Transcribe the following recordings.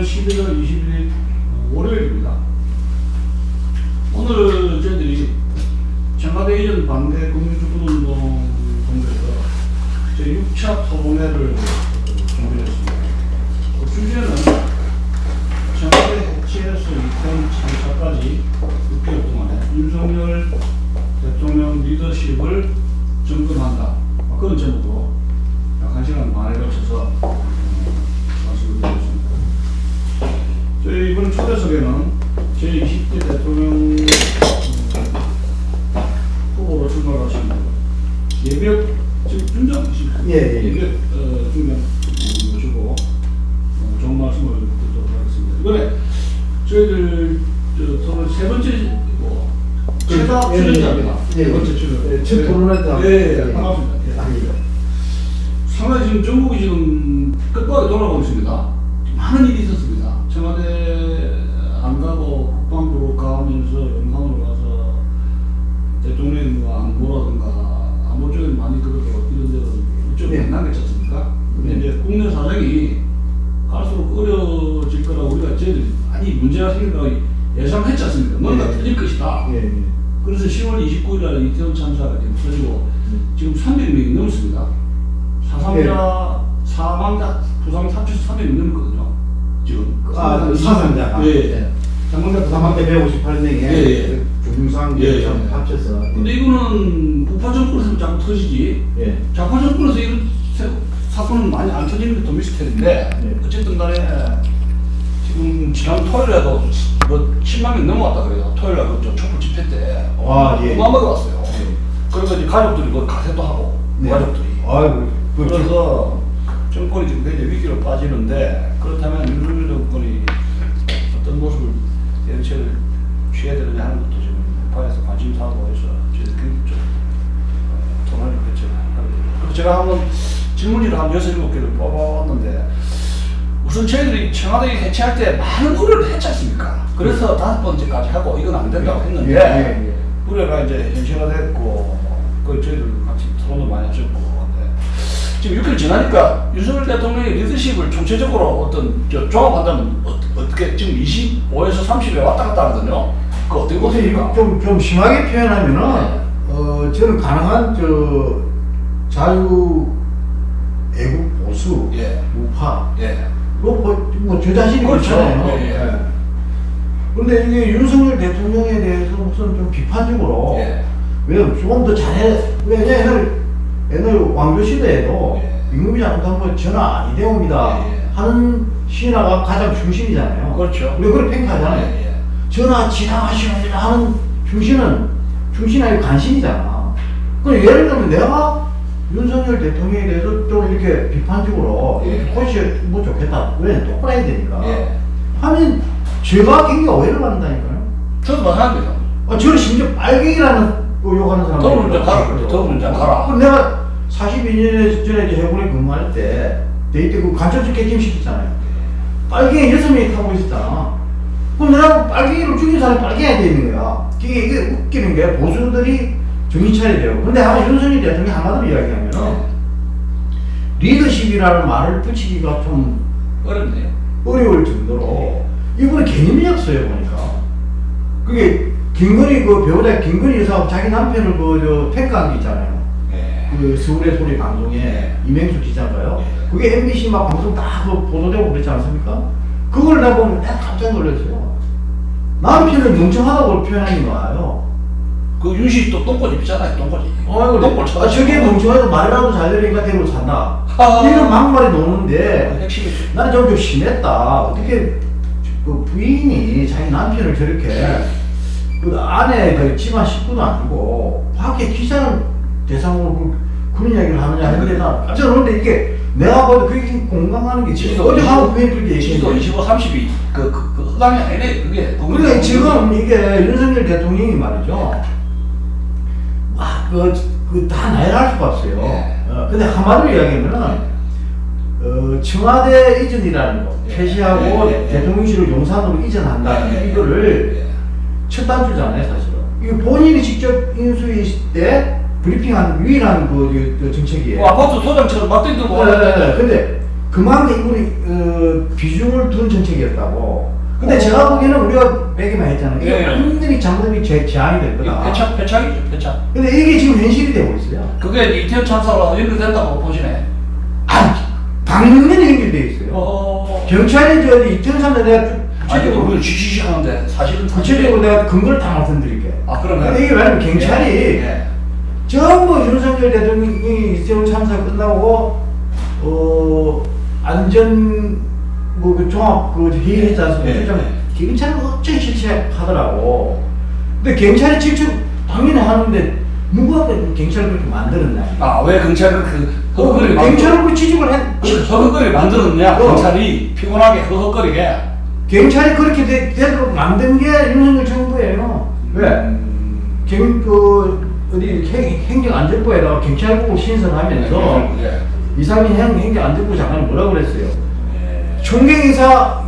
2018년 11월 21일 좀, 좀 심하게 표현하면은, 네. 어, 저는 가능한 저 자유, 애국 보수, 예. 우파, 예. 뭐, 뭐, 뭐, 저 자신이 그렇죠. 그렇잖아요. 예, 예. 그런데 이게 윤석열 대통령에 대해서 무슨 좀 비판적으로, 예. 왜냐면 조금 더 잘해, 왜냐 옛날, 옛날 왕조 시대에도 예. 임금이 잘못하면 예, 예. 하는 신하가 가장 중심이잖아요. 그렇죠. 우리가 그걸 팽하잖아요. 예, 예. 전하 지당하시옵니다 하는 중신은 중신하의 관심이잖아. 그 예를 들면 내가 윤석열 대통령에 대해서 좀 이렇게 비판적으로 예. 코시 뭐 좋겠다. 왜냐면 똑바로 되니까. 예. 하면 제가 굉장히 오해를 받는다니까요. 저도 마찬가지죠. 아, 저는 심지어 빨갱이라는 거 욕하는 사람. 더블 문장 가라. 그래. 더블 문장 가라. 그럼 내가 42년 전에 해군에 근무할 때 데이트 그 간첩적 개짐 시켰잖아요. 빨갱이 여섯 명이 타고 있었잖아. 그럼 내가 빨갱이를 죽인 사람이 빨갱이가 돼 있는 거야. 이게, 이게 웃기는 게 보수들이 정신 차려야 돼요. 근데 아마 윤석열 대통령이 한마디로 이야기하면은 리더십이라는 말을 붙이기가 좀 어렵네요. 어려울 정도로 이분은 개념이 없어요 보니까 그게 김건희 그 배우자 김건희 여사하고 자기 남편을 그저 평가한 게 있잖아요 예. 그 서울의 소리 방송에 네. 이명수 기자인가요? 네. 그게 MBC 막 방송 다그 보도되고 그랬지 않습니까? 그걸 내가 보면 깜짝 놀랐어요 남편을 멍청하다고 표현하는 거예요 그 윤씨 또 똥꼬 입잖아요. 똥꼬 집. 어, 똥꼬 아, 저게 멍청해도 말이라도 잘 들으니까 데리고 산다 아. 이런 막말이 노는데 핵심이 나는 좀, 좀 심했다. 어떻게 그 부인이 자기 남편을 저렇게 그 안에 그 집안 식구도 아니고 밖에 기자는 대상으로 그, 그런 이야기를 하느냐 했는데 나 저는 근데 이게 내가 봐도 그게 공감하는 게 지금 어제 하고 부인 그렇게 지도 얘기했는데 25, 30이 그, 그, 그 흑암이 아니네. 그게. 그러니까 지금 이게 윤석열 대통령이 말이죠. 아, 그, 그, 다 나열할 수가 없어요. 예. 어, 근데 한마디로 이야기하면은, 어, 청와대 이전이라는 거, 예. 폐지하고 예. 대통령실을 용산으로 이전한다. 이거를 예. 첫 단추잖아요, 사실은. 이거 본인이 직접 인수했을 때 브리핑한 유일한 그, 그, 그 정책이에요. 뭐 아파트 소장처럼 막 뜯고 네, 네, 네. 근데 그만큼 이분이 어, 비중을 둔 정책이었다고. 근데 어. 제가 보기에는 우리가 매기만 했잖아요. 이게 예. 완전히 장점이 제 제한이 될 거다. 패착, 패착이죠, 패착. 근데 이게 지금 현실이 되고 있어요. 그게 이태원 참사로 연결된다고 보시네. 아니, 당연히 연결돼 있어요. 어. 경찰이 저 이태원 사람 내가 좀 아니, 구체적으로 그걸 쥐쥐쥐 하는데 사실은 구체적으로 내가 근거를 다 말씀드릴게요. 아, 그러면. 이게 왜냐면 경찰이 예. 전부 윤석열 대통령이 이태원 참사 끝나고 어 안전 뭐그 종합 그 회의 했지 않습니까? 예, 출장 경찰은 어째 실체하더라고. 근데 경찰이 직접 당연히 하는데 누가 그 경찰을 그렇게 만들었냐? 아, 왜 경찰을 그 어, 허걱거리 만들 경찰을 그 지적을 했. 그 허걱거리 만들었냐? 어. 경찰이 피곤하게 허걱거리게. 경찰이 그렇게 되, 되도록 만든 게 윤석열 정부예요. 왜? 음. 경, 그, 어디 행, 행정안전부에다가 경찰국 신설하면서 예. 이상민 행, 행정안전부 장관이 뭐라고 그랬어요? 예. 총경인사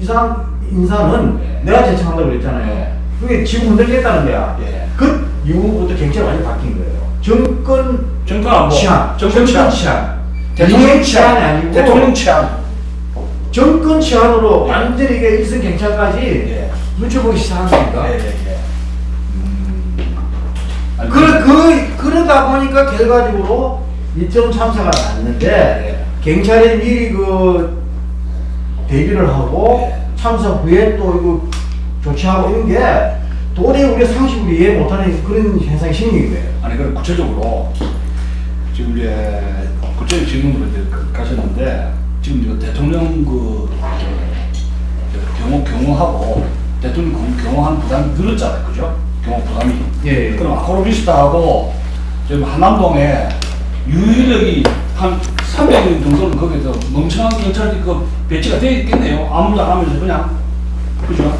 이상 인사는 예. 내가 제청한다고 그랬잖아요. 예. 그게 지금 흔들렸다는 거야. 예. 그 이후부터 경찰이 완전 바뀐 거예요. 정권 정권. 치안, 정권 치안. 대통령 대통령 치안. 아니고 대통령 치안. 정권 치안으로 예. 완전히 이게 일선 경찰까지 예. 눈쳐보기 시작하니까. 예, 예, 예. 음. 아니, 그, 그, 그러다 보니까 결과적으로 이태원 참사가 났는데, 경찰이 미리 그, 대비를 하고, 예. 참사 후에 또 이거 조치하고 이런 게, 도저히 우리가 상식으로 이해 못하는 그런 현상이 생긴 거예요. 아니 그럼 구체적으로 지금 이제 구체적 질문으로 이제 가- 가셨는데 지금 이거 대통령 그 경호 경호하고 대통령 경호- 경호하는 부담이 늘었잖아요, 그죠? 경호 부담이. 예, 예. 그럼 아크로비스타하고 지금 한남동에 유휴 인력이 한 300명 정도는 거기서 멀쩡한 경찰이 그 배치가 되어 있겠네요. 아무도 안 하면서 그냥 그죠?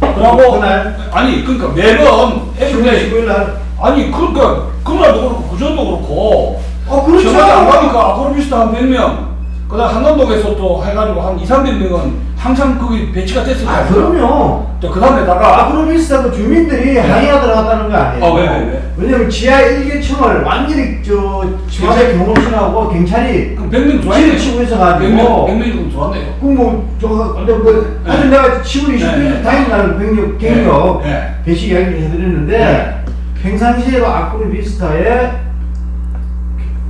그러고 그날? 아니 그러니까 매번 every day 19일 날. 아니 그러니까 그날도 그렇고 그전도 그렇고 어, 그렇죠. 저녁에 안 가니까 아크로비스타 한 100명 그 다음 한남동에서 또 해가지고 한 2, 300명은 항상 거기 배치가 됐을 거예요 아, 그럼요. 또 그 다음에다가 아크로비스타 그 주민들이 항의하 들어갔다는 거 아니에요? 어, 왜, 왜, 왜? 왜냐면 지하 1개층을 완전히 저, 지하철 경호실하고 경찰이 그럼 100명 좋아했네요 지를 치고 있어가지고 100명, 100명이 좋았네요 그뭐 저거 근데 그 네. 어제 내가 10월 20일 네. 당일날 병력 경력 네. 네. 배치 이야기를 해드렸는데 네. 평상시에도 아크로비스타에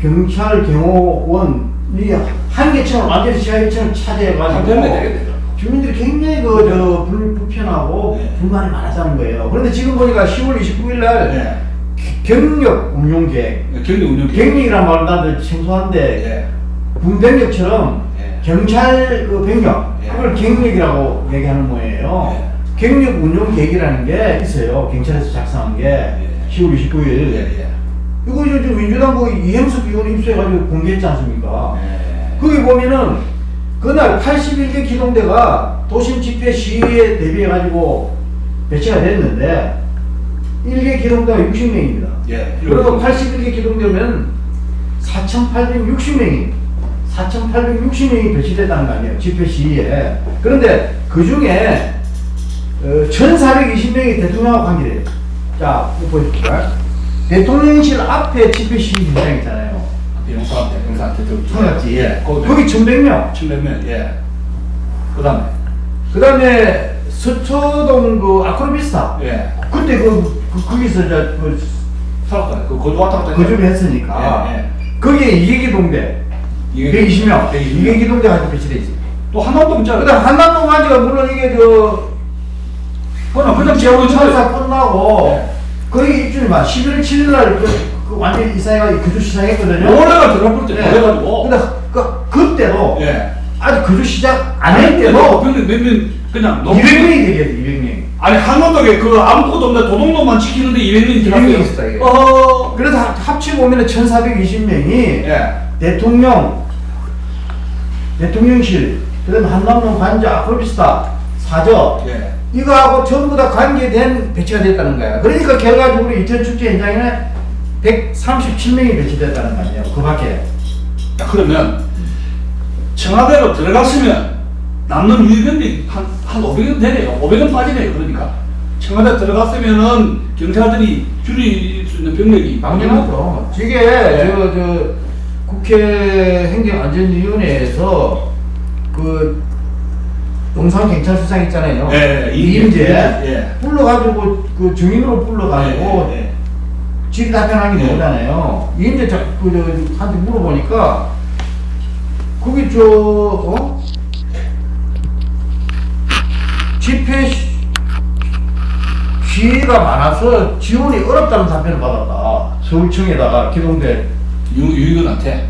경찰 경호원이 한 개층을 완전히 지하 1층을 한 차지해가지고 100명 되겠네요 주민들이 굉장히 그 저 불편하고 네. 불만이 많았다는 거예요. 그런데 지금 보니까 10월 29일 날 네. 경력 운용 계획, 경리 운영 경력이란 말은 나도 생소한데 예. 군병력처럼 예. 경찰 그 병력 예. 그걸 경력이라고 얘기하는 거예요. 예. 경력 운용 계획이라는 게 있어요. 경찰에서 작성한 게 예. 10월 29일. 이거 이제 좀 민주당 그 이행석 의원 입수해가지고 공개했지 않습니까? 예. 거기 보면은 그날 81개 기동대가 도심 집회 시위에 대비해가지고 배치가 됐는데 1개 기동대가 60명입니다. 예. 그리고 81개 기동대면 4,860명이 4,860명이 배치됐다는 거 아니에요. 집회 시위에. 그런데 그 중에 어, 1,420명이 대통령하고 관계돼요. 자, 보십시오. 대통령실 앞에 집회 시위 현장 있잖아요. 영사한테 영사한테 좀 청약지. 예. 거기 거기 1,100명. 700명 예. 그 다음에 그 다음에 서초동 그 아크로비스타. 예. 그때 그, 그 거기서 이제 그 살았다. 그 거주 왔다 갔다 거주를 했으니까. 예, 예. 거기에 이계기동대. 이게 120명. 120명. 이계기동대가 한테 배치돼 있어. 또 한남동 있잖아. 그 다음 한남동 관지가 물론 이게 저, 그냥 그냥 지하철 참사 끝나고, 네. 입주를 막 11월 7일 날 그, 그 완전히 이사회가 거주 시작했거든요. 원래가 들어볼 때 네. 그래가지고. 근데 그, 그때도 예. 아직 거주 시작 안 할 때도 몇명 몇명 그냥 너무 200명이 되겠어, 200명. 아니 한남동에 그 아무것도 없는데 도둑놈만 지키는데 200명이 200명이 있었다, 이게. 어. 그래서 합- 합치고 보면 1420명이 예. 대통령, 대통령실, 그 다음에 한남동 관자, 아크로비스타, 사저, 예. 이거하고 전부 다 관계된 배치가 됐다는 거야. 그러니까 결과적으로 이천 축제 현장에는 137명이 배치됐다는 거 아니에요. 그 밖에. 자, 그러면 청와대로 들어갔으면 남는 유입병이 한, 한 500원 되네요. 500원 빠지네요. 그러니까. 청와대 들어갔으면은 경찰들이 줄일 수 있는 병력이 당연하죠. 이게 네. 저, 저 국회 행정안전위원회에서 그 용산 경찰서장 있잖아요. 예, 예, 이임재 예. 불러가지고 그 증인으로 불러가지고 예, 예. 질의 답변하는 게 예. 나오잖아요. 이임재 자- 그, 저, 한테 물어보니까 거기 저 어? 집회 시- 시위가 많아서 지원이 어렵다는 답변을 받았다. 서울청에다가 기동대 유, 유익은한테.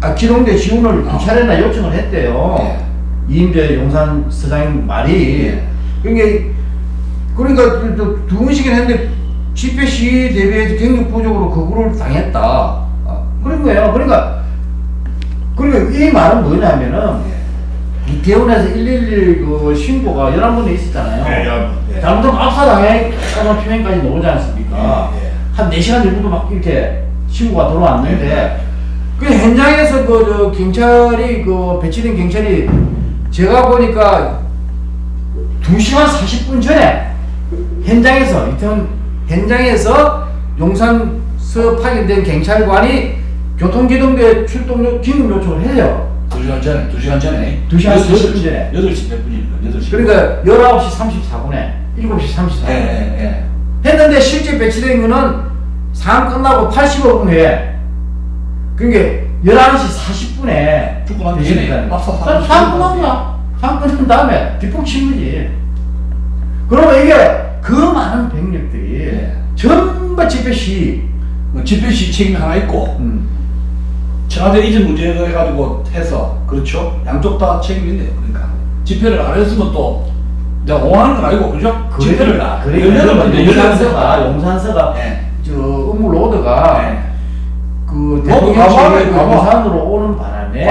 아 기동대 지원을 어. 두 차례나 요청을 했대요. 예. 이임재 용산 서장 말이 예. 그러니까 그러니까 그- 그두 번씩이나 했는데 집회 시위 대비해서 경력 부족으로 거부를 당했다. 아, 그런 거예요. 그러니까 그러니까 이 말은 뭐냐면은 예. 이태원에서 111그 신고가 11번에 있었잖아요. 예, 열- 예. 잘못하면 압사당했다는 표현까지 나오지 않습니까? 예, 예. 한 4시간 정도 막 이렇게 신고가 들어왔는데 예. 그 현장에서 그저 경찰이 그 배치된 경찰이 제가 보니까 2시간 40분 전에 현장에서 이태원 현장에서 용산서 파견된 경찰관이 교통기동대 출동 요- 긴급 요청을 해요. 두 시간 전에, 두 시간 전에. 두 시간 여덟 40분 시- 전에. 여덟 시몇 분입니까? 여덟 시. 그러니까 19시 34분에 7시 34분 예, 예, 예. 했는데 실제 배치된 거는 상황 끝나고 85분 후에 그러니까 11시 40분에 죽고 난 뒤에 압사 사건 상황 끝난 거야 상황 끝난 다음에 뒷북 친 거지 그러면 이게 그 많은 병력들이 예. 전부 집회 시뭐 집회 시 책임이 하나 있고, 음. 청와대 이전 문제가 해가지고 해서, 그렇죠? 양쪽 다 책임이 있네요. 그러니까. 집회를 안 했으면 또, 내가 옹호하는 건 아니고, 그죠? 집회를 그러니까 이제 용산서가. 용산서가 예. 저 업무 load가 예. 그 load 과부하, 대통령실 가봐. 용산으로 오는 바람에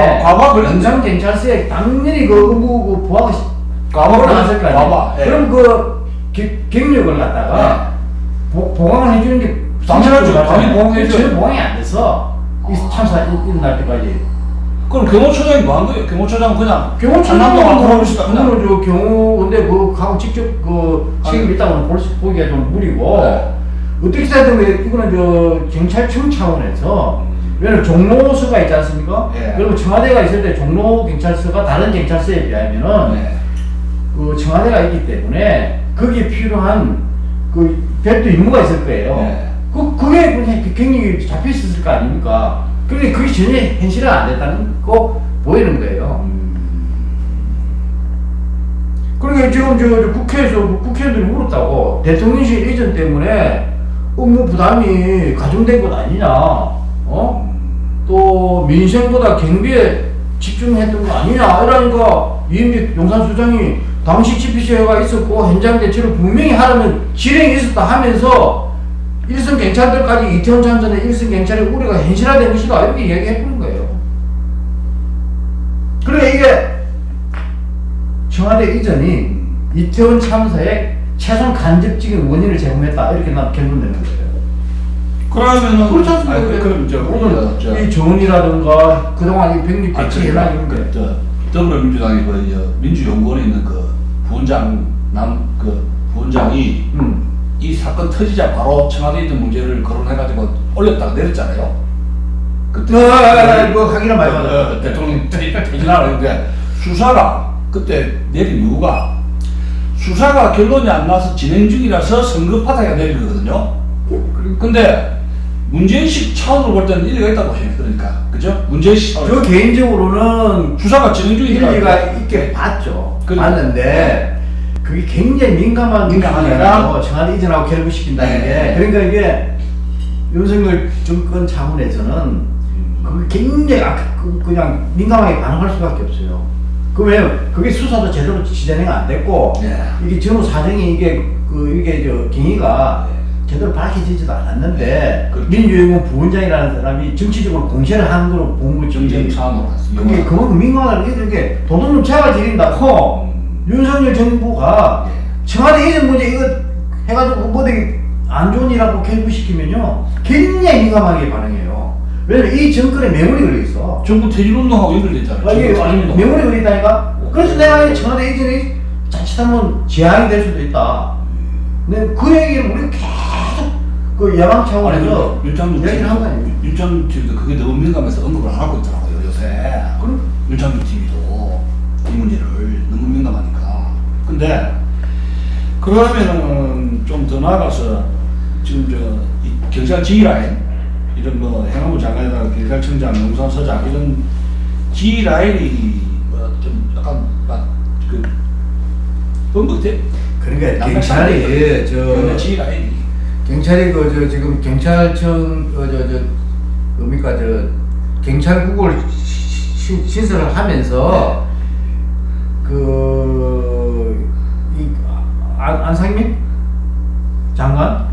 그래. 용산 경찰서에 당연히 그 의무 그 부하가 과부하, 나왔을 거 아니에요. 예. 그럼 그 기- 경력을 갖다가 보, 보강을 해주는 게 당연하죠. 당연히 보강해줘요. 전혀 보강이 안 돼서 이 참사 일- 일어날 때까지 그럼 경호처장이 뭐한 거예요? 경호처장은 그냥 뭐 없나? 그거는 저 경호 근데 그 가고 직접 그 책임 있다고는 보기가 좀 무리고 네. 어떻게 해야되면 이거는 저 경찰청 차원에서 왜냐면 종로서가 있지 않습니까? 예. 그리고 청와대가 있을 때 종로 경찰서가 다른 경찰서에 비하면은 네. 그 청와대가 있기 때문에 거기에 필요한 그 별도 임무가 있을 거예요. 네. 그 그게 그냥 그 경력이 잡혀 있었을 거 아닙니까? 근데 그게 전혀 현실화 안 됐다는 거 보이는 거예요. 그러니까 지금 저, 저 국회에서 국회의원들이 물었다고 대통령실 이전 때문에 업무 부담이 가중된 것 아니냐? 어? 또 민생보다 경비에 집중했던 거 아니냐? 이러니까 이임재 용산수장이 당시 집회시가 있었고 현장 대처를 분명히 하라는 지령이 있었다 하면서 일선 경찰들까지 이태원 참전의 일선 경찰의 우려가 현실화된 것이다 이렇게 이야기해보는 거예요. 그러니까 이게 청와대 이전이 이태원 참사의 최소한 간접적인 원인을 제공했다 이렇게 난 결론 내는 거예요. 그러면은 그렇지 않습니까? 아니, 그, 그럼 저 오늘 저, 저, 이 조언이라든가 그동안 이 병력 아, 배치 현황 이런 그, 게저 더불어민주당의 그 저, 민주연구원에 있는 그 부원장 남그 부원장이 음. 이 사건 터지자 바로 청와대에 있던 문제를 거론해가지고 올렸다가 내렸잖아요. 그때 어, 어, 어, 뭐 하기는 많이 어, 받았죠. 어, 대통령 퇴진하라는데 수사가 그때 내린 이유가 수사가 결론이 안 나서 진행 중이라서 성급하다가 내린 거거든요. 근데 문제의식 차원으로 볼 때는 일리가 있다고 해요. 그러니까 그죠? 문제의식 차원. 저 개인적으로는 수사가 진행 중이니까 일리가 있게 봤죠. 그러니까. 봤는데 그게 굉장히 민감한 문제라고 청와대 이전하고 결부시킨다는 네. 게 그러니까 이게 윤석열 정권 차원에서는 그게 굉장히 악- 그- 그냥 민감하게 반응할 수밖에 없어요. 그러면 그게 수사도 제대로 진행 안 됐고 네. 이게 전후 사정이 이게 그 이게 저 경위가 제대로 밝혀지지도 않았는데 그렇죠. 민주연구원 부원장이라는 사람이 정치적으로 공세를 하는 걸로 본 거죠. 정쟁 사안으로 갔어요. 그게 그만큼 민감하다는 이게 도둑놈 제가 지린다고 음. 윤석열 정부가 예. 청와대 이전 문제 이거 해가지고 뭐 되게 안 좋은 일하고 결부시키면요 굉장히 민감하게 반응해요. 왜냐면 이 정권에 매물이 걸려 있어. 정부 퇴진운동하고 연결됐잖아요. 아, 퇴진운동. 매물이 걸려 있다니까. 그래서 내가 청와대 이전이 자칫하면 재앙이 될 수도 있다. 근데 그 얘기를 우리 계속 그 야망 차원에서 얘기를 한거 아니에요. 윤창준 TV도 그게 너무 민감해서 언급을 안 하고 있더라고요 요새. 그럼 윤창준 TV도 문제를 너무 민감하니까. 근데 그러면은 좀 더 나아가서 지금 저이 경찰 지휘라인 이런 뭐 행안부 장관이나 경찰청장, 용산서장 이런 지휘라인이 뭐좀 약간 막그 뻥긋해. 그러니까 경찰이 저 지휘라인이. 경찰이 그 저 지금 경찰청 그저저 뭡니까 저 경찰국을 신, 신설을 하면서 그이 안상민 장관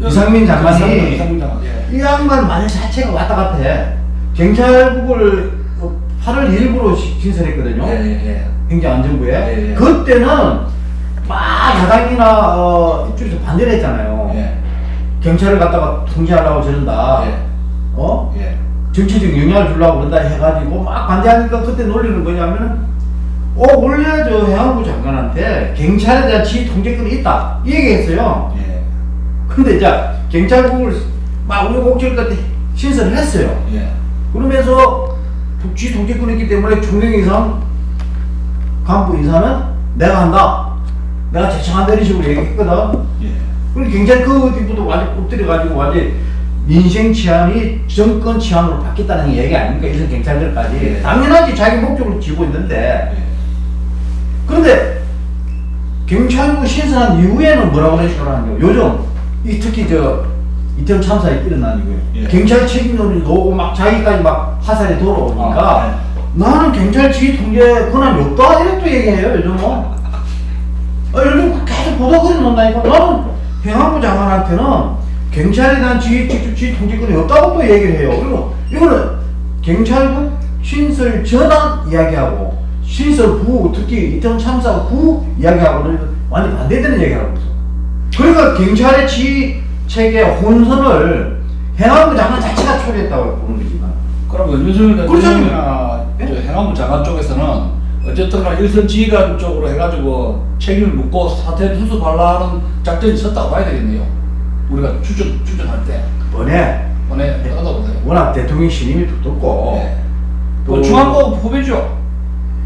이상민 장관이 이상민 장관. 예. 이 양반 말 자체가 왔다 갔다 해. 경찰국을 8월 1일부로 신설했거든요. 예. 행정안전부에. 예, 예. 그때는 막 야당이나 어, 이쪽에서 반대를 했잖아요. 예. 경찰을 갖다가 통제하려고 저런다. 예. 어? 예. 정치적 영향을 주려고 그런다 해가지고 막 반대하니까 그때 논리는 뭐냐면은 어 원래 저 해양부 장관한테 경찰에 대한 지휘 통제권이 있다 이 얘기했어요. 예. 근데 이제 경찰국을 막 우여곡절 끝에 신설을 했어요. 예. 그러면서 북지 통제권이 있기 때문에 중령 이상 간부 인사는 내가 한다. 내가 제청한다 이런 식으로 얘기했거든. 예. 그리고 굉장히 그 뒤부터 완전 엎드려가지고 완전 민생 치안이 정권 치안으로 바뀌었다는 얘기 아닙니까? 이선 경찰들까지. 예. 당연하지 자기 목적을 쥐고 있는데. 예. 그런데 경찰국 신설한 이후에는 뭐라고 그러시더라고요. 요즘 이 특히 저 이태원 참사에 일어난 이후에 예. 경찰 책임론이 나오고 막 자기까지 막 화살이 돌아오니까 아, 나는 경찰 지휘 통제 권한이 없다 이렇게 또 얘기해요 요즘은. 아, 요즘 계속 보도 글이 나온다니까 나는 행안부 장관한테는 경찰에 대한 지휘 직접 지휘 통제권이 없다고 또 얘기를 해요. 그리고 이거는 경찰국 신설 전환 이야기하고 신설 후 특히 이태원 참사 후 이야기하고는 완전 반대되는 얘기하고. 그러니까 경찰의 지휘 체계 혼선을 행안부 장관 자체가 초래했다고 보는 거지만. 그러면 윤석열. 대통령이나 예? 저 행안부 장관 쪽에서는 어쨌든가 일선 지휘관 쪽으로 해가지고 책임을 묻고 사태를 수습하려는 작전이 있었다고 봐야 되겠네요. 우리가 추정 추정할 때 번에 번에 보세요. 워낙 대통령 신임이 두텁고 예. 또또 중앙고 후배죠.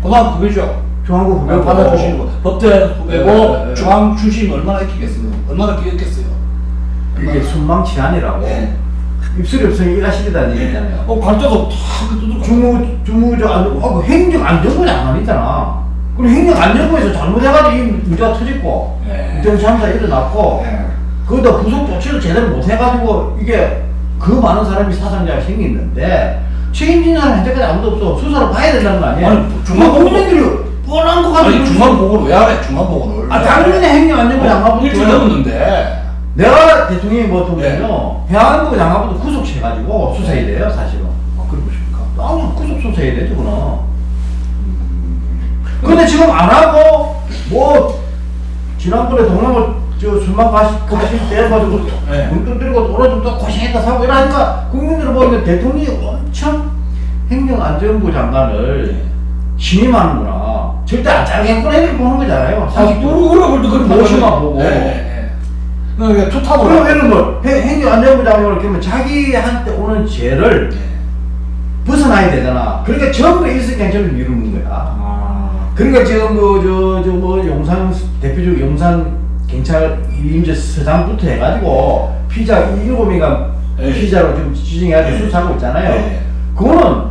고등학교 후배죠. 중앙국 후배고 받아주시고 법대 후배고 예, 예. 중앙 출신이 얼마나 있겠어요. 얼마나 기억겠어요. 이게 순망치안이라고 예. 입술이 없으니 일하시리다는 얘기잖아요. 어, 갈 때도 탁 두들겨. 주무 주무저 안 어, 그 행정안전부 장관이잖아. 그럼 행정안전부에서 잘못해가지고 이 문제가 터졌고 예. 이태원 참사 일어났고 예. 거기다 구속 조치를 제대로 못해가지고 이게 그 많은 사람이 사상자가 생겼는데 책임진자는 현재까지 아무도 없어 수사를 봐야 된다는 거 아니에요? 아니, 중앙 국민들이 뻔한 거 가지고 아니 중앙보고를 왜 하래? 중앙보고를. 아 당연히 행정안전부 장관부터 일주일 넘었는데. 내가 대통령이 뭐 네. 거요 해안부 장관부터 구속해가지고 수사해야 돼요 사실은 아 그래 보십니까? 아 구속 수사해야 돼 그거는 근데 지금 안 하고 뭐 지난번에 동남아 저 술만 가시, 가실 때 가지고 네. 문득 들고 돌아준다 고생했다 사고 이러니까 국민들은 보니까 대통령이 엄청 행정안전부 장관을 신임하는구나 절대 안 자르겠구나 이렇게 보는 거잖아요 사실 우리 우리가 볼때 그런 모시만 보고. 그러니까 투탑으로. 그럼 예를 뭐 행- 행정 안전부 장관을 그러면 자기한테 오는 죄를 네. 벗어나야 되잖아 그러니까 전부 일석경찰을 미루는 거야 아. 그러니까 지금 뭐저저뭐 용산 대표적 용산 경찰 임제 서장부터 해가지고 피자 일곱 명가 네. 피자로 지금 지정해가지고 네. 수사하고 있잖아요. 네. 그거는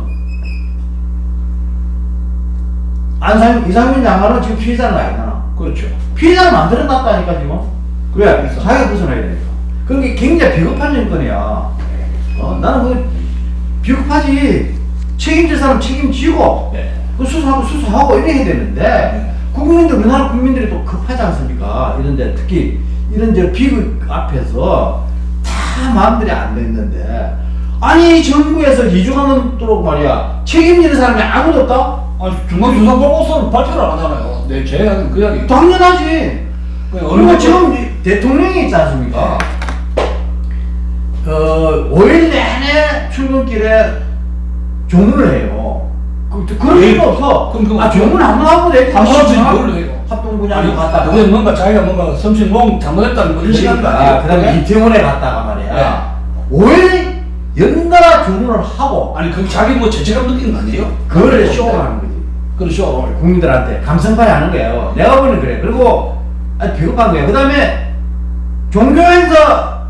안상 이상민 장관은 지금 피해자는 아니잖아. 그렇죠. 피해자를 만들어놨다니까 지금. 그래. 자기가 벗어나야 되니까. 그게 굉장히 비겁한 정권이야. 어, 나는 그 비겁하지. 책임질 사람 책임지고 네. 그 수사하고 수사하고 이래야 되는데 네. 국민들 우리나라 국민들이 또 급하지 않습니까? 이런데 특히 이런 저 비극 앞에서 다 마음들이 안 됐는데 아니 정부에서 이주가 넘도록 말이야 책임지는 사람이 아무도 없다? 아니 중앙수사보고서는 발표를 안 하잖아요. 네, 제 이야기는 그 이야기. 당연하지. 그냥 그리고 지금 이 대통령이 있지 않습니까? 어 5일 내내 출근길에 조문을 해요. 그, 그런 예. 일은 없어. 그럼 그거 아 조문 한번 하고. 한 번씩 뭘 해요? 합동분야로 갔다가. 그게 뭔가 자기가 뭔가 섬신공 잘못했다는 거 인식한 거 아니에요? 그 다음에? 이태원에 갔다가 말이야. 네. 5일 연달아 조문을 하고 아니 그 자기 뭐 죄책감 느끼는 거 아니에요? 그거를 쇼를 하는 거지. 그렇죠. 국민들한테 감성파에 하는 거예요. 내가 보는 그래. 그리고 아주 비겁한 거예요. 그 다음에 종교 행사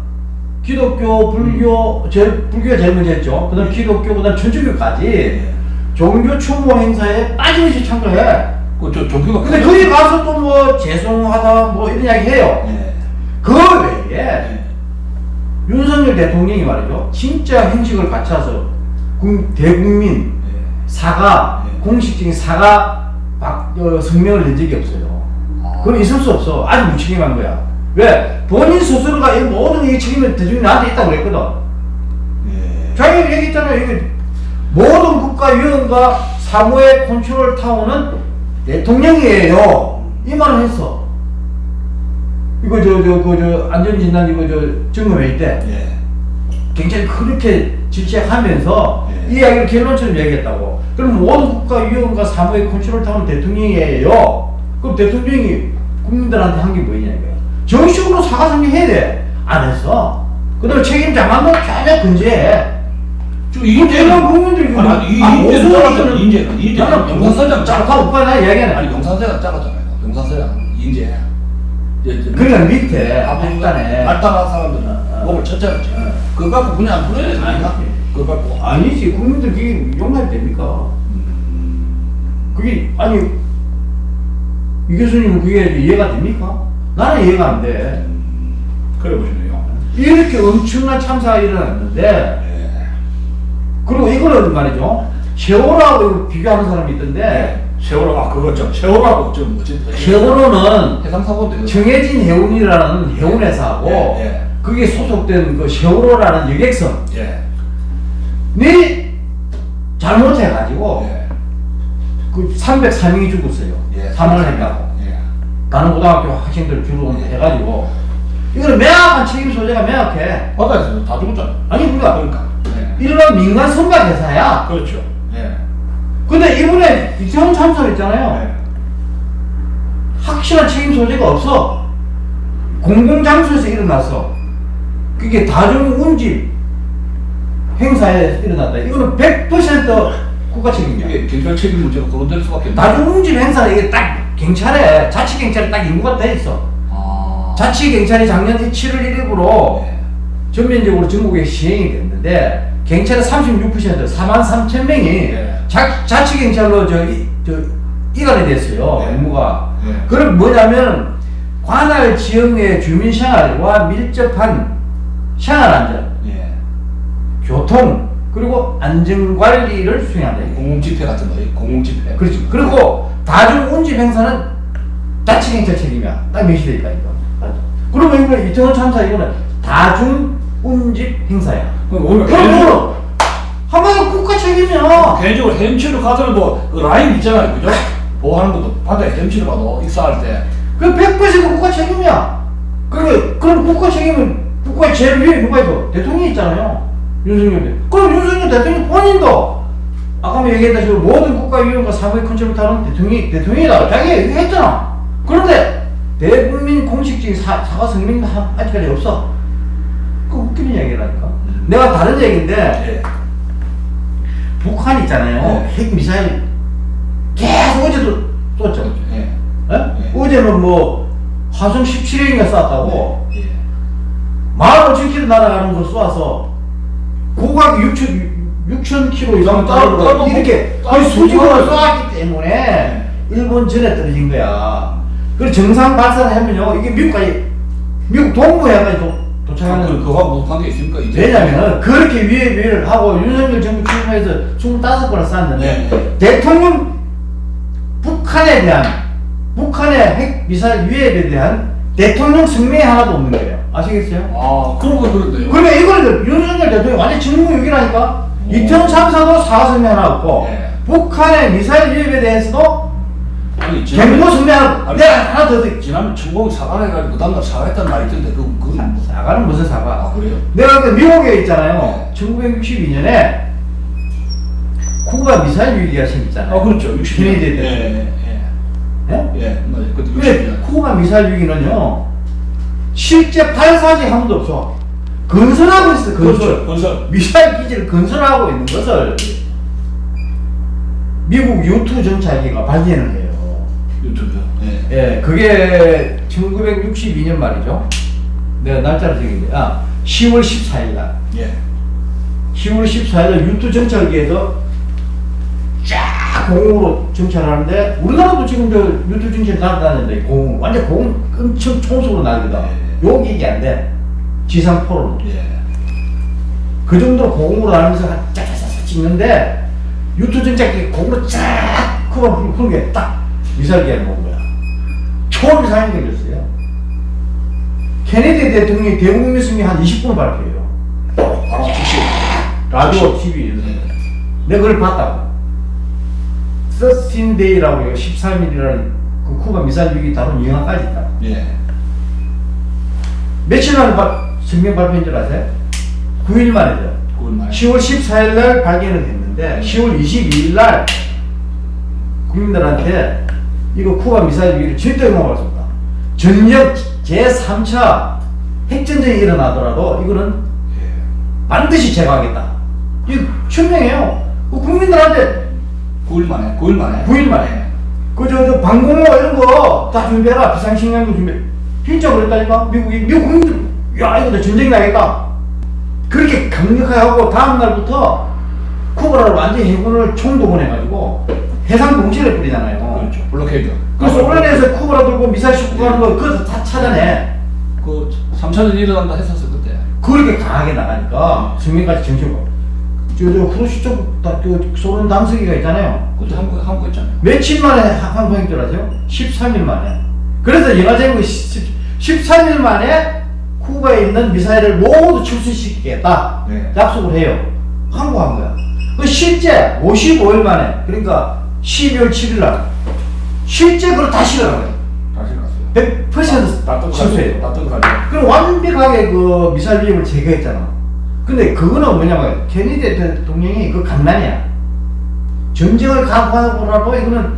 기독교, 불교, 제일, 불교가 제일 먼저 했죠. 그 다음 기독교, 그 다음 천주교까지 예. 종교 추모 행사에 빠짐없이 참가해. 그저 종교가 근데 거기 가서 또 뭐 죄송하다 뭐 이런 이야기 해요. 예. 그 외에 예. 윤석열 대통령이 말이죠. 진짜 행식을 갖춰서 국- 대국민 예. 사과, 예. 공식적인 사과 박, 어, 성명을 낸 적이 없어요. 아. 그건 있을 수 없어. 아주 무책임한 거야. 왜? 본인 스스로가 이 모든 이 책임을 대중이 나한테 있다고 그랬거든. 예. 자기가 얘기했잖아요. 이게 모든 국가 위원과 사무의 컨트롤 타워는 대통령이에요. 이 말을 했어. 이거 저 저 그 저 안전진단 이거 저 점검회의 때 예. 굉장히 그렇게 질책하면서 예. 이 이야기를 결론처럼 얘기했다고. 그럼 모든 국가위원과 사무의 컨트롤 타운 대통령이에요. 그럼 대통령이 국민들한테 한 게 뭐냐 이거야. 정식으로 사과 설명해야 돼. 안 했어. 그 다음에 책임자만 전혀 근제해. 저 이제는 국민들이 아니, 아니 이 아, 인재는 무슨 잘랐잖아. 이거는- 인재는 인재는 나는 영상사장 잠깐 잘랐잖아. 오빠 나 얘기하네. 아니 영상사장 잘랐잖아요. 영상사장 인재. 그러니까 밑에 앞에 말단에 말단한 사람들은 어, 어. 몸을 쳤잖지. 어. 그거 갖고 그냥 안 풀어야. 아니지. 그거 갖고. 아니지 국민들 그게 용납이 됩니까? 음. 그게 아니 이 교수님은 그게 이해가 됩니까? 나는 이해가 안 돼. 그래 보시네요. 이렇게 엄청난 참사가 일어났는데 예. 그리고 이거는 말이죠 세월호하고 이거 비교하는 사람이 있던데 네. 세월호 아 그거 좀 세월호하고 좀 뭐지? 세월호는 해상 사고인데. 정해진 해운이라는 해운회사하고 예, 예. 그게 소속된 그 세월호라는 여객선 예. 이 잘못해가지고 예. 그 304명이 죽었어요. 예. 사망을 했다고. 예. 다른 고등학교 학생들 주로 해가지고 이거는 명확한 책임 소재가 명확해. 바다에서 다 죽었잖아. 아니 그러니까 그러니까. 예. 이런 민간 선박 회사야. 그렇죠. 예. 근데 이번에 이태원 참사를 있잖아요. 예. 확실한 책임 소재가 없어. 공공장소에서 일어났어. 그게 다중 운집 행사에 일어났다. 이거는 100% 국가 책임이야. 이게 경찰 책임 문제가 거론될 수밖에 없네. 다중운집 행사는 이게 딱 경찰에 자치 경찰에 딱 인구가 돼 있어. 아. 자치 경찰이 작년 7월 1일부로 예. 전면적으로 전국에 시행이 됐는데 경찰은 36% 4만 3천 명이 예. 자, 자치 경찰로 저, 이- 저 이관이 됐어요 예. 업무가 예. 그럼 뭐냐면 관할 지역의 주민 생활과 밀접한 생활 안전, 예. 교통 그리고 안전 관리를 수행한다. 이거. 공공 집회 같은 거, 공공 집회. 그렇죠. 그리고 다중 운집 행사는 자치경찰 책임이야. 딱 명시돼 있다 이거. 맞아. 그러면 이거 이태원 참사 이거는 다중 운집 행사야. 그럼 오히려 그럼 뭐 한마디로 국가 책임이야. 개인적으로 헤엄치러 가서는 뭐, 그 라인 있잖아요. 그죠? 보호하는 것도 바다에 헤엄치러 가도 익사할 때. 그 100% 국가 책임이야. 그래, 그럼 국가 책임은 국가의 제일 위에 누가 있어? 대통령이 있잖아요. 윤석열 대. 그럼 윤석열 대통령 본인도 아까 뭐 얘기했다시피 모든 국가위험과 사무의 컨트롤 타워는 대통령이 대통령이다. 자기가 얘기했잖아. 그런데 대국민 공식적인 사, 사과 성명도 하- 아직까지 없어. 그 웃기는 이야기라니까. 음. 내가 다른 얘기인데 예. 북한 있잖아요. 네. 핵 미사일 계속 어제도 쏘죠. 예. 예? 네. 어제는 뭐 화성 17회인가 쐈다고 예. 만 5천 킬로 날아가는 거 쏘아서 고각이 6천 6천 킬로 이상 따로- 이렇게 뭐- 거의 따로 수직으로 뭐- 쏘았기 때문에 일본 전에 떨어진 거야. 그리고 정상 발사를 하면요 이게 미국까지 미국 동부에까지 도, 도착하는 그, 그거 무슨 관계 있습니까? 이제? 왜냐면은 그렇게 위에 위를 하고 윤석열 정부 출범해서 25번을 쐈는데 네. 대통령 북한에 대한 북한의 핵 미사일 위협에 대한 대통령 성명이 하나도 없는 거예요. 아시겠어요? 아, 그런 거 그런데요. 그러면 이거를 윤석열 대통령이 완전 직무유기라니까 오. 이태원 참사도 사과 성명 하나 없고 네. 북한의 미사일 위협에 대해서도 아니, 경고 아니, 내가 하나 더 듣. 지난번 천공이 사과를 해가지고 그 다음날 사과했다는 말이 있던데, 그, 그건 뭐. 사과는 무슨 사과? 아, 그래요? 내가 그 미국에 있잖아요. 네. 1962년에 쿠바 미사일 위기가 생겼잖아요. 아, 그렇죠. 60년. 케네디 예, 때. 예, 예? 예. 예, 맞아요. 그때 근데 60년. 쿠바 미사일 위기는요 실제 발사지 한 번도 없어 건설하고 있어 건설. 건설. 미사일 기지를 건설하고 있는 것을 미국 U2 정찰기가 발견을 해요. 유튜브요. 예. 예, 그게 1962년 말이죠. 내가 날짜를 적인데, 아, 10월 14일 날. 예. 10월 14일 날 유투 정찰기에서 쫙 공으로 정찰하는데 우리나라도 지금 저 유투 정찰 날아다니는데 공 완전 공 엄청 총속으로 날거든. 예. 욕이 안 돼. 지상 포로. 예. 그 정도로 공으로 날면서 쫙쫙쫙 찍는데 유투 정찰기 공으로 쫙 그거 그런 게딱 미사일기에 놓은 거야. 초미사일이 걸렸어요. 케네디 대통령이 대국민 승리 한 20분 발표해요. 바로 즉시. 라디오 TV 예. 내가 그걸 봤다고. 13데이라고 13일이라는 그 쿠바 미사일 위기 다룬 영화까지 있다. 예. 며칠 만에 바, 성명 발표인 줄 아세요? 9일 만이죠. 그걸 말. 10월 14일 날 발견을 했는데 10월 22일 날 국민들한테 이거 쿠바 미사일 위기를 절대 용납할 수 없다. 전력 제3차 핵전쟁이 일어나더라도 이거는 예. 반드시 제거하겠다. 이거 천명해요. 그 국민들한테 9일 만에. 9일 만에. 9일 만에. 그저 저 방공호 이런 거 다 준비해라. 비상식량도 준비. 진짜 그랬다니까. 미국이 미국 국민들 야 이거 내 전쟁 나겠다. 그렇게 강력하게 하고 다음 날부터 쿠바를 완전 히 해군을 총동원해가지고 해상 동시에 뿌리잖아요. 그렇죠. 블록헤이드. 그래서 온라인에서 쿠바라 들고 미사일 싣고 가는 거 그거 다 찾아내. 그 3차전 일어난다 했었어 그때. 그렇게 강하게 나가니까 승민까지 정신고. 저저 후르시초프 그 소련 담수기가 있잖아요. 그때 한국 한국 했잖아요. 며칠 만에 항공인 줄 아세요? 13일 만에. 그래서 영화 제목이 13일 만에 쿠바에 있는 미사일을 모두 철수시키겠다. 네. 약속을 해요. 항공한 거야. 그 실제 55일 만에, 그러니까 12월 7일 날, 실제 그걸 다 실어간 거예요. 다시 갔어요. 100% 실수해요. 그럼 완벽하게 그 미사일 비행을 제거했잖아. 근데 그거는 뭐냐면 케네디 대통령이 그 강난이야. 전쟁을 각오하고라도 이거는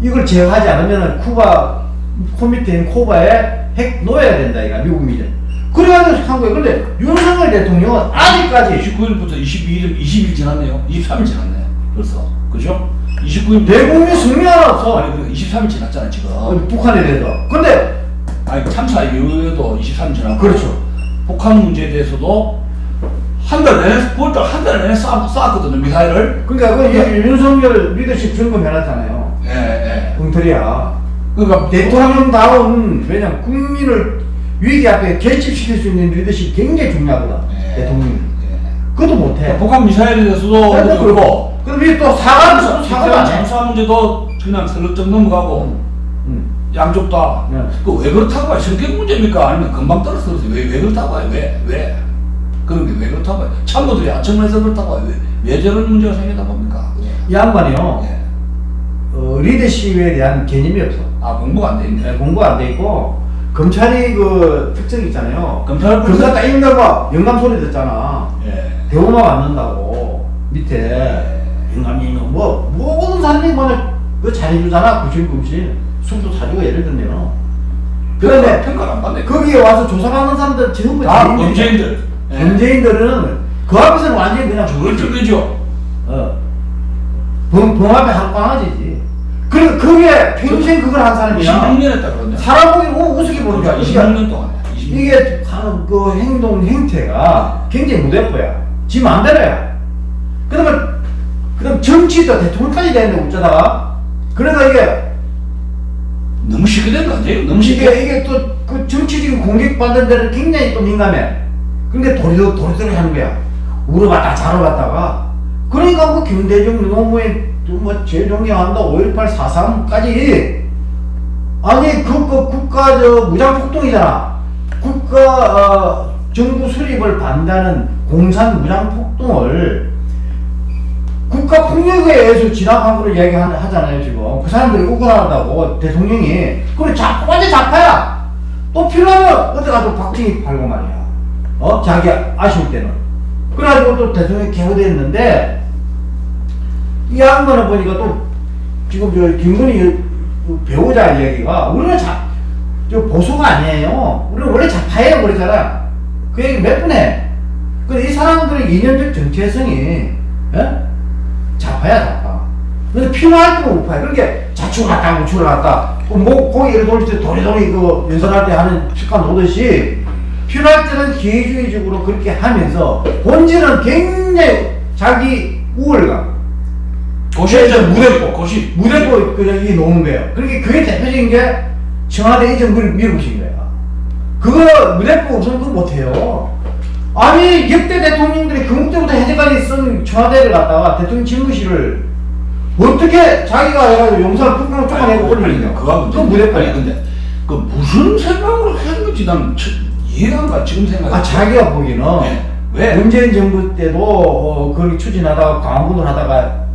이걸 제거하지 않으면 쿠바 코미테인 쿠바에 핵 놓아야 된다 이가 미국 미전. 그래가지고 한 거예요. 근데 윤석열 대통령은 아직까지 29일부터 22일 20일 지났네요. 23일 지났네. 벌써. 그죠? 29일 대국민 승리하라서 아니 그 23일 지났잖아 지금. 북한에 대해서. 근데 아니 참사 이후에도 23일 지났고. 그렇죠. 북한 문제에 대해서도 한달 내내 9월달 한달 내내 쌓, 쌓았거든요 미사일을. 그러니까 그 윤석열 리더십 점검해놨잖아요. 엉터리야. 그러니까 대통령 다운 왜냐 국민을 위기 앞에 결집시킬 수 있는 리더십 굉장히 중요하거든 예. 대통령이 예. 그것도 못해 북한 미사일에 대해서도 그래도 그렇고 그럼 이게 또 사과도 사과도 북한 안해 잠수함 문제도 그냥 슬쩍 넘어가고 양쪽 다. 네. 그왜 그렇다고 해요? 성격 문제입니까? 아니면 금방 떨어뜨려서 왜, 왜 그렇다고 해요? 왜? 왜? 그런 게 왜 그렇다고 해요? 참모들이 아청해서 그렇다고 해요? 왜, 왜 저런 문제가 생기다 봅니까? 이 양반이요 예. 어, 리더십에 대한 개념이 없어 아, 공부가 안 돼 있네. 네, 공부 안돼 있고 검찰이 그 특징이 있잖아요 검찰 검사 딱거 영감 소리 듣잖아 예. 대우만 받는다고 밑에 영감이 뭐 모든 사람이 뭐그 잘해주잖아 구실구실 술도 사주고 예를 들면 그런데 평가를 안 받네. 거기에 와서 조사하는 사람들 전부 다. 범죄인들. 예. 범죄인들은 그 앞에서는 완전히 그냥 저걸 찔리죠. 어. 범, 범 앞에 한방아지지 그리고 그게 평생 그걸 한 사람이야 26년 했다 그러네. 사람 보기 우- 우습게 보는 거야 그러니까 그러니까 26년 동안. 26년. 이게 하는 그 행동 행태가 굉장히 무대뽀야 지 마음대로야 그러면 그럼 정치도 대통령까지 되는데 어쩌다가 그러니까 이게 너무 쉽게 된거 아니에요? 너무 쉽게. 이게 이게 또 그 정치적인 공격받는 데는 굉장히 또 민감해. 그러니까 도리도 도리도리 하는 거야. 울어봤다 잘어봤다가 그러니까 뭐 김대중 노무현 뭐 재종영한다 5.18 4.3까지. 아니 그, 그 국가 저 무장 폭동이잖아. 국가 어, 정부 수립을 반대하는 공산 무장 폭동을 국가 폭력에 의해서 진압한 걸로 이야기하잖아요 지금. 그 사람들이 억울하다고 대통령이. 그래 자 완전 자파야! 또 필요하면 어디 가서 박정희 팔고 말이야. 어? 자기 아쉬울 때는. 그래가지고 또 대통령이 개호됐는데 이 양반을 보니까 또 지금 저 김건희 그 배우자 이야기가 우리는 자, 저 보수가 아니에요 우리는 원래 자파예요 그러잖아 그 얘기 몇 번 해. 근데 이 사람들의 이념적 정체성이 예? 자파야 자파. 근데 필요할 때만 우파야. 그렇게 좌측으로 갔다 우측으로 갔다. 뭐 고기를 돌릴 때 도리도리 그 연설할 때 하는 습관 오듯이 필요할 때는 기회주의적으로 그렇게 하면서 본질은 굉장히 자기 우월감. 고시죠 무대포. 고시 무대포 그냥 이 놓은 거예요. 그렇게 그게 대표적인 게 청와대 이 정부를 밀어붙인 거예요. 그거 무대포 없으면 그거 못해요. 아니 역대 대통령들이 그 때부터 현재까지 쓴 청와대를 갖다가 대통령 집무실을 어떻게 자기가 해가지고 용산 풍경을 쫓아내고 올리냐. 그거 무대포야. 근데 그 무슨 생각으로 하는 건지 난참 이해가 안 가 지금 생각해 아 자기가 보기에는 네. 왜? 문재인 정부 때도 어, 그걸 추진하다가 광화문을 하다가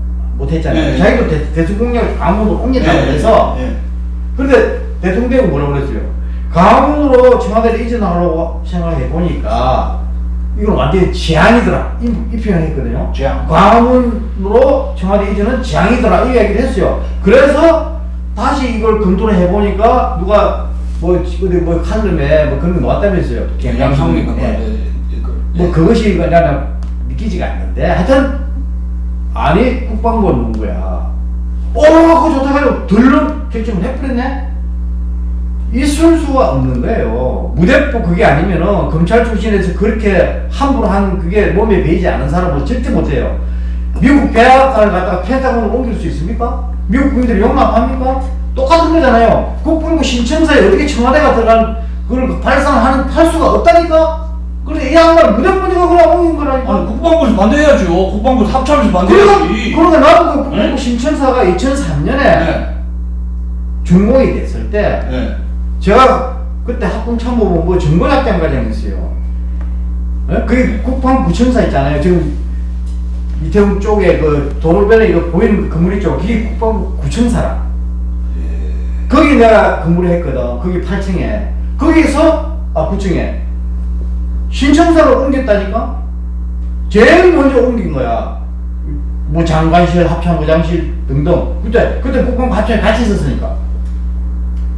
못했잖아요. 네. 자기도 대, 대통령을 광화문으로 옮겼다고 예, 그래서 예. 근데 대통령이 뭐라고 그랬어요? 강원으로 청와대를 이전하려고 생각해 보니까 이건 완전히 재앙이더라 이, 이 표현을 했거든요. 재앙. 광화문으로 청와대 이전은 재앙이더라 이 얘기를 했어요. 그래서 다시 이걸 검토를 해보니까 누가 뭐 어디 뭐 칼럼에 뭐 그런 거 나왔다면서요. 그 예. 뭐 그것이 나는 믿기지가 않는데 하여튼 아니 국방부가 누군 거야? 어 그거 좋다 해가지고 들른 결정을 해버렸네. 있을 수가 없는 거예요. 무대포 그게 아니면은 검찰 출신에서 그렇게 함부로 한 그게 몸에 배이지 않은 사람은 절대 못해요. 미국 백악관을 갖다가 펜타곤으로 옮길 수 있습니까? 미국 국민들이 용납합니까? 똑같은 거잖아요. 국방부 신청서에 어떻게 청와대가 들어간 그걸 발상하는 할 수가 없다니까 그래 이 양반 무대포니까 그냥 옮긴 거라니까 아니 국방부에서 반대해야죠 국방부 합참에서 그러니까, 반대해야지 그러니까 나도 그 국방부 네? 신청사가 2003년에 네. 준공이 됐을 때 네. 제가 그때 합동참모본부 정보작전과장이었어요. 예? 그게 국방부청사 있잖아요. 지금 이태원 쪽에 그 도로변에 이거 보이는 그 건물 있죠. 그게 국방부 구청사라. 거기 내가 근무를 했거든. 거기 8층에. 거기서 아 9층에 신청사로 옮겼다니까. 제일 먼저 옮긴 거야. 뭐 장관실, 합참부장실 등등. 그때 그때 국방부 합참에 같이 있었으니까.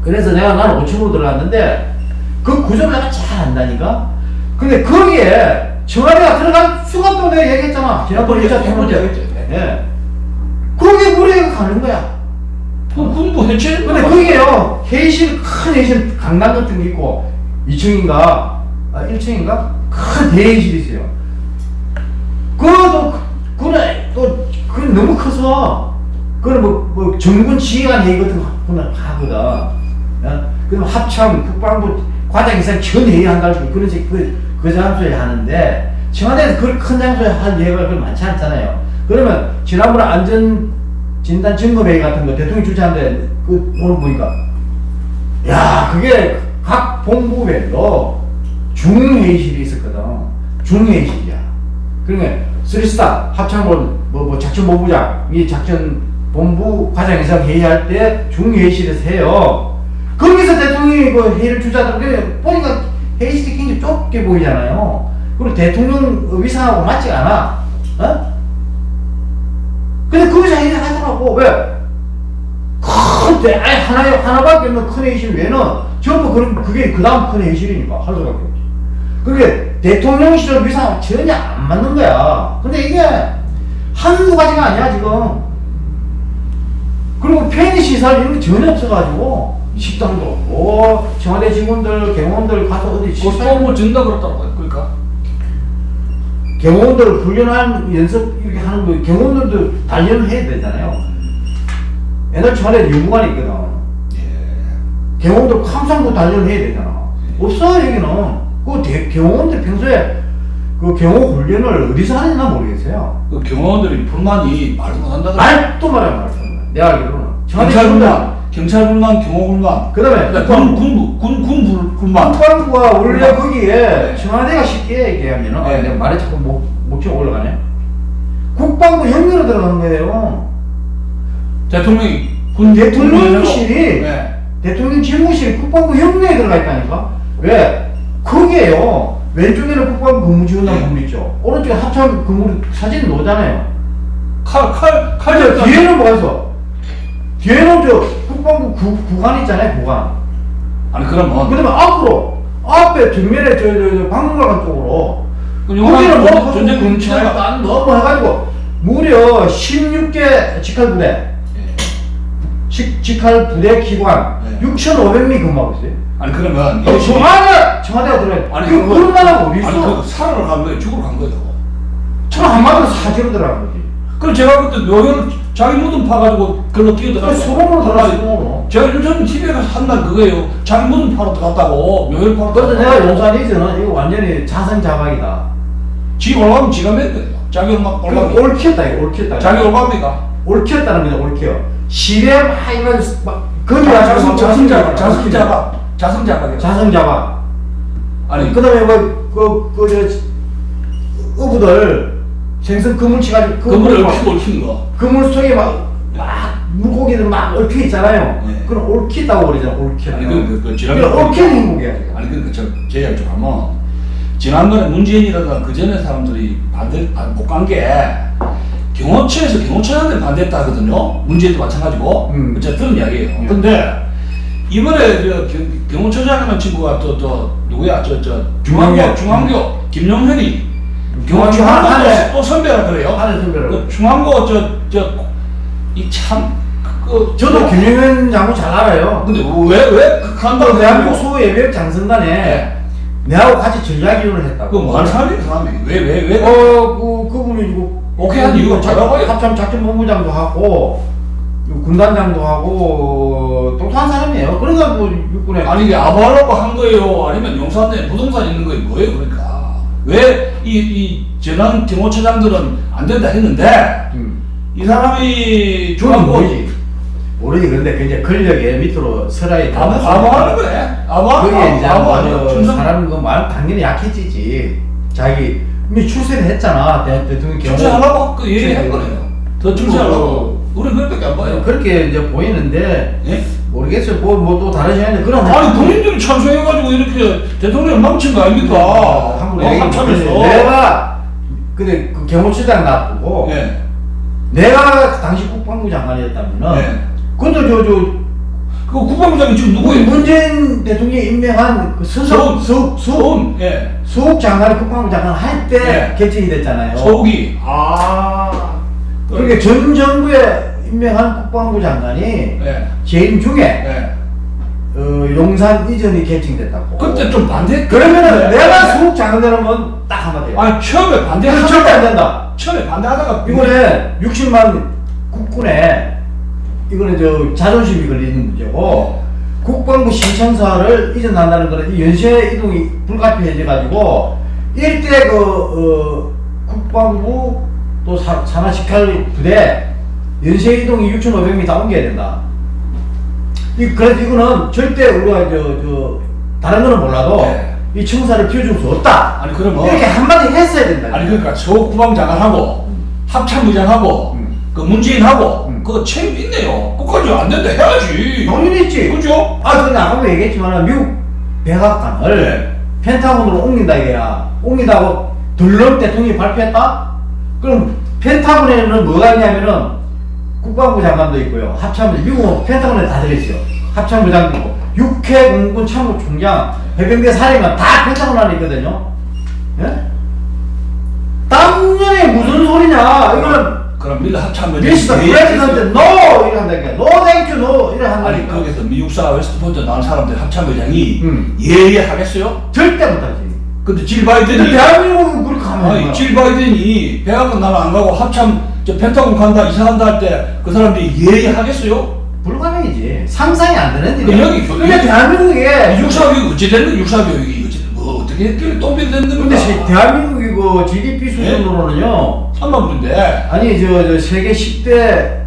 그래서 내가 나는 5층으로 들어갔는데 그 구조를 내가 잘 안다니까. 근데 거기에 청와대가 들어갈 수가 없다고 내가 얘기했잖아. 지난번에. 적 있죠. 예. 거기에 무리가 가는 거야. 그 군부 해체 근데 거기에요 회의실 큰 회의실 강당 같은 게 있고 2층인가 아 1층인가 큰 대회의실이 있어요. 그것도 그- 그래 또 그건 너무 커서 그건 뭐, 뭐 정군 지휘관 회의 같은 거 그건 하거든. 어? 그럼 합참 국방부 과장 이상 전 회의 한다고 그런 식 그, 그 장소에 하는데 청와대에서 그런 큰 장소에 할 예가 그 많지 않잖아요. 그러면 지난번에 안전 진단 점검회의 같은 거 대통령 주최하는데 그 오늘 보니까 야 그게 각 본부별로 중회의실이 있었거든. 중회의실이야. 그러니까 쓰리스타 합참본 뭐, 뭐 작전 본부장 이 작전 본부 과장에서 회의할 때 중회의실에서 해요. 거기서 대통령이 그 회의를 그래 보니까 회의실이 굉장히 좁게 보이잖아요. 그리고 대통령 위상하고 맞지 않아. 어? 근데 거기서 회의를 하더라고. 왜? 큰 대, 아니 하나 하나밖에 없는 큰 회의실 외에는 전부 그런 그게 그 다음 큰 회의실이니까 없지. 그게 대통령실을 위상 전혀 안 맞는 거야. 근데 이게 한두 가지가 아니야 지금. 그리고 편의 시설 이런 게 전혀 없어가지고 식당도 없고 청와대 직원들 경호원들 가서 어디 국방부 준다 그랬더라고요 그러니까 경호원들 훈련한 연습 이렇게 하는 거 경호원들도 단련을 해야 되잖아요. 옛날 청와대 연구관이 있거든. 예. 경호원들 감상도 단련을 해야 되잖아. 없어 여기는. 그 대, 경호원들 평소에 그 경호 훈련을 어디서 하는지 난 모르겠어요. 그 경호원들이 불만이 말도 못한다 말도 말이야 말도. 내가 알기로는 청와대 경찰 직원들 불만 경찰 불만 경호 불만 그다음에 그다음에 군 군부 군군 불만 국방부가 원래 불만. 거기에 네. 청와대가 쉽게 얘기하면은 네. 아, 내가 말에 자꾸 목 목청 올라가네. 국방부 협력으로 들어간 거예요. 대통령이 군 대통령실이 네. 대통령 집무실이 국방부 협력에 들어가 있다니까? 왜? 거기에요. 왼쪽에는 국방부 근무지원단 네. 건물 있죠. 오른쪽에 합참 건물 사진 놓잖아요. 칼 칼 칼 근데 뒤에는 뭐가 있어? 뒤에는 저 국방부 구, 구간 있잖아요, 구간. 아니 그러면 그 다음에 앞으로, 앞에 뒷면에 저, 저, 저 방문관 쪽으로. 그 거기는 뭐, 전쟁 딱 너무 해가지고, 무려 16개 직할 부대, 예. 직, 직할 부대 기관 네. 6,500명이 근무하고 있어요. 아니 그러면 어, 청와대, 청와대가 들어가. 아니 그, 그런 나라가 어디 아니 있어? 그 살아러 간 거예요 죽으러 간 거예요 저 한 마디로 사지로 들어간 거지. 그럼 제가 그때 묘혈 자기 무덤 파가지고 글로 뛰어들어가서 소금으로 들어갔어, 소금으로. 제가 요즘 TV에 가서 한날 그거예요 자기 무덤 파러 들어갔다고 묘혈 파러 그래서. 내가 용산 이즈는 이거 완전히 자성자박이다. 지 올라가면 지가 맨 거예요 자기 올라 그 올라가면 옳겠다, 이거 옳겠다. 자기 올라갑니까 옳겠다는 거죠, 옳게요. 시대 막 이런 막 금이 자성 자성자박 자성자박 자성자박이요 자성자박. 아니 그다음에 뭐 그 그 저 어부들 생선 그물 치가지고 그물을 막- 얽히고 얽힌 거 그물 속에 막, 막 물고기들 막 얽혀 있잖아요. 네. 그럼 옳겠다고 그러잖아, 옳게. 아니 그, 그, 그 지난번에 그러니까 옳게는 행복이야. 아니 그러니까 저제 이야기 좀 하면 지난번에 문재인이라든가 그 전에 사람들이 반대 못간 게 경호처에서 경호처장들 반대했다 하거든요 문재인도 마찬가지고 음. 제가 들은 이야기예요 음. 근데 이번에 저 경, 경호처장이라는 친구가 또 또 누구야 저 저 중앙교 김용현. 중앙교 김용현이 중앙교 한 한해- 또 선배라 그래요 하늘 선배로. 그 중앙고 저저 이 참 그 저도 김영현 장군 잘 알아요. 근데 왜 왜 극한다고 그 대한민국 소예비역 장성단에 네. 내하고 같이 전략이론을 했다고. 그뭐 하는 사람이 그 사람이 왜 왜 왜? 어, 그, 그분이 이거. 오케이 한 이유가? 합참 작전본부장도 하고, 군단장도 하고, 똑똑한 사람이에요. 그러니까 뭐 육군에. 아니 이게 아부하려고 한 거예요? 아니면 용산에 부동산 있는 거예요? 뭐예요 그러니까? 왜 이 이 전환 경호처장들은 안 된다 했는데 음. 이 사람이 저는 중앙고 모르지. 모르지. 그런데 그 이제 권력의 밑으로 아부 아부하는 거네? 아부하는 그게 이제 아부하는 사람 그 말 당연히 약해지지. 자기 이미 출세를 했잖아. 대, 대통령 경호. 출세하려고 그 얘기한 거네요. 더 출세하려고 우리 그렇게밖에 안 봐요. 그렇게 이제 보이는데 예? 모르겠어요. 뭐 뭐 또 다른 시간인데 그런 아니 본인들이 찬성해가지고 이렇게 대통령 망친 거 아닙니까? 한국 어, 합참에서. 내가 근데 그 경호처장 놔두고 예. 내가 당시 국방부 장관이었다면은 예. 그것도 저저 그 국방부장이 지금 누구예요? 문재인 대통령이 임명한 그 서욱. 서욱 서욱 서욱. 예. 수욱 장관이 국방부 장관 할때 네. 개최이 됐잖아요. 서욱이. 아. 그러니까 전 정부에 임명한 국방부 장관이 예. 재임 중에 예. 어, 용산 이전이 개칭됐다고. 그때 좀 반대. 그러면은 내가 수욱 장관 되는 건 딱 한마디야. 아니 처음에 반대하다가 절대 안 된다. 처음에 반대하다가 이번에 60만 국군에 이거는 저 자존심이 걸리는 문제고 국방부 신청서를 이전한다는 거는 이 연쇄 이동이 불가피해져 가지고 일대 그 어, 국방부 또 사- 산하직할 부대 연쇄 이동이 6,500명 다 옮겨야 된다. 이 그래서 이거는 절대 우리가 저 저 다른 거는 몰라도 네. 이 청사를 피워줄 수 없다. 아니 그러면 이렇게 한마디 했어야 된다. 아니 그러니까 서욱 국방장관하고 합참의장하고 음. 그 문재인하고 음. 그거 책임 있네요. 끝까지 안 된다 해야지. 당연히 있지. 그죠? 아, 근데 아까도 얘기했지만 미국 백악관을 네. 펜타곤으로 옮긴다 이게야. 옮긴다고 들럼 대통령이 발표했다? 그럼 펜타곤에는 뭐가 있냐면은 국방부 장관도 있고요. 합참부 미국은 펜타곤에 다 들어있어요. 합참부장도 있고 육해 공군 참모 총장 해병대 사령관 다 펜타곤 안에 있거든요. 예? 당연히 무슨 소리냐? 이거는 그럼 밀 합참의장. 미스터 프레지던트 노 이래 한다니까. 노 땡큐 노 이래 아니 한다니까. 거기서 미국사 웨스트포인트 나온 사람들 합참의장이 음. 예의하겠어요? 절대 못하지. 근데 질 바이든이 하면 아니 뭐야? 질 바이든이 백악관 나는 안 가고 합참 저 펜타곤 간다 이사간다 할 때 그 사람들이 예의하겠어요? 불가능이지. 상상이 안 되는 일이야. 여기 근데 여기- 대한민국에 육사 교육 어찌 됐는 육사 교육이 어찌 뭐 어떻게 했길래 똥배 됐는 근데 시- 겁니까? 대한민국이 그 GDP 수준으로는요. 한마디인데 아니 저, 저 세계 10대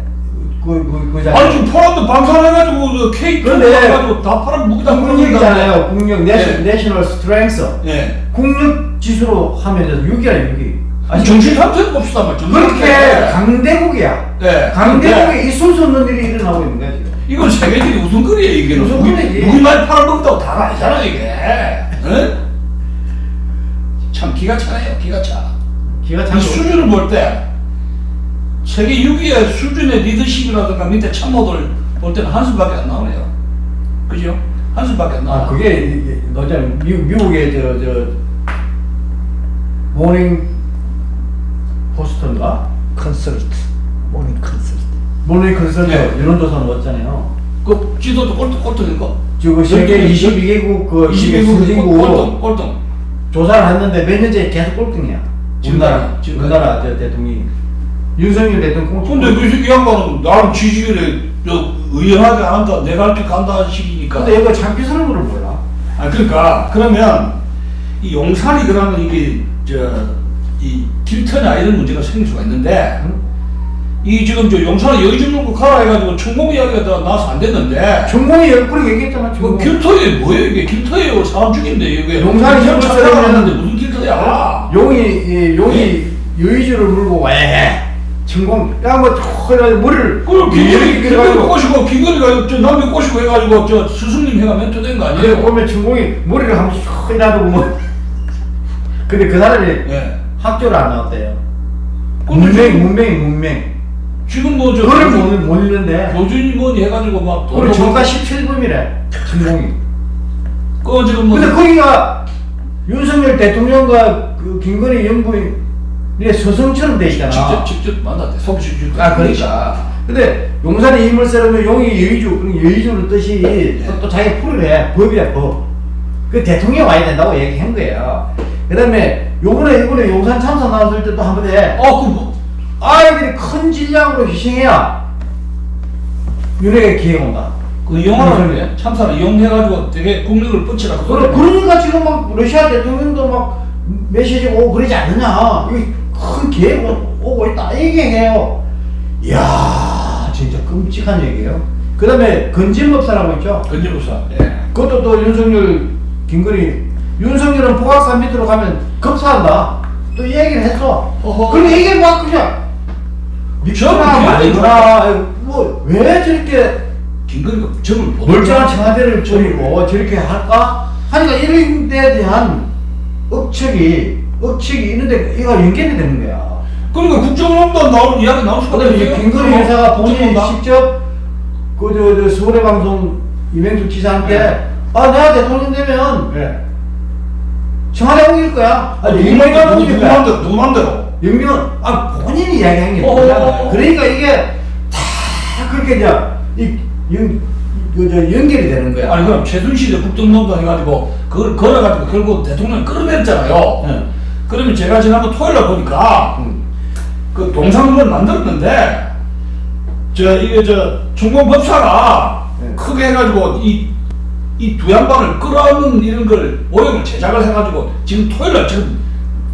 그, 그, 그, 아니 지금 폴란드도 방산해가지고 그 K2 해가지고 다 팔아 무기다 국력이잖아요. 국력, 네. Natio-, national strength. 예. 국력 지수로 하면 6이야 6이. 아니 정신 상태 봅시다 말 그렇게 강대국이야. 네. 강대국에 있을 수 없는 일이 일어나고 있는 거야 지금. 이건 세계적인 웃음거리야 이게 웃음거리지. 무기 말 팔아먹다고 다 알잖아 이게 응? 참 기가 차네요 기가 차 기가 찬 수준을 볼때 세계 6위의 수준의 리더십이라든가 밑에 참모들 볼 때는 한숨밖에 안 나오네요. 그죠? 한숨밖에 안 나와. 아 그게 너저 미국의 저 저 Morning Post인가? Consult Morning Consult Morning Consult 네. 여론조사 넣었잖아요. 그 지도도 꼴등 꼴등인가? 지금 세계 여기 22개국 그 22국 선진국 꼴등 꼴등. 조사를 했는데 몇 년째 계속 꼴등이야. 우리나라. 우리나라 저 대통령이 윤석열 대통령. 근데 그 새끼 양반은 나름 지지율에 저 의연하게 안 한다. 내가 할게 간다 식이니까. 근데 이거 참기 서는 거를 몰라. 아 그러니까 그러면 이 용산이 그러면 이게 저이 길터냐 이런 문제가 생길 수가 있는데 응? 이 지금 저 용산에 좀 놓고 가라 해가지고 천공 이야기가 다 나와서 안 됐는데 전공이 열뿌리 얘기했잖아. 그 전공. 길터에 뭐예요 이게 길터예요 사람 죽인데 이게 용산이 전좀 찾아가 쓰려면- 왔는데 무슨 길터야 용이 이, 용이 여의주를 물고 왜 전공 야뭐 머리를 이렇게 김건희 해가지고 꼬시고 김건희가 저 남편 꼬시고 해가지고 저 스승님 해가 멘토된 거 그래 아니에요? 보면 전공이 머리를 한번 슉 해놔두고 뭐 근데 그 사람이 예. 학교를 안 나왔대요. 문맹 문맹이 문맹. 지금 뭐저 그걸 못, 못 읽는데 교준이 뭐니 해가지고 막 우리 정가 17범이래 전공이. 그 지금 뭐 근데 거기가 윤석열 대통령과 그 김건희 연구인 의 서성처럼 돼 있잖아. 직접 직접 만났대 속시주 아, 그러니까. 근데 용산에 쓰려면 용이 여의주, 그럼 여의주는 뜻이 또, 또 자기가 풀을 해. 법이야, 법. 그 대통령 와야 된다고 얘기한 거예요. 그 다음에 요번에, 이번에 용산 참사 나왔을 때도 한번 해. 어그 아이들이 큰 질량으로 희생해야 윤회가 기회가 온다. 그 영화를 참사를 이용해가지고 되게 국력을 뻗치라 그. 그러니까 지금 막 러시아 대통령도 막 메시지 오고 그러지 않느냐. 큰 기회가 오고 있다. 얘기해요. 이야, 진짜 끔찍한 얘기예요. 그 다음에 건진법사라고 있죠. 건재부사. 예. 그것도 또 윤석열, 김건희. 윤석열은 포각산 밑으로 가면 급사한다. 또이 얘기를 했어. 어허. 그럼 이게 막 그냥 저는 말이구나. 뭐왜 저렇게 김건희가 점을 못 멀쩡한 청와대를 버리고 저렇게 할까? 하니까 이런 데에 대한 억측이, 억측이 있는데 이거 연결이 되는 거야. 그러니까 국정농단 나오는 이야기 나올 수가 이제 김건희 본인이 국정농단. 직접 그저 저 서울의 방송 이명수 지사한테 네. 아 내가 대통령 되면 예. 청와대 옮길 거야. 아, 윤석열 맘대로 옮길 누구 거야. 누구 맘대로. 윤명은 아 본인이 이야기한 게. 뭐야? 그러니까 이게 다 그렇게 이제 이연그저 연결이 되는 거야. 아니 그럼 최순실이 국정농단 해가지고 그걸 걸어가지고 결국 대통령 끌어냈잖아요. 네. 그러면 제가 지난번 토요일날 보니까 음. 그 동상을 만들었는데 저 이게 저 중공 법사가 네. 크게 해가지고 이 이 두 양반을 끌어안는 이런 걸 모형을 제작을 해가지고 지금 토요일날 지금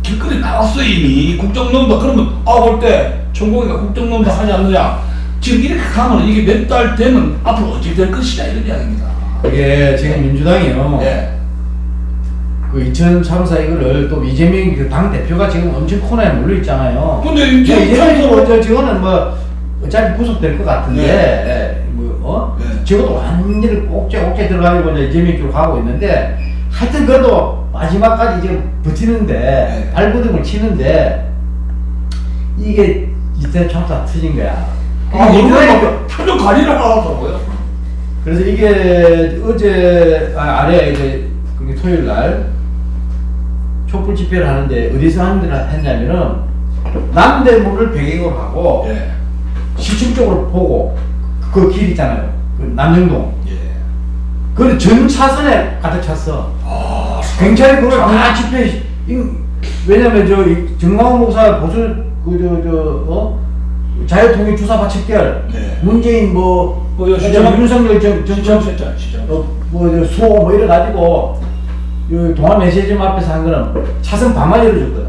길거리 나왔어 이미 국정농단 그러면 아올때 천공이가 국정농단 하지 않느냐 지금 이렇게 가면 이게 몇 달 되면 앞으로 어찌 될 것이냐 이런 이야기입니다. 이게 지금 민주당이요. 예. 그 인천 참사 이거를 또 이재명 그 당 대표가 지금 엄청 코너에 몰려 있잖아요. 근데 이제 이제 이재명 뭐, 저 저거는 뭐 어차피 구속될 것 같은데 네. 뭐 어? 네. 저것도 완전히 옥죄 옥죄 들어가지고 이제 이재명 쪽으로 가고 있는데 하여튼 그래도 마지막까지 이제 버티는데 네. 발버둥을 치는데 이게 이태 참사 터진 거야. 아, 민주당이 이거 표정 관리를 하더라고요. 그래서 이게 어제 아, 아래 이제 토요일 날 촛불 집회를 하는데 어디서 했냐면은 남대문을 배경으로 하고 예. 시청 쪽으로 보고 그 길 있잖아요. 그 남영동. 예. 그걸 전 차선에 가득 찼어. 아, 경찰이 그걸 다 집회. 이- 왜냐면 저이 정광훈 목사 보수 그저저 어? 자유통일 주사파 척결 네. 문재인 뭐 뭐, 시장- 윤석열 정, 정, 시장 시장. 어, 뭐, 수호 뭐 이래 가지고, 이 동안 메시지점 앞에서 한 거는 차선 반만 열어줬거든.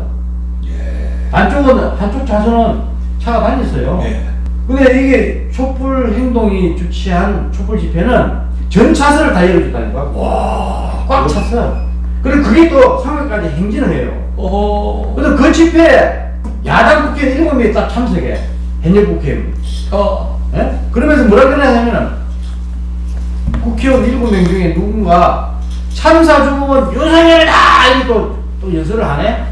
예. 한쪽은, 한쪽 차선은 차가 다녔어요. 예. 근데 이게 촛불 행동이 주최한 촛불 집회는 전 차선을 다 열어줬다는 거야. 와. 꽉 찼어. 그리고 그게 또 3월까지 행진을 해요. 어허. 근데 그 집회에 야당 국회의원 7명이 딱 참석해. 현역 국회의원. 어. 예? 그러면서 뭐라 그러냐면은 국회의원 일곱 명 중에 누군가 참사 죽음은 윤석열이다! 또, 또 연설을 하네?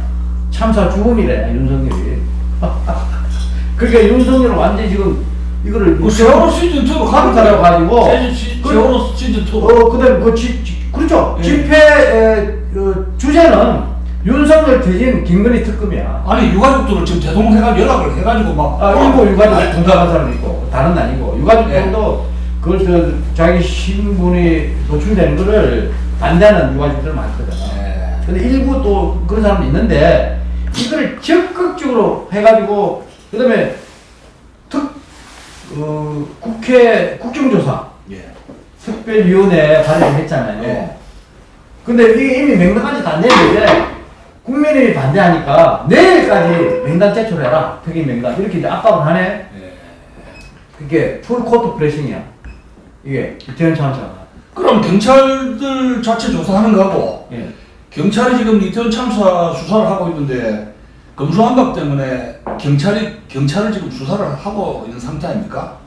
참사 죽음이래, 윤석열이. 그러니까 윤석열은 완전히 지금 이거를 그 세월호 시즌 2로 카르타라고 가지고 시, 그- 세월호 시즌 2. 어, 그 다음에 그 지, 지- 그렇죠. 예. 집회 에, 어, 주제는 윤석열 퇴진 김건희 특검이야. 아니 유가족들은 지금 대동해가지고 연락을 해가지고 막 아, 일부 유가족 아니, 동감한 사람도 있고 다른 아니고 유가족들도 그걸 저 자기 신분이 노출되는 거를 반대하는 유가족들 많거든. 예. 근데 일부 또 그런 사람도 있는데 이걸 적극적으로 해가지고 그다음에 특 어, 국회 국정조사 예. 특별위원회 발의했잖아요. 예. 근데 이게 이미 명단까지 다 냈는데 국민이 반대하니까 내일까지 명단 제출해라 특임 명단 이렇게 이제 압박을 하네. 예. 그게 full court pressing이야. 이게 이태원 참사. 그럼 경찰들 자체 조사하는 거하고 예. 경찰이 지금 이태원 참사 수사를 하고 있는데 검수완박 때문에 경찰이 경찰을 지금 수사를 하고 있는 상태 아닙니까?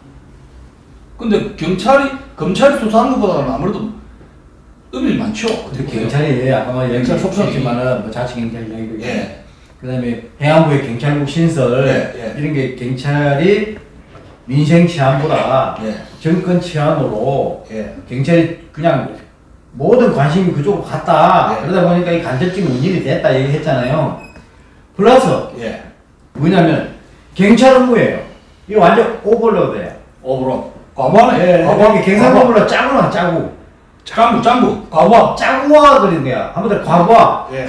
근데 경찰이 검찰이 수사하는 것보다는 아무래도 의미 많죠. 경찰이 아까 뭐 경찰 속성이- 얘기했지만은 뭐 자치 경찰 있고 예. 그다음에 해안부의 경찰국 신설 예, 예. 이런 게 경찰이 민생 치안보다 예. 정권 치안으로 예. 경찰이 그냥 모든 관심이 그쪽으로 갔다 예. 그러다 보니까 이 간접적인 운일이 됐다 얘기했잖아요 플러스 예. 뭐냐면 경찰 업무예요 이거 완전 오버로드예요 오브로 과부하네. 예, 과부하. 이게 경상법으로 짜고나 짜고 짱구 짱구 과부하. 짜고와 그린 거야 아무튼 과부하 예.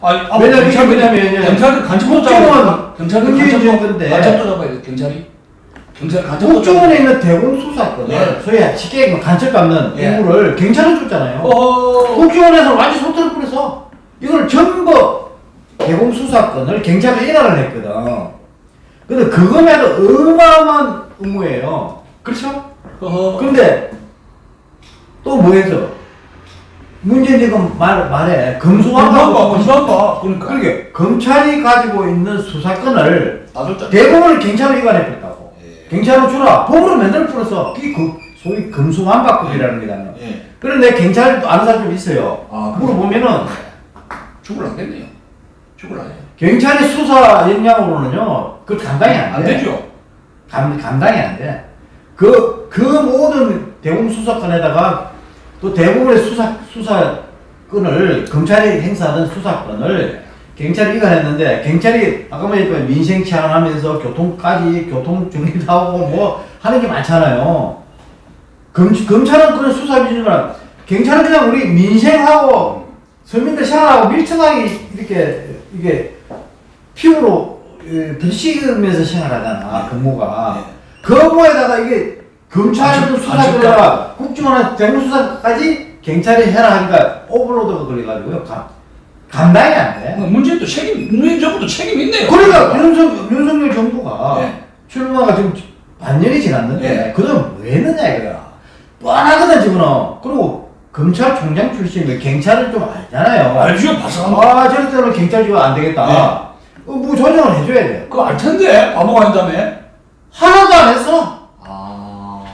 아니, 아, 왜냐면 경찰- 잡아야 경찰들 문재인 간첩도 정부인데 간첩도 잡아야 돼. 경찰이 경찰 간첩도 국정원에 있는 대공 수사권을 예. 소위 쉽게 얘기하면 간첩 받는 예. 임무를 경찰은 줬잖아요 어. 국정원에서 완전 소태를 뿌려서 이걸 전부 대공 수사권을 경찰에 인하를 했거든. 근데 그거에도 어마어마한 의무예요. 그렇죠? 어허. 근데 또 뭐 해서 문재인 지금 말, 말해 검수한박 검수한박 그러니까 그러게 검찰이 가지고 있는 수사권을 짜. 대부분을 경찰로 이관해 버렸다고. 예. 경찰로 주라. 법으로 만들어 풀어서 그게 그 소위 검수완박법이라는 게잖아요. 예. 그런데 경찰도 아는 사람 좀 있어요. 아, 물어보면은 죽을라겠네요. 죽을라네. 경찰의 수사 역량으로는요, 그 감당이 안 돼. 안 되죠. 감, 감당이 안 돼. 그, 그 모든 대공 수사권에다가 또 대부분의 수사, 수사권을, 검찰이 행사하던 수사권을 경찰이 이관했는데, 경찰이 아까 말했지만 그 민생 치안하면서 교통까지, 교통 정리도 하고 뭐 하는 게 많잖아요. 검, 검찰은 그런 수사비지만, 경찰은 그냥 우리 민생하고 서민들 생활하고 밀접하게 이렇게, 이게 피부로 예, 부딪히면서 생활하잖아 근무가. 그 업무에다가 이게 검찰도 간첩- 수사권이라. 국정원의 대공수사까지 경찰이 해라 하니까 오버로드가 걸려가지고요 감, 감당이 안 돼 문재인도 책임, 문재인 정부도 책임 있네요. 그러니까 윤석, 윤석열 정부가 예. 출마가 지금 반년이 지났는데 예. 그동안 뭐 했느냐 이거야 뻔하거든 지금은 그리고 검찰총장 출신이 경찰을 좀 알잖아요 알죠, 바삭한 거. 아 저럴 때는 경찰지가 안 되겠다 네. 어, 뭐 조정을 해줘야 돼 그거 알 텐데 바보가 아니다며. 하나도 안 했어. 아.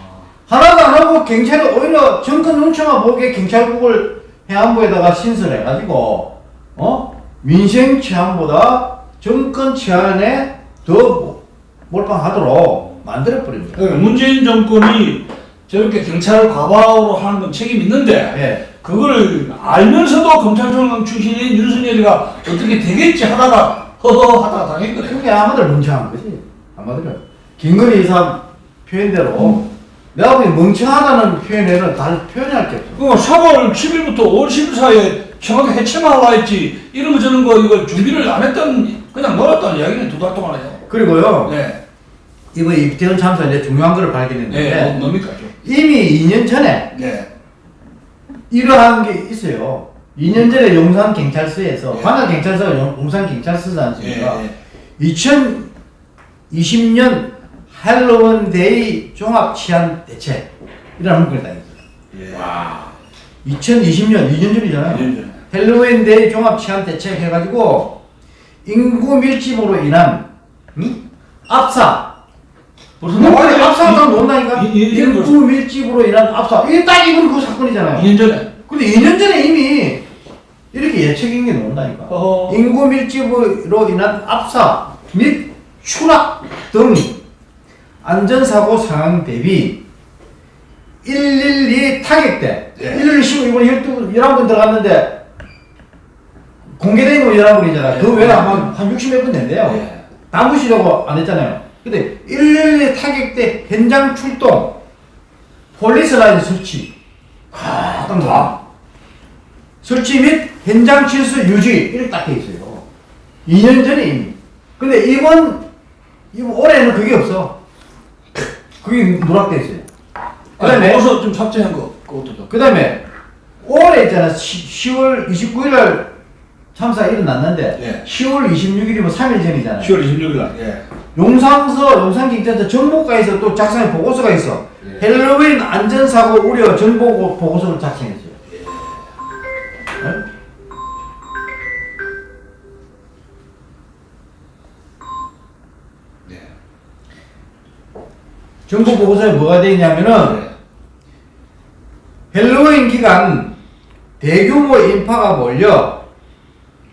하나도 안 하고 경찰이 오히려 정권 눈치만 보게 경찰국을 해안부에다가 신설해가지고 어 민생 치안보다 정권 치안에 더 몰빵하도록 만들어버립니다. 그러니까 문재인 정권이 저렇게 경찰을 과방으로 하는 건 책임 있는데 예. 그거를 알면서도 검찰총장 출신인 윤석열이가 어떻게 되겠지 하다가 허허 하다가 당했거든. 그게 아마들 멍청한 거지. 아마들은 김건희 이사 표현대로 내가 보기 멍청하다는 표현에는 다른 표현할 게 없어. 그 3월 10일부터 5월 10일 사이에 청와대 해체만 하려 했지 이런 거 저런 거 이걸 준비를 안 했던 그냥 놀았다는 이야기는 두 달 동안 해요. 그리고요 네. 이번 이태원 참사 이제 중요한 걸 발견했는데 네. 뭐, 뭡니까 좀. 이미 2년 전에 네. 이러한 게 있어요. 2년 전에 용산 경찰서에서 예. 관할 경찰서가 용- 용산 경찰서지 않습니까? 예, 2020년 할로윈 데이 종합 치안 대책 이라는 문구를 딱 있어요. 예. 와. 2020년 2년 전이잖아요. 2년 전에. 헬로윈 데이 종합 치안 대책 해가지고 인구 밀집으로 인한 응? 압사 무슨 문구에 압사가 논다니까 인구 밀집으로 인한 압사 이게 딱 이건 그 사건이잖아요. 2년 전에. 근데 2년 전에 이미 이렇게 예측인 게 나온다니까. 어허. 인구 밀집으로 인한 압사 및 추락 등 안전사고 상황 대비 112 타격대 예. 112 이번에 12, 11번 들어갔는데 공개된 거 열한 분이잖아. 예. 그 외에 아마 한 60몇 분 된대요. 예. 남부시라고 안 했잖아요. 근데 112 타격대 현장 출동, 폴리스 라인 설치, 가끔 다 설치 및 현장 질서 유지 이렇게 딱 돼 있어요. 2년 전에 이미. 근데 이번 이번 올해는 그게 없어. 그게 누락돼 있어요. 그 다음에 거기서 좀 삭제한 거 그것도 좀. 그 다음에 올해 있잖아 10, 월 29일 날 참사가 일어났는데 예. 10월 26일이면 3일 전이잖아요. 10월 26일 날. 예. 용산서 용산경찰서 정보과에서 또 작성한 보고서가 있어. 예. 헬로윈 안전사고 우려 정보 보고서를 작성했어요. 네? 네. 정보 보고서에 뭐가 되어 있냐면은 네. 헬로윈 기간 대규모 인파가 몰려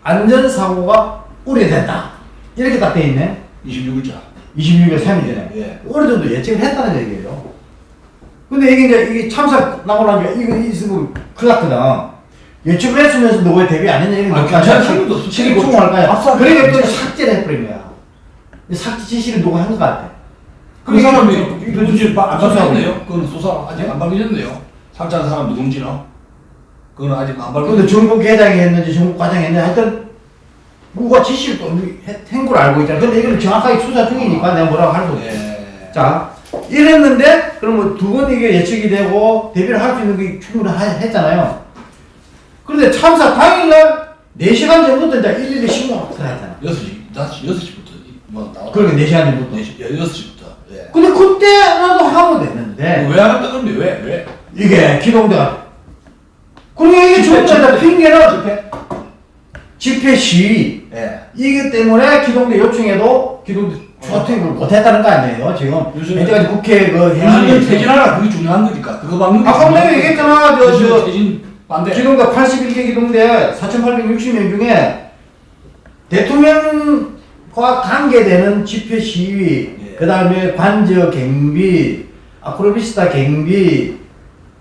안전사고가 우려된다. 이렇게 딱 되어 있네. 26일자. 26일 3일 전에. 예. 어느 정도 예측을 했다는 얘기예요. 근데 이게 이제 이게 참사 나고 나면 이거 있으면 큰일 났거든. 예측을 했으면서 너왜 대비 안 했냐 이런 아, 거 경찰 상관도 없어. 책임충할 거야. 그러니까 또. 삭제를 해버린 거야. 이 삭제 지시를 누가 한 것 같아. 그 사람이 누군지 바- 안 밝혀졌네요. 그건 수사 아직 안 밝혀졌네요. 상처한 사람 누군지는. 그건 아직 안 근데 밝혀졌 정부 계장이 했는지 정부 과장이 했는지 하여튼 누가 지시를 또 했- 한걸 알고 있잖아. 근데 이걸 정확하게 수사 중이니까 내가 뭐라고 할수 없어. 예. 자, 이랬는데, 그러면 두 번 이게 예측이 되고, 대비를 할 수 있는 게 충분히 하- 했잖아요. 그런데 참사 당일날 4시간 전부터 이제 112 신고가 들어갔잖아. 6시, 5시, 6시부터 뭐 나왔다. 그러니까 4시간 전부터. 4시, 예, 6시부터. 예. 근데 그때라도 하면 되는데, 왜 안 했다 그러면 왜? 왜? 이게 기동대가. 그러니까 이게 전부 다 집회. 핑계는 집회? 집회 시위. 예. 이기 때문에 기동대 요청해도 기동대 초투입을 못했다는 거 아니에요, 지금. 요즘에- 현재까지 국회 그 대통령 행위. 퇴진하라 그게 중요한 거니까. 그거 막는 게 아까 내가. 얘기했잖아, 저, 대통령 저, 퇴진 반대. 기동대 81개 기동대 4,860명 중에 대통령과 관계되는 집회 시위, 예. 그 다음에 관저 경비, 아크로비스타 경비,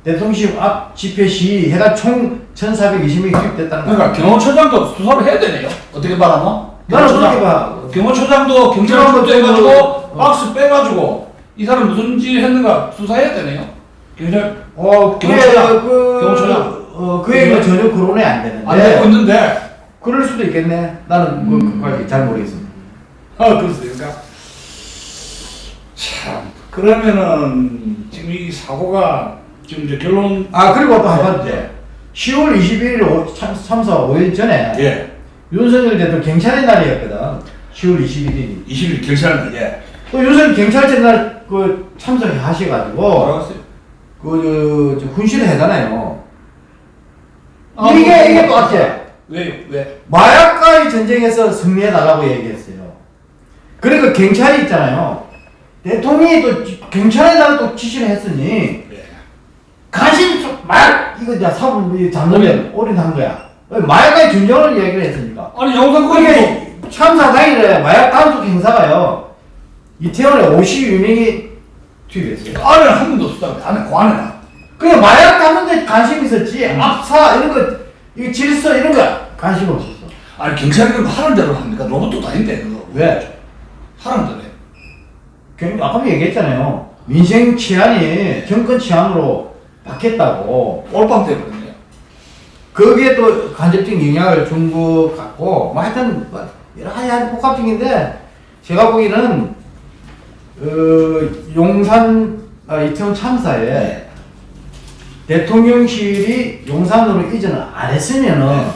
대통령실 앞 집회 시위 해가 총 1,420명이 투입됐다는 거야. 그러니까 경호처장도 수사를 해야 되네요. 어떻게 말하면? 나는. 그렇게 봐. 경호처장도 경찰 출두해가지고 어. 박스 빼가지고 이 사람 무슨 짓 했는가 수사해야 되네요. 경찰 어, 경호처장. 그, 경호처장. 어, 그 얘기가 전혀 거론이 안 되는데. 안 되고 있는데 그럴 수도 있겠네. 나는 그, 그까지 잘 모르겠습니다. 아 그렇습니까? 참 그러면은 지금 이 사고가 지금 이제 결론 아, 그리고 또 한 번. 예. 10월 21일 참, 참사 5일 전에 예. 윤석열 대통령 경찰의 날이었거든. 10월 21일이. 20일 결산을 예. 또 윤석열 경찰제 날그 참석하셔가지고 알았어요. 그 저, 저 훈시를 하잖아요. 아, 이게 뭐, 이게 뭐, 똑같아. 왜 왜? 마약과의 전쟁에서 승리해달라고 얘기했어요. 그리고 경찰이 있잖아요. 대통령이 또 지- 경찰의 날을 또 지시를 했으니 예. 관심 좀 마약 이거 이제 사법 잡으면 올인한 거야. 왜 마약과의 전쟁을 얘기를 했으니까. 아니 영상 그게 그게 참사 당일에 마약 단속 행사가요. 이태원에 52명이 투입했어요. 안에 한 명도 없었다고 안에 관에나. 그냥 마약 잡는데 관심 있었지. 압사 이런 거, 이 질서 이런 거 관심 없었어. 아니 경찰이 그럼 하는 대로 합니까? 로봇도 다닌대 그거. 왜? 하는 대로 해. 그 아까 얘기했잖아요. 민생 치안이 정권 치안으로 바뀌었다고. 올빵 돼버렸네요. 거기에 또 간접적인 영향을 준 것 같고, 뭐 하여튼, 뭐 여러 가지 복합적인데, 제가 보기에는, 어, 용산, 아, 이태원 참사에 네. 대통령실이 용산으로 이전을 안 했으면은, 네.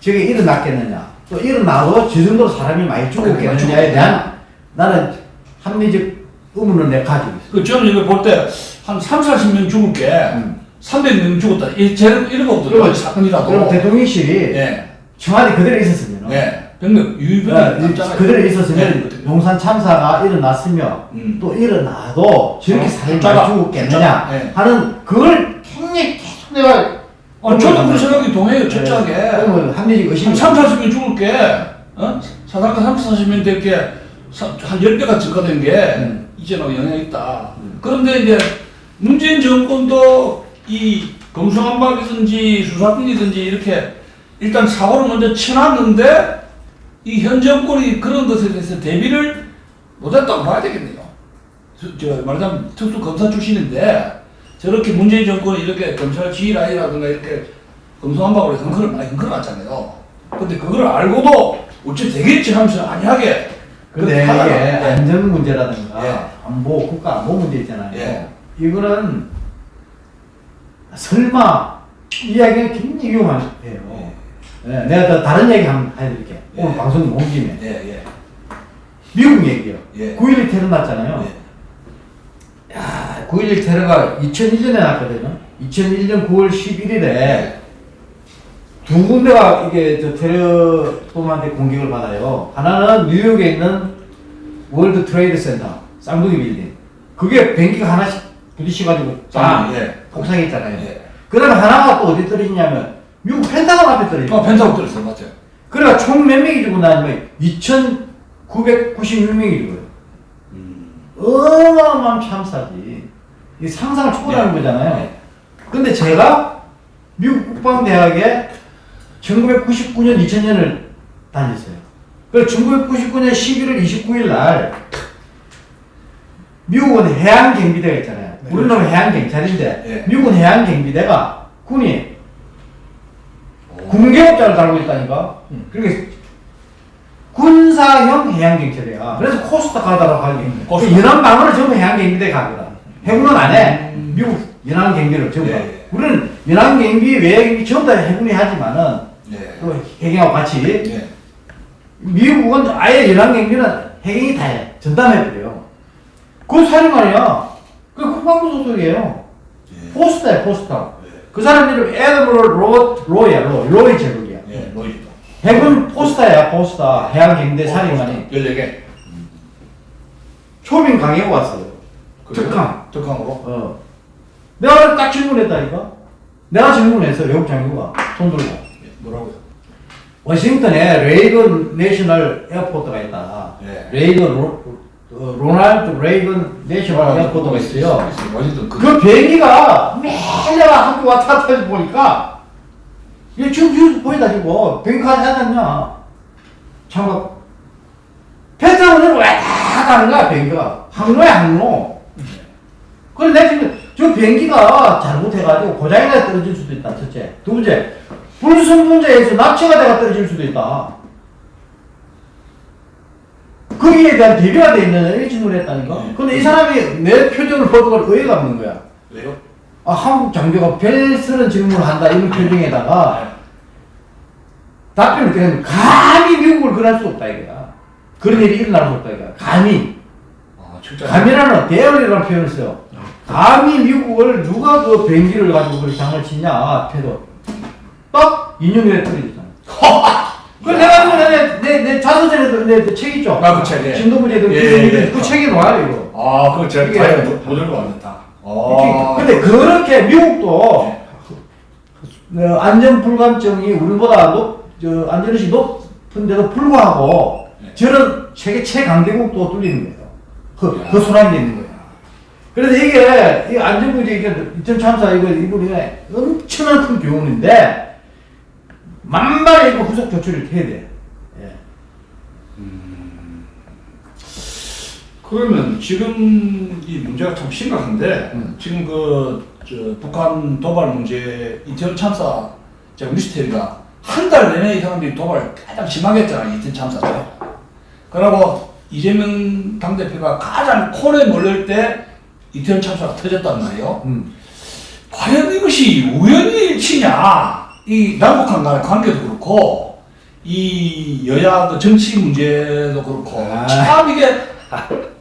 저게 일어났겠느냐. 또 일어나도 저 정도로 사람이 많이 죽었겠느냐에 죽었겠네. 대한 나는 합리적 의문을 내가 가지고 있어. 그 저는 이거 볼때 한 3, 40명 죽을 게 음. 300명 죽었다. 이 쟤는 이런 거거든요. 사건이라도. 그럼 대통령실이 예. 청와대 그대로 있었으면, 예. 100명 유유병 어, 남잖아요. 그대로 있었으면 예. 용산 참사가 일어났으며 음. 또 일어나도 저렇게 어, 사람이 죽었겠느냐 예. 하는 그걸 굉장히 계속 내가 아, 저도 그 생각이 동해요. 철저하게. 그러면 합리적 의심이 한 3, 40명 죽을 게, 어? 사상가 3, 40명 될 게, 사- 한 10배가 증가된 게, 음. 이제는 영향이 있다. 그런데 이제, 문재인 정권도 이 검수한박이든지 수사권이든지 이렇게 일단 사고를 먼저 쳐놨는데 이 현 정권이 그런 것에 대해서 대비를 못했다고 봐야 되겠네요. 저, 저 말하자면 특수 검사 출신인데 저렇게 문재인 정권이 이렇게 검찰 지휘라이라든가 이렇게 검소한박으로 흔들어 많이 흔들어놨잖아요. 근데 그걸 알고도 어찌 되겠지 하면서 안이하게 근데 이게 네. 안전 문제라든가 예. 안보 국가 안보 문제 있잖아요. 예. 이거는 설마 이야기가 굉장히 위험해요. 예, 내가 더 다른 얘기 한번 해드릴게. 예. 오늘 방송 온 김에 예, 예. 미국 얘기요. 예. 9.11 테러 났잖아요. 예. 야, 9.11 테러가 2001년에 났거든요. 2001년 9월 11일에 예. 두 군데가 이게 저 테러범한테 공격을 받아요. 하나는 뉴욕에 있는 월드 트레이드 센터, 쌍둥이 빌딩. 그게 비행기가 하나씩 부딪혀가지고 딱 예. 폭삭했잖아요. 예. 그 다음에 하나가 또 어디 떨어지냐면 미국 펜타곤 앞에 떨어져. 어, 펜타곤 들었어요, 맞아요. 그러니까 총 몇 명이 죽고 나면 2,996명이 죽어요. 음. 어마어마한 참사지. 이 상상을 초월하는 네. 거잖아요. 네. 근데 제가 미국 국방대학에 1999년, 2000년을 다녔어요. 그래서 1999년 11월 29일 날 미국은 해양경비대가 있잖아요. 네. 우리는 해양 경찰인데 네. 미국은 해양 경비대가 군이 군계급자를 달고 있다니까. 음. 그러니까 군사형 해양 경찰이야. 그래서 코스타 가다라고 하기. 음, 그. 연안 방어를 전부 해양 경비대 가거든. 해군은 안 해. 음. 미국 연안 경비를 전부. 예, 다. 예. 우리는 연안 경비, 외경비 전부 다 해군이 하지만은 네. 또 해경하고 같이. 네. 미국은 아예 연안 경비는 해경이 다 해. 전담해 버려요. 그 사람 말이야. 그 국방부 소속이에요. 예. 포스터야, 포스터. 네. 그 사람 이름 에드머럴 로, 로야, 로. 로이 제국이야. 예, 로이도. 해군 포스터야, 포스터. 해양경대 사령관이. 14개. 초빙 강의고 왔어요. 특강. 특강으로. 어. 내가 딱 질문했다니까? 내가 질문했어, 외국 장교가. 손 들고. 예, 뭐라고요? 워싱턴에 레이건 National Airport가 있다. 예. 레이건, 로, 어, 로널드 레이건 National Airport가 있어요. 그, 그 비행기가 매일 내가 학교 왔다 갔다 해서 보니까 이게 지금 뉴스 보이다 지고 비행기 가지 않았냐. 참가 페트로를 왔다 갔다 하는 거야 비행기가? 항로야 항로. 그래 내가 지금 저 비행기가 잘못해가지고 고장이 나 떨어질 수도 있다 첫째. 두 번째 불순분자에서 납치가 돼가 떨어질 수도 있다 거기에 대한 대비가 돼 있는 일진을 했다니까 네. 근데 이 사람이 내 표정을 보고 의의가 없는 거야. 왜요? 아, 한국 장교가 별스런 질문을 한다 이런 표정에다가 답변을 어떻게 하면 감히 미국을 그럴 수 없다 이거야. 그런 일이 일어날 수 없다 이거야. 감히. 아, 진짜. 감이라는 대열이라는 표현을 써요. 감히 미국을 누가 그 비행기를 가지고 그렇게 장을 치냐 태도. 딱 2년 후에 떨어지잖아 그 내가 그 내, 내, 내 자서전에도 내, 내책 있죠 아, 그 책, 예. 진도부제도 예, 예, 예. 그 책에 나와요 이거 아, 그거 제가 다이어 못 들고 왔다. 아. 근데 그렇게 미국도 어, 안전 불감증이 우리보다 높, 저 안전의식이 높은데도 불구하고 네. 저런 세계 최강대국도 뚫리는 거예요. 그, 야. 그 소란이 있는 거예요. 그래서 이게, 이 안전부지, 이게 2003사 이거, 이번에 엄청난 큰 교훈인데, 만만히 이거 후속 조치를 해야 돼. 예. 그러면 지금 이 문제가 참 심각한데 음. 지금 그저 북한 도발 문제 이태원 참사 제가 뉴스테리가 한 달 내내 이 사람들이 도발 가장 심하게 했잖아요 이태원 참사 때. 그러고 이재명 당대표가 가장 콜에 몰릴 때 이태원 참사가 터졌단 말이에요. 음. 과연 이것이 우연의 일치냐? 이 남북한 간의 관계도 그렇고 이 여야 그 정치 문제도 그렇고 아. 참 이게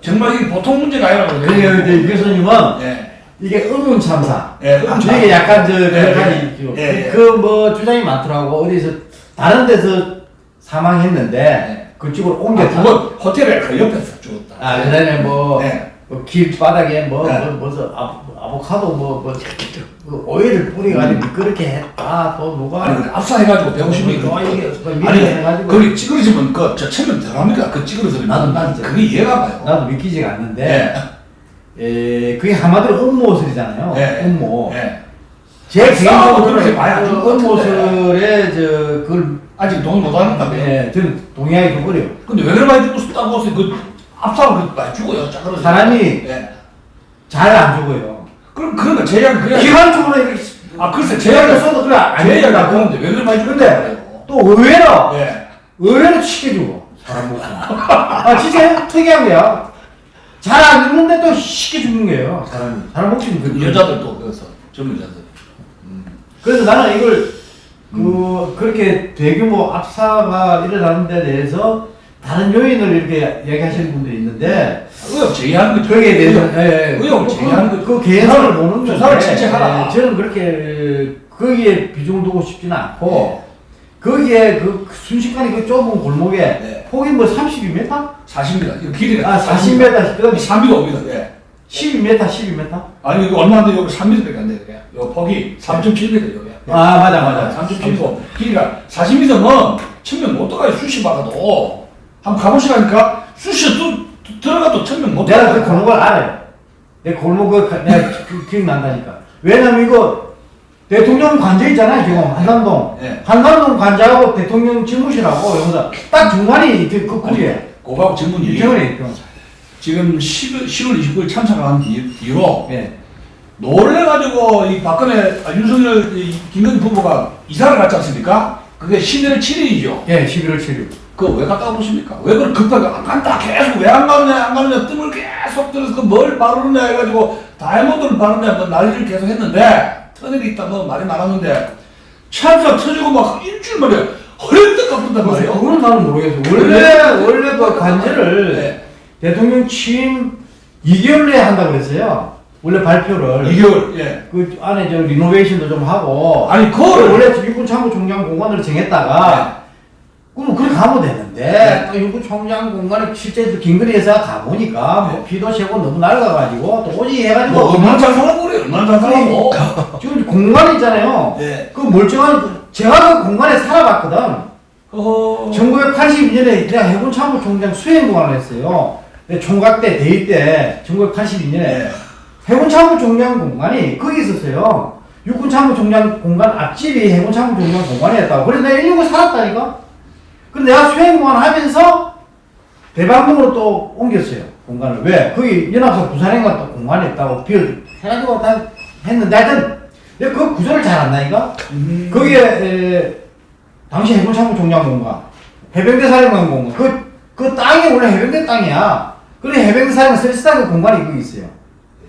정말 이게 보통 문제가 아니라고 그래요, 이제 이 교수님은 예. 이게 의문 참사. 예, 의문 참사. 이게 약간 저 예, 여러 예. 예, 예. 그뭐 주장이 많더라고. 어디서 다른 데서 사망했는데 네. 그쪽으로 아, 옮겼다. 그거 호텔에 그 옆에서 죽었다. 아, 그다음에 뭐, 네. 뭐 길바닥에 뭐, 네. 뭐, 무슨 아, 아보 카도 뭐, 뭐, 그 오일을 뿌려가지고 그렇게 했다. 또 누가. 아니 압사해가지고 150명이 어, 이게 그 아니 해가지고. 거기 찌그러지면 그저 체면 덜합니까? 그 찌그러지면 나도 나도 그게 이해가 가요. 나도 믿기지가 않는데, 예. 에, 그게 한마디로 음모설이잖아요. 예. 음모. 예. 제 개인적으로 그렇게 그것 같은데. 음모설의 저그 동의 못 하는다며. 예, 저는 동의하기 좀 어려요. 근데 왜 그래 많이 죽고 싶다고 해서 그 그 많이 죽어요. 사람이 예. 잘안 죽어요. 그럼 그러니까 제약 그래. 기관적으로 이렇게 아 글쎄 제약을 써도 그래 안 제약을 된다고. 그런데 왜 그래 많이 죽는데? 또 의외로 예. 의외로 쉽게 죽어 사람 목숨. 아 진짜 특이한 거야. 잘 안 죽는데 또 쉽게 죽는 거예요 사람이. 사람 목숨이 그 여자들도 그래서 젊은 여자들. 그래서 나는 이걸 그 그렇게 대규모 압사가 일어나는 데 대해서 다른 요인을 이렇게 얘기하시는 분들이 있는데 의혹 제기하는 거죠. 거기에 대해서 의혹. 예, 의혹을 제기하는 그, 거죠. 그 개인사를 보는 조사를 채택하라. 예, 저는 그렇게 거기에 비중 두고 싶지는 않고 거기에 그 순식간에 그 좁은 골목에 네. 폭이 뭐 32m? 40m. 이거 길이가 아 40m 그 다음에 3m 5m. 예. 12m 12m? 아니 이거 얼마인데 여기 3m밖에 안 돼. 이게. 요 폭이 3.7m 여기. 아 맞아 맞아 3.7고 길이가 40m면 천명 못 들어가요. 수시 박아도 한번 가보시라니까 수시 또 들어가도 천명 못 내가 그. 골목을 알아요. 내 골목을 가- 내가 기- 기억난다니까. 왜냐면 이거 대통령 관저 있잖아요 지금 한남동. 예. 한남동 관저하고 대통령 집무실하고 여기서 딱 중간이 그, 그 거리에. 고박 이태원에 있죠. 지금 10월, 10월 29일 참석한 뒤- 뒤로 예. 놀래가지고 이 박근혜 아, 윤석열 이 김건희 부부가 이사를 갔지 않습니까? 그게 11월 7일이죠. 예, 11월 7일. 그거 왜 갔다 오십니까? 왜 그걸 급하게 안 간다 계속 왜 안 가느냐 안 가느냐 뜸을 계속 들어서 그뭘 바르느냐 해가지고 다이아몬드를 바르느냐 뭐 난리를 계속 했는데 터널이 있다 뭐 말이 많았는데 차가 터지고 막 일주일 만에 허리띠 깎는단 말이에요. 그건 나는 모르겠어. 원래 원래 그 관저를 네. 대통령 취임 2개월 내에 한다고 그랬어요. 원래 발표를. 2개월 예. 그 안에 저 리노베이션도 좀 하고. 아니 그거를 원래 육군 참모총장 공간으로 정했다가 그럼 그렇게 가면 되는데 네. 또 육군 총장 공간에 실제 또 김건희 여사가 가보니까 뭐 피도 새고 너무 낡아가지고 도저히 해가지고 뭐 얼마나 잘 살아보래 얼마나 잘 살아보. 지금 공간 있잖아요. 네. 그 멀쩡한 제가 그 공간에 살아봤거든. 어. 1982년에 내가 해군 참모총장 수행 공간을 했어요. 내 총각 때 대위 때 1982년에 네. 해군 참모총장 공간이 거기 있었어요. 육군 참모총장 공간 앞집이 해군 참모총장 공간이었다고. 그래서 내가 119 살았다니까. 근데 내가 수행 공간 하면서 대방동으로 또 옮겼어요. 공간을. 왜? 거기 연합사 부산행과 또 공간이 있다고 비어 해가지고 다 했는데 하여튼 내가 그 구조를 잘 안다니까. 음. 거기에 에, 당시 해군 참모 총장 공간, 해병대 사령관 공간, 그, 그 땅이 원래 해병대 땅이야. 그래 해병대 사령관 서비스당 그 공간이 거기 있어요.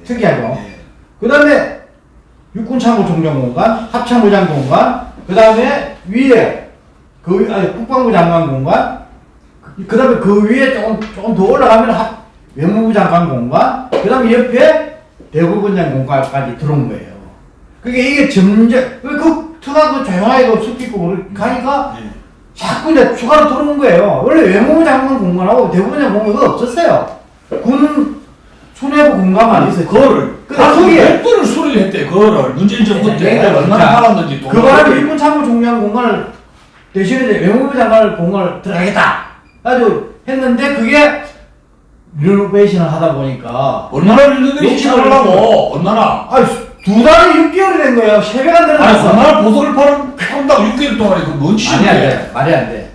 특이하죠. 예. 그 다음에 육군 참모총장 공간, 합참부장 공간, 그 다음에 위에 그 위- 아니 국방부 장관 공간, 그 다음에 그 위에 조금 조금 더 올라가면 합, 외무부 장관 공간, 그 다음에 옆에 대법원장 공간까지 들어온 거예요. 그게 이게 점점 그, 그 투가 그 조용하게 그숲 있고 그렇게 가니까 예. 자꾸 이제 추가로 들어오는 거예요. 원래 외무부 장관 공간하고 대법원장 공간이 없었어요. 군 수뇌부 공간만 있었죠. 그거를 근데 아, 거기에 몇 번을 소리를 했대 그거를 문재인 정부 때 네, 얼마나 자, 팔았는지 또그 바람에 일본 참모 총장 공간을 대신에 이제 외무부 장관을 공간을 들어가겠다. 가지고 했는데 그게 리노베이션을 하다 보니까 얼마나 욕심을 시작하려고 얼마나 아두 달이 6개월이 된 거예요. 세 배가 아니 늘어났어. 얼마나 보석을 파는 판다고 6개월 동안에 그뭔 안 짓이야 돼. 말이 안 돼.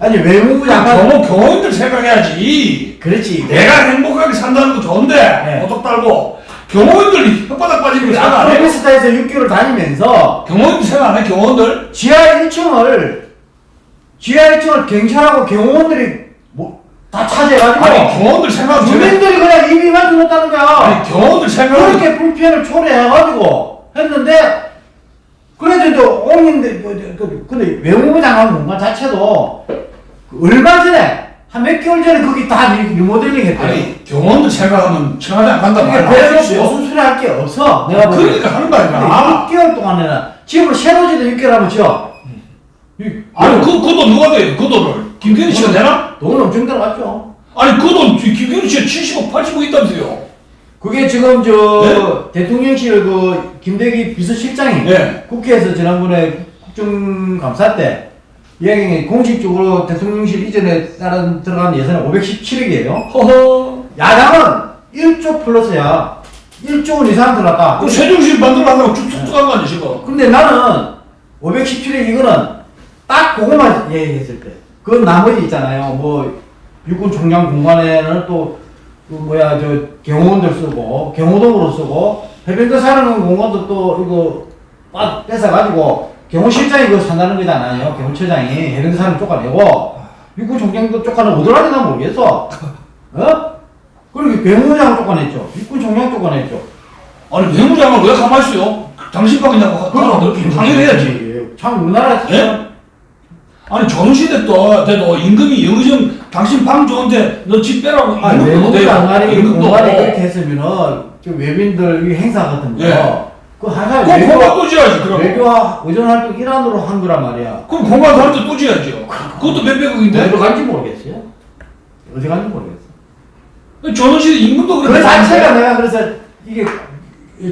아니 외무부 장관 경호 경호인들 생각해야지 그렇지. 내가 행복하게 산다는 거 좋은데 네. 보석 달고 경호인들 혓바닥 빠지는 거 생각 안 해? 아프리카스타에서 6개월 다니면서 경호인들 생각 안 해? 경호인들? 지하 1층을 지하 1층을 경찰하고 경호원들이 뭐, 다 차지해가지고 아니 경호인들 생각. 주민들이 그냥 입이만 죽었다는 거야. 아니 경호인들 생각을 그렇게 불편을 초래해가지고 했는데 그래도 이제 옹인데 그, 그, 근데 외무부 장관 공간 자체도 그 얼마 전에 한 몇 개월 전에 거기 다 리- 리모델링 했대요. 아니 경호인들 생각하면 청와대 안 간다 그러니까 말이야 그래서 무슨 소리 할 게 없어. 내가 보기엔. 그러니까 하는 거 아니야 6개월 동안에는 집을 새로 지도 6개월 하면 지어. 이- 아니 그, 그 돈 누가 돼? 그 돈을 김건희 씨가 내나? 돈 엄청 들어갔죠. 아니 그 돈 김건희 씨가 70억 80억 있다면서요 그게 지금 저 네? 대통령실 그 김대기 비서실장이 네. 국회에서 지난번에 국정감사 때 이야기 공식적으로 대통령실 이전에 따른 들어간 예산은 517억이에요. 허허 야당은 1조 플러스야. 1조 원 이상 들어갔다. 그 세종시 만들어가려고 쭉쭉쭉 한거 아니야 지금 근데 나는 517억 이거는 딱 그거만 얘기했을 때. 그 나머지 있잖아요. 뭐 육군 총장 공간에는 또 그 뭐야 저 경호원들 쓰고 경호동으로 쓰고 해병대 사령관 공간도 또 이거 빠 뺏어 가지고 경호실장이 그거 산다는 거잖아요. 경호처장이 해병대 사령 쫓아내고 육군 총장도 쫓아내 어디라도 난 모르겠어. 어? 그리고 경호장 쫓아냈죠. 육군 총장 쫓아냈죠. 아니 외무장을 왜 가만히 있어요? 당신밖에 나고 그럼 당연해야지. 참 우리나라 예? 아니 또 때도 임금이 영의정 당신 방 좋은데 너 집 빼라고 아, 돼요. 장관이 임금도 공간이 그렇게 했으면은 저 외빈들 이 행사 같은 거, 예. 그 하나 그럼 공간 또 지어야지 그럼 외교 의전 활동 일환으로 한 거란 말이야. 그럼 공간 살때 또 지어야죠 그것도 몇백억인데 어디 간지 모르겠어요. 어디 간지 모르겠어. 조선시대 임금도 그 그렇게 자체가. 내가 그래서 이게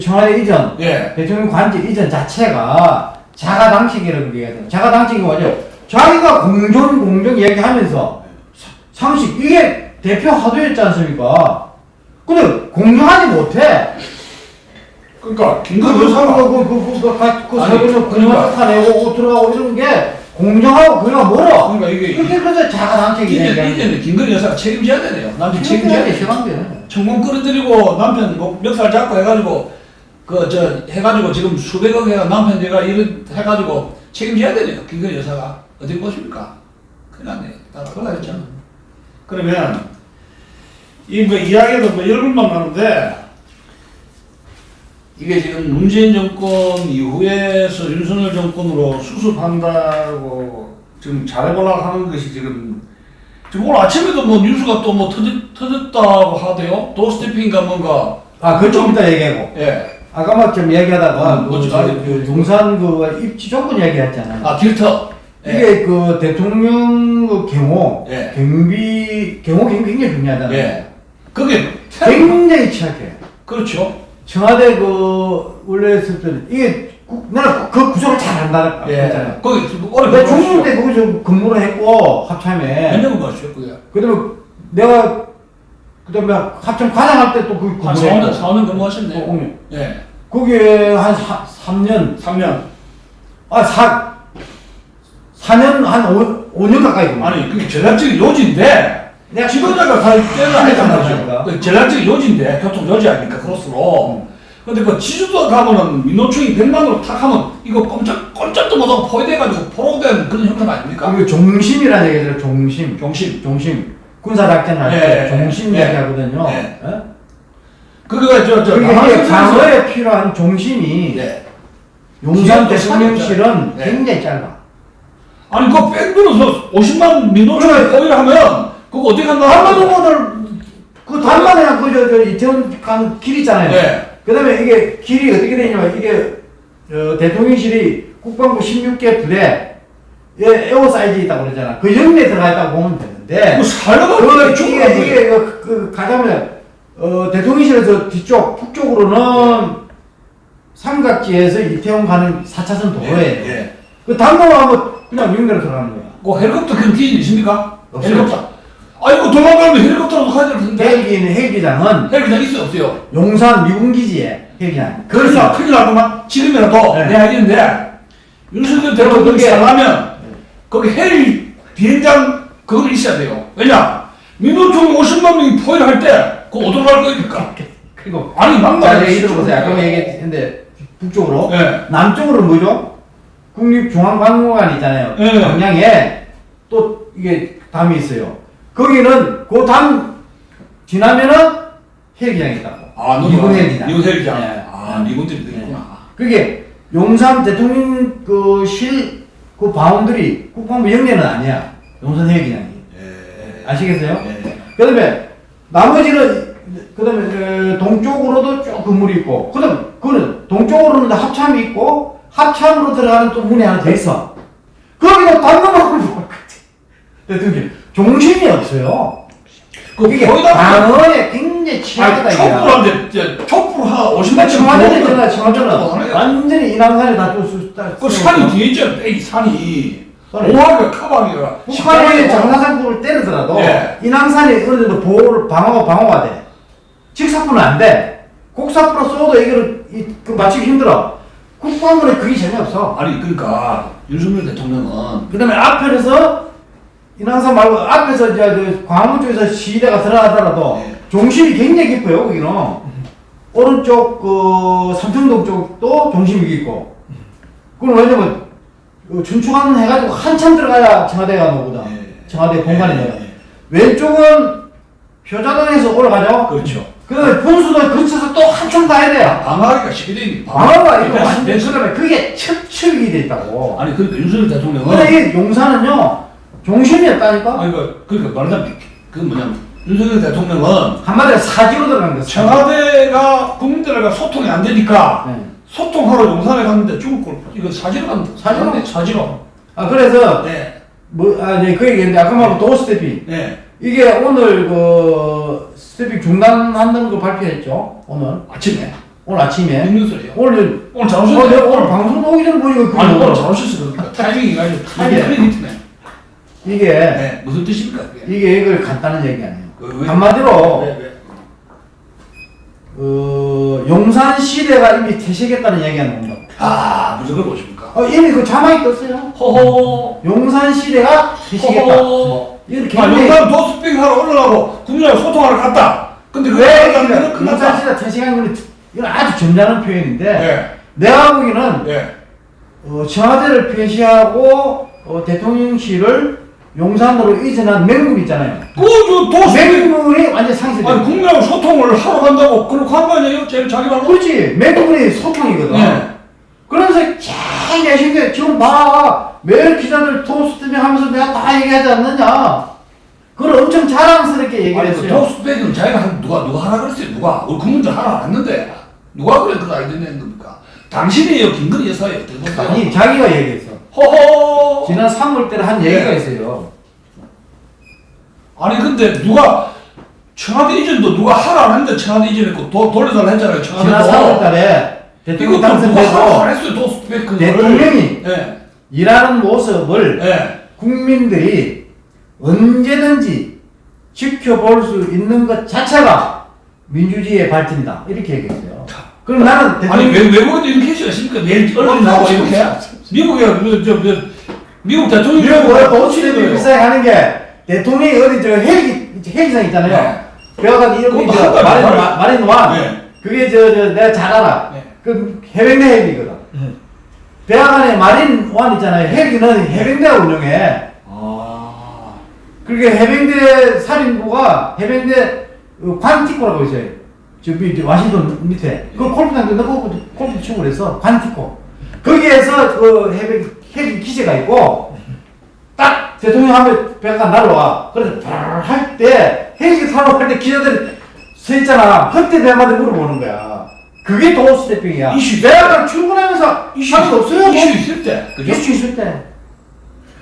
청와대 이전, 예 대통령 관직 이전 자체가 자가 당직이라고 얘기하잖아요. 자가 당직이 뭐죠? 자기가 공정 공정 얘기하면서 사- 상식 이게 대표 화두였지 않습니까? 근데 공정하지 못해. 그러니까 그, 김건희 그, 여사가 그, 그, 그, 그, 가- 그, 아니, 사람을 그러니까. 내고 옷 들어가고 이런 게 공정하고 그냥 멀어. 그러니까 이게 이렇게 그래서 자가 이제 얘기하는 이제는 김건희 여사가 책임져야 되네요. 남편 책임져야 돼. 청문 끌어들이고 남편 뭐 멱살 잡고 해가지고 그 저 해가지고 지금 수백억 해가 남편 내가 이런 해가지고 책임져야 되네요. 김건희 여사가. 어디 보십니까? 큰일 났네. 다 큰일 났잖아 그러면 이뭐 이야기도 뭐 열불만 나는데 이게 지금 문재인 정권 이후에서 윤석열 정권으로 수습한다고 지금 잘해보려고 하는 것이 지금 지금 오늘 아침에도 뭐 뉴스가 또 뭐 터졌, 터졌다고 하대요 도스태핑인가 뭔가 아, 그좀 이따 얘기하고. 예. 아까 막좀 얘기하다가 음, 그, 그 용산 그 입지 조건 얘기했잖아요. 아 길터 예. 이게 그 대통령 그 경호, 예. 경비, 경호 경비 굉장히 중요하잖아요. 예 그게 굉장히 취약해. 그렇죠 청와대 그 원래 했을 때는 이게 구- 나는 그 구조를 잘 안다 예 했잖아요. 거기 오래 내가 중국 때 거기서 근무를 했고 몇 합참에. 년을 봤어요 그게 그다음에 내가 그다음에 합참 과장할 때또그한 근무를 4년, 했고. 4년 근무하셨네. 어, 어. 예. 거기에 한 사, 3년 3년. 아, 사, 4년, 한 5, 5년 가까이 근무. 아니 그게 전략적인 요지인데 내가 지도자가 갈 때는 하니까. 말이죠. 그 전략적인 요지인데 교통 요지 아닙니까 크로스로. 근데 그 지주도 가면은 민노총이 100만으로 탁 하면 이거 꼼짝 꼼짝도 못하고 포위돼가지고 포로된 그런 형태 아닙니까? 그 종심이라는 얘기죠, 종심. 종심. 종심. 군사작전 할때 예, 종심 예. 얘기하거든요. 예. 예? 저저 그게 이게 방어에 필요한 종심이 네. 용산 대통령실은 네. 굉장히 짧아. 아니 그거 뺑들어서 50만 민노총이 그래. 포위를 하면 그거 어디 간다? 한반도를 그 단만이랑 그저 저 이태원 간 길 있잖아요. 네. 그다음에 이게 길이 어떻게 되냐면 이게 어, 대통령실이 국방부 16개 부대 에 에어 사이즈 있다고 그러잖아. 그 영내에 들어가 있다고 보면 되는데 그 살려가 그죽 이게 이게 그, 그 가자면 어 대통령실에서 뒤쪽 북쪽으로는 삼각지에서 이태원 가는 4차선 도로예요. 예. 그 단도하고 그냥 영내로 들어가는 거야. 그 헬리콥터 그런 기준 있습니까? 없어요. 헬리콥터. 아 이거 도망가면 헬리콥터라도 가야 될 텐데. 헬기는 헬기장은 헬기장 있어요 없어요? 용산 미군기지에 헬기장. 그래서 그래서 큰일 나구만 지금이라도 네. 내가 알겠는데 윤석열 대통령이 그게- 살라면 거기 헬 비행장 그거 있어야 돼요 왜냐 민노총 50만 명이 포위를 할때 그거 어디로 갈 겁니까 그리고 아니 막말 자, 이들 보세요. 아까 얘기했는데 북쪽으로 예. 남쪽으로 뭐죠? 국립중앙박물관 있잖아요. 예. 광양에 또 이게 담이 있어요. 거기는 그담 지나면은 헬기장이 있다고. 아 미군 헬기장. 미군 헬기장 예. 아 미군들이 있구나 그게 용산 대통령 그 그실 그 바운드리 국방부 영내는 아니야. 용산 헬기장이. 예. 아시겠어요? 예. 그 다음에 나머지는 그 다음에 그 동쪽으로도 쭉 건물이 있고 그 다음 그는 동쪽으로는 합참이 있고 합참으로 들어가는 또 문이 하나 더 있어. 거기도 단도막을 못 대통령 종심이 없어요. 그 이게 방어에 굉장히 취약하다 아니 이게. 촛불 한데 이제 촛불 한 50만 명 청와대 있잖아, 청와대는 완전히 인왕산에 다 뚫수 그 산이 뒤에 있잖아 빼기 산이 산이. 오하가 카방이라 북한이 장사상국을 때리더라도 예. 인왕산이 어느 정도 보호를 방어가 방어가 돼. 직사포는 안 돼. 곡사포로 쏘도 이거를 이, 그 맞추기 힘들어. 국방부는 그게 재미없어. 아니 그러니까 윤석열 대통령은 그 다음에 앞에서 인왕산 말고 앞에서 이제 그 광화문 쪽에서 시위대가 들어가더라도 네. 중심이 굉장히 깊어요 거기는 오른쪽 그 삼청동 쪽도 중심이 깊고 그건 왜냐면 그 준축하는 해가지고 한참 들어가야 청와대가 나오거든 네. 청와대 공간이 네, 나요 네. 왼쪽은 효자동에서 올라가죠 그렇죠. 그 분수도 거쳐서 또 한참 가야 돼요 방어하기가 쉽게 되니까 방어가 이거 네, 완전 네. 그러면 그게 척척이 돼 있다고 아니 그러니까 윤석열 대통령은 근데 이 용산은요 중심이었다니까 아니 그 그러니까 말하자면 그 뭐냐면 윤석열 대통령은 한마디로 사지로 들어간 거죠. 청와대가 국민들과 소통이 안 되니까 네. 소통하러 용산에 갔는데 죽을 걸 이거 사지로 간 사지로? 갔네, 사지로 아 그래서 네. 뭐 아, 네, 그 얘기인데 아까 말한 도스태핑 네. 이게 오늘 그 스태핑 중단한다는 거 발표했죠. 오늘 아침에 오늘 아침에 뉴스래요 오늘 오늘 잘 어, 오셨네 오늘 방송 오기 전에 보니까 아니. 오늘 잘 오셨어 그러니까 타이밍이 아주 타이밍. 크리티네 이게 네 무슨 뜻입니까 그게 이게 이걸 간단한 얘기 아니에요. 그 왜? 한마디로 왜, 왜? 어, 용산 시대가 이미 퇴색했다는 얘기가 나온다. 아 무슨 걸 보십니까 어, 이미 그 자막이 떴어요. 허허 용산 시대가 퇴색했다. 허허 이렇게 아 용산 도스핑 하러 올라가고 국민하고 소통하러 갔다 근데 그거 왜 끝났다 용산 시대 퇴색한 건 이건 아주 점잖은 표현인데 네. 내가 보기에는 네. 어, 청와대를 폐쇄하고 어, 대통령실을 용산으로 이전한 맹물 있잖아요. 그저 도스핑 맹물이 완전 상쇄돼. 아니 국민하고 소통을 하러 간다고 그렇게 한 거 아니에요? 제일 자기 말로 그렇지. 맹물이 소통이거든. 네. 그러면서 제일 내신 게 지금 봐. 매일 기자들 토스트밍 하면서 내가 다 얘기하지 않느냐. 그걸 엄청 자랑스럽게 얘기를 그 했어요. 도스백은 자기가 한 누가 누가 하라 그랬어요 누가 우리 국민들 하라 안 했는데 누가 그래 그 아이디어 낸 겁니까 당신이에요 김건희 여사예요? 아니 자기가 얘기했어. 허허 지난 3월 때는 한 얘기가 네. 있어요. 아니 근데 누가 청와대 이전도 누가 하라 안 했는데 청와대 이전했고 도, 돌려달라 했잖아요 지난 청와대도 3월 달에 대통령 당선되고 대통령이 네. 일하는 모습을 네. 국민들이 언제든지 지켜볼 수 있는 것 자체가 민주주의의 발전이다. 이렇게 얘기했어요. 그럼 나는 아니 대통령 외, 외국에도 이렇게 하시겠습니까? 매일 언론이 나오고 이렇게 미국에 그, 저, 저, 미국 대통령이 미국 왜 도치들이 그래요. 비싸게 하는 게 대통령이 어디 저 헬기 헬기장 있잖아요. 네. 그래가지고 이런 거 마린 완 네. 그게 저, 저 내가 잘 알아. 네. 그 해병대 헬기거든. 대학안에 마린 완 있잖아요. 헬기는 해병대가 운영해. 아. 그렇게 해병대 살인부가 해병대 어, 관티코라고 있어요. 저 밑에 와싱턴 밑에 그 골프장도 넣고 골프 치고 그래서 관티코. 거기에서 그 해병 헬기 기지가 있고 딱 대통령 하면 배가 날라와. 그래서 할때 헬기 타러 갈때 기자들이 서 있잖아. 그때 배마다 물어보는 거야. 그게 도스태핑이야. 이슈. 내가 출근하면서 이슈 할수 없어요. 이슈 있을 때 그죠? 이슈 있을 때.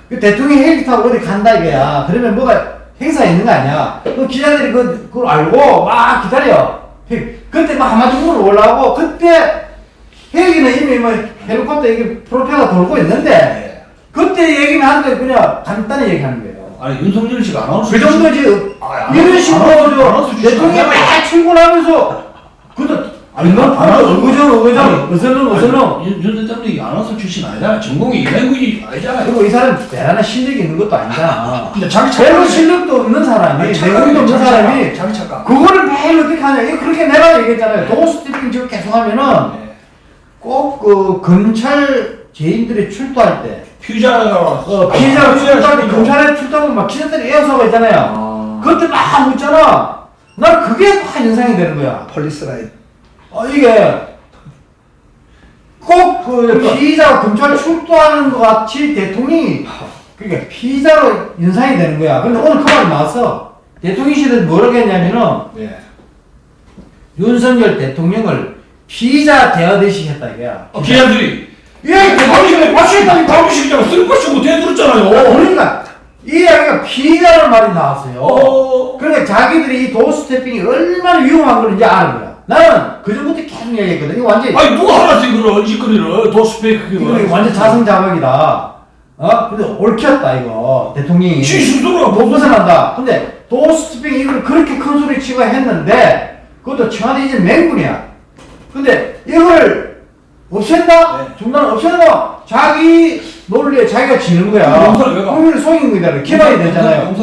그 대통령이 헬기 타고 어디 간다 이거야. 그러면 뭐가 행사 있는 거 아니야. 그 기자들이 그, 그걸 알고 막 기다려. 헬- 그때 막 한마디으로 올라오고 그때 헬기는 이미 뭐 헬리콥터 이게 프로펠러 돌고 있는데 네. 그때 얘기는 하는데 그냥 간단히 얘기하는 거예요. 아니 윤석열 씨가 아나운서 그 정도지. 아, 안 이런 식으로 대통령이 막 출근하면서 그것도 아니 너안 하고- 의정 의정 아니, 어슬렁 어슬렁 윤, 윤 대통령이 아나운서 출신 아니잖아. 전공이 이랭구이 아니잖아요. 그리고 이 사람 대단한 실력이 있는 것도 아니잖아. 근데 자기 별로. 실력도 없는 사람이 아니, 내공도 없는 사람이 착각. 자기 착각. 그거를 매일 어떻게 하냐 이거 그렇게 내가 얘기했잖아요 doorstepping 지금 계속 하면은 네. 꼭 그 검찰 죄인들이 출두할 때 피자가 어, 피해자가 아, 출두할 때 검찰에 출두하면 막 기자들이 에워싸가 있잖아요 아. 그때 막 묻잖아 난 그게 막 인상이 되는 거야 폴리스 라인. 어, 이게 꼭그 피의자가 검찰 출두하는 것 같이 대통령이 그러니까 피의자로 인상이 되는 거야. 근데 오늘 그 말이 나왔어. 대통령실은 뭐라고 했냐면은 네. 윤석열 대통령을 피의자 대하듯이 했다 이거야. 어, 기자들이 예, 대통령이 맞추겠다니 당신이잖아. 쓸 것이 못 해들었잖아요. 그러니까 이 이야기가 피의자라는 말이 나왔어요. 어. 그러니까 자기들이 이 도스태핑이 얼마나 위험한 건지 아는 거야. 나는 그 전부터 계속 얘기했거든. 이거 완전 아니 누가 하라지 그걸 짓거리를 도스페이크 이거 완전 자성자박이다. 어? 근데 옳혔다 이거 대통령이. 지 스스로가 못 벗어난다. 근데 도스티핑 이걸 그렇게 큰 소리 치고 했는데 그것도 청와대 이제 맹군이야. 근데 이걸 없앤다? 네. 중단 없앤다? 자기 논리에 자기가 지는 거야. 국민을 속인 거잖아요. 기반이 되잖아요.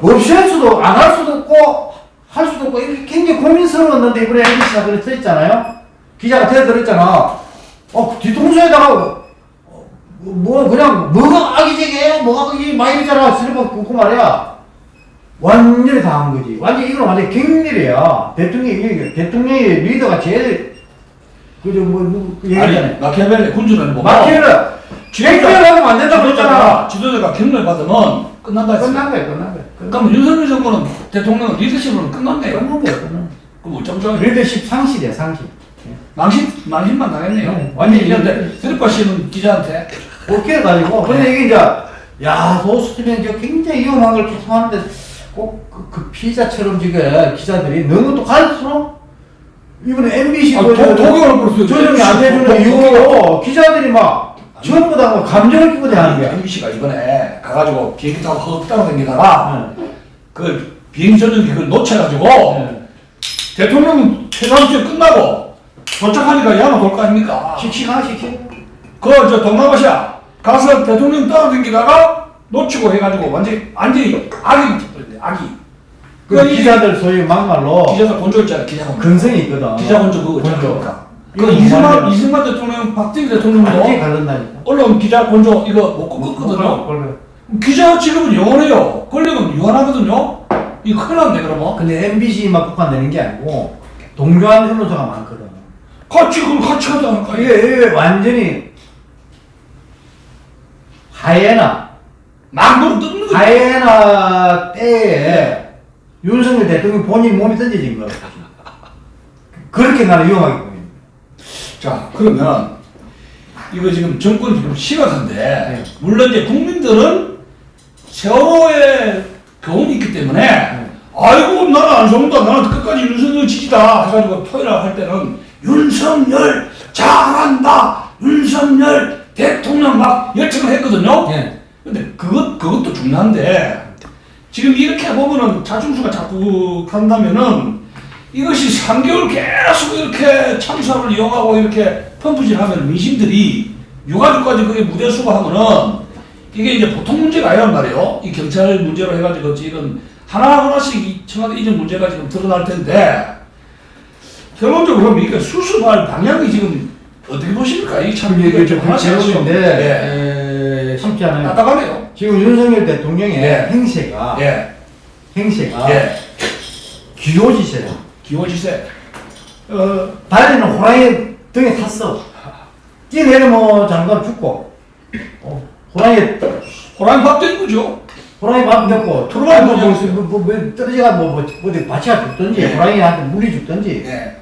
없앨 수도 안 할 수도 없고 할 수도 없고 이게 굉장히 고민스러웠는데 이번에 MBC가 그래 써있잖아요. 기자가 대들었잖아. 어 뒤통수에다가 어, 뭐 그냥 뭐가 악의적이에요? 뭐가 그게 막 이러잖아. 슬퍼 굽고 말이야. 완전히 당한 거지. 완전 이건 완전 갱일이야. 대통령이 이게 대통령이 리더가 제일 그저 뭐 누구 그 얘기잖아요. 마키아벨리 군주는 뭐 마키를 갱일하면 안 된다고 그랬잖아. 지도자가 경례 받으면 끝난다 했어. 끝난 거야, 끝난 거야. 끝난 그럼 윤석열 정부는 대통령 리더십으로는 끝났네요. 끝난 거야, 끝난 거야. 그럼 어쩜? 리더십 상실이야, 상실. 망신 망신만 당했네요. 네, 완전히 기자한테 드립바 씨는 기자한테 그렇게 해가지고 근데 이게 이제 야 소수팀이 저 굉장히 위험한 걸 계속 하는데 꼭그 그 피자처럼 지금 기자들이 너무 또 갈수록 이번에 MBC 아, 그 도- 독일을 벌써 조정이 안 해주는 독- 이유로 기자들이 막 전부 다 뭐 감정을 끼고 대하는 거야. MBC가 이번에 가가지고 비행기 타고 헛 따라다니다가 네. 그 비행기 전용기 그걸 놓쳐가지고 네. 대통령 최단주에 끝나고 도착하니까 야마 돌거 아닙니까? 씩씩하 씩씩. 그저 동남아시아 가서 대통령 따라다니다가 놓치고 해가지고 완전히 완전히 악이 붙어버렸네 악이. 그 기자들 소위 막말로 기자가 본조 있잖아 기자. 근성이 있거든. 기자 본조 그거. 있잖아. 그 이승만. 이승만 대통령 박정희 대통령도. 언론 기자 본조 이거 못 꺾었거든요. 그걸 기자 지금은 영원해요. 권력은 유한하거든요. 이거 큰일 났네 그러면. 근데 MBC만 국한되는 게 아니고 동조한 언론사가 많거든. 같이 그걸 같이 않을까? 이게, 완전히 하이에나 망고를 뜯는 거. 하이에나 때에 윤석열 대통령 본인 몸이 던져진 거야. 그렇게 나는 위험하게 보입니다. 자 그러면 이거 지금 정권이 지금 심각한데 네. 물론 이제 국민들은 세월호의 교훈이 있기 때문에 네. 아이고 나는 안 속는다 나는 끝까지 윤석열 지지다 해가지고 토요일 할 때는 윤석열 잘한다 윤석열 대통령 막 열창을 했거든요 예. 근데 그것 그것도 중요한데 지금 이렇게 보면은 자중수가 자꾸 간다면은 이것이 3개월 계속 이렇게 참사를 이용하고 이렇게 펌프질하면 민심들이 유가족까지 그게 무대 수고 하면은 이게 이제 보통 문제가 아니란 말이에요. 이 경찰 문제로 해가지고 지금 하나 하나씩 이 청와대 이전 문제가 지금 드러날 텐데 결론적으로 그럼 이게 수습할 방향이 지금 어떻게 보십니까? 이참 이게 이게 좀. 에, 쉽지 않아요. 답답하네요. 지금 윤석열 대통령의 예. 행세가 예. 행세가 예. 기호지세야. 기호지세. 어, 달리는 호랑이 등에 탔어. 뛰내리면 장관 죽고, 어, 호랑이, 호랑이 밥 되는 거죠. 호랑이 밥 먹고, 호랑이 뭐, 뭐, 밥 뭐, 뭐, 뭐, 떨어져가 뭐, 뭐, 어디 바치가 죽든지, 예. 호랑이한테 물이 죽든지, 예.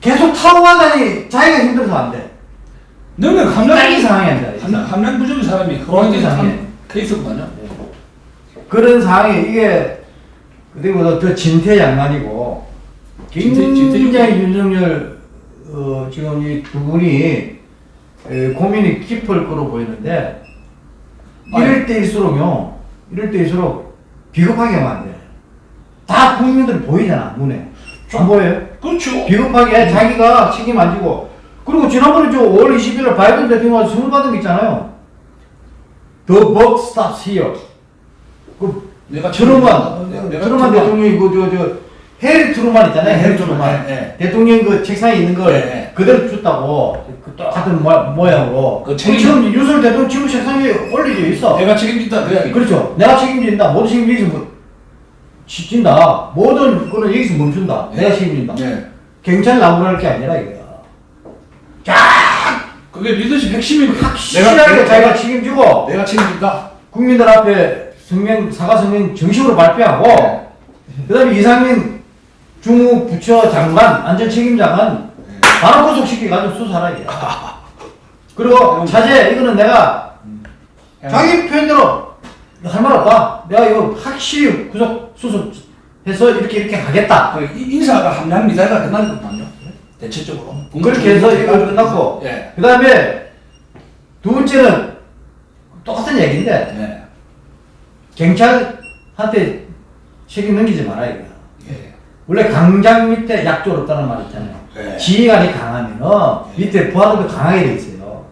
계속 타고 가다니 자기가 힘들어서 안 돼. 너는 이상하게 안 돼. 함량 함량 부족인 사람이 이상해. 한 케이스구만요. 그런 상황이 이게, 그리고 저 진퇴양난이고, 진퇴- 진퇴- 굉장히 윤석열, 어, 지금 이 두 분이, 에, 고민이 깊을 거로 보이는데, 이럴 때일수록요, 이럴 때일수록 비겁하게 하면 안 돼. 다 국민들 보이잖아, 눈에. 안 보여요? 그렇죠. 비겁하게 자기가 책임 안 지고. 그리고 지난번에 저 5월 20일 바이든 대통령한테 선물 받은 거 있잖아요. The buck stops here. 그 내가 트루만, 네, 내가 트루만 대통령이 그, 저, 저, 해리 트루만 있잖아요. 네, 해리 트루만, 트루만. 네, 대통령 그 책상에 있는 걸 네, 네. 그대로 줬다고. 그 똑같은 모, 모양으로. 그그 책임- 지금 윤석열 대통령 지금 책상에 올려져 있어. 내가 책임진다 그 이야기. 그렇죠. 내가 책임진다. 모든 책임 여기서 뭐, 지진다. 모든 거는 여기서 멈춘다. 내가 책임진다. 네. 경찰 나무랄 게 아니라 이거 야. 그게 리더십 핵심입니다. 확실하게 자기가 책임지고 내가 책임진다. 국민들 앞에 성명 사과 성명 정식으로 발표하고 그다음에 이상민 중부부처 장관 안전 책임자는 바로 구속시켜 가지고 수사하라 이게. 그리고 차제 이거는 내가 자기 표현대로 할 말 없다. 내가 이거 확실히 구속 수습해서 이렇게 이렇게 하겠다. 그 이- 인사가 함량 미사가 끝나거든요. 대체적으로. 그렇게 해서 이거 끝났고 예. 그 다음에 두 번째는 똑같은 얘기인데 네. 경찰한테 책임 넘기지 마라 이거. 예. 원래 강장 밑에 약졸 없다는 말 있잖아요. 네. 지휘관이 강하면은 밑에 부하들도 강하게 돼 있어요.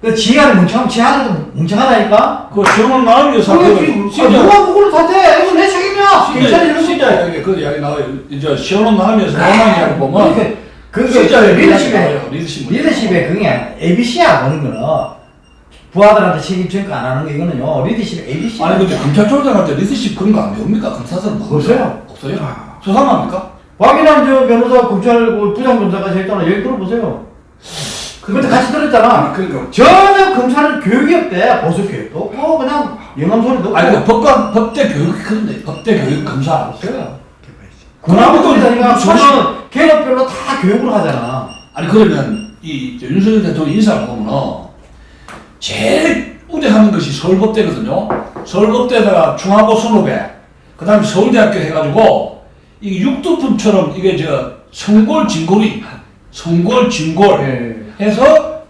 그 지휘관이 멍청, 지휘관도 멍청하다니까? 그그 지- 아, 누가 그걸 다 돼? 이건 내 책임이야! 경찰이 진짜. 이야기 그 이야기 나와요. 이제 시원한 마음이어서 나오는 이야기 보면 그게 진짜 리더십에. 리더십. 리더십에 그게 ABC야, 그런 거는. 부하들한테 책임 전가 안 하는 거, 이거는요, 리더십의 ABC야. 아니 근데 검찰총장한테 리더십 그런 거 안 배웁니까? 검사들은 뭐 없어요. 없어요? 수상합니까? 박인환 저 변호사 검찰 그 부장검사까지 했잖아. 여기 들어보세요. 그때 같이 들었잖아. 그러니까 전혀 검찰은 교육이 없대. 보수 교육도 없고 그냥 영감 소리도 없고. 아니 그 법관 법대 교육 그런데 법대 교육 검사 없어요. 군함국이니까 사실- 저는 계급별로 다 교육을 하잖아. 아니 그러면 이 윤석열 대통령 인사를 보면은 제일 우대하는 것이 서울법대거든요. 서울법대에다가 중하고 선후배, 그 다음에 서울대학교 해가지고 이게 육두품처럼 이게 저 성골 진골이 성골 진골 예. 해서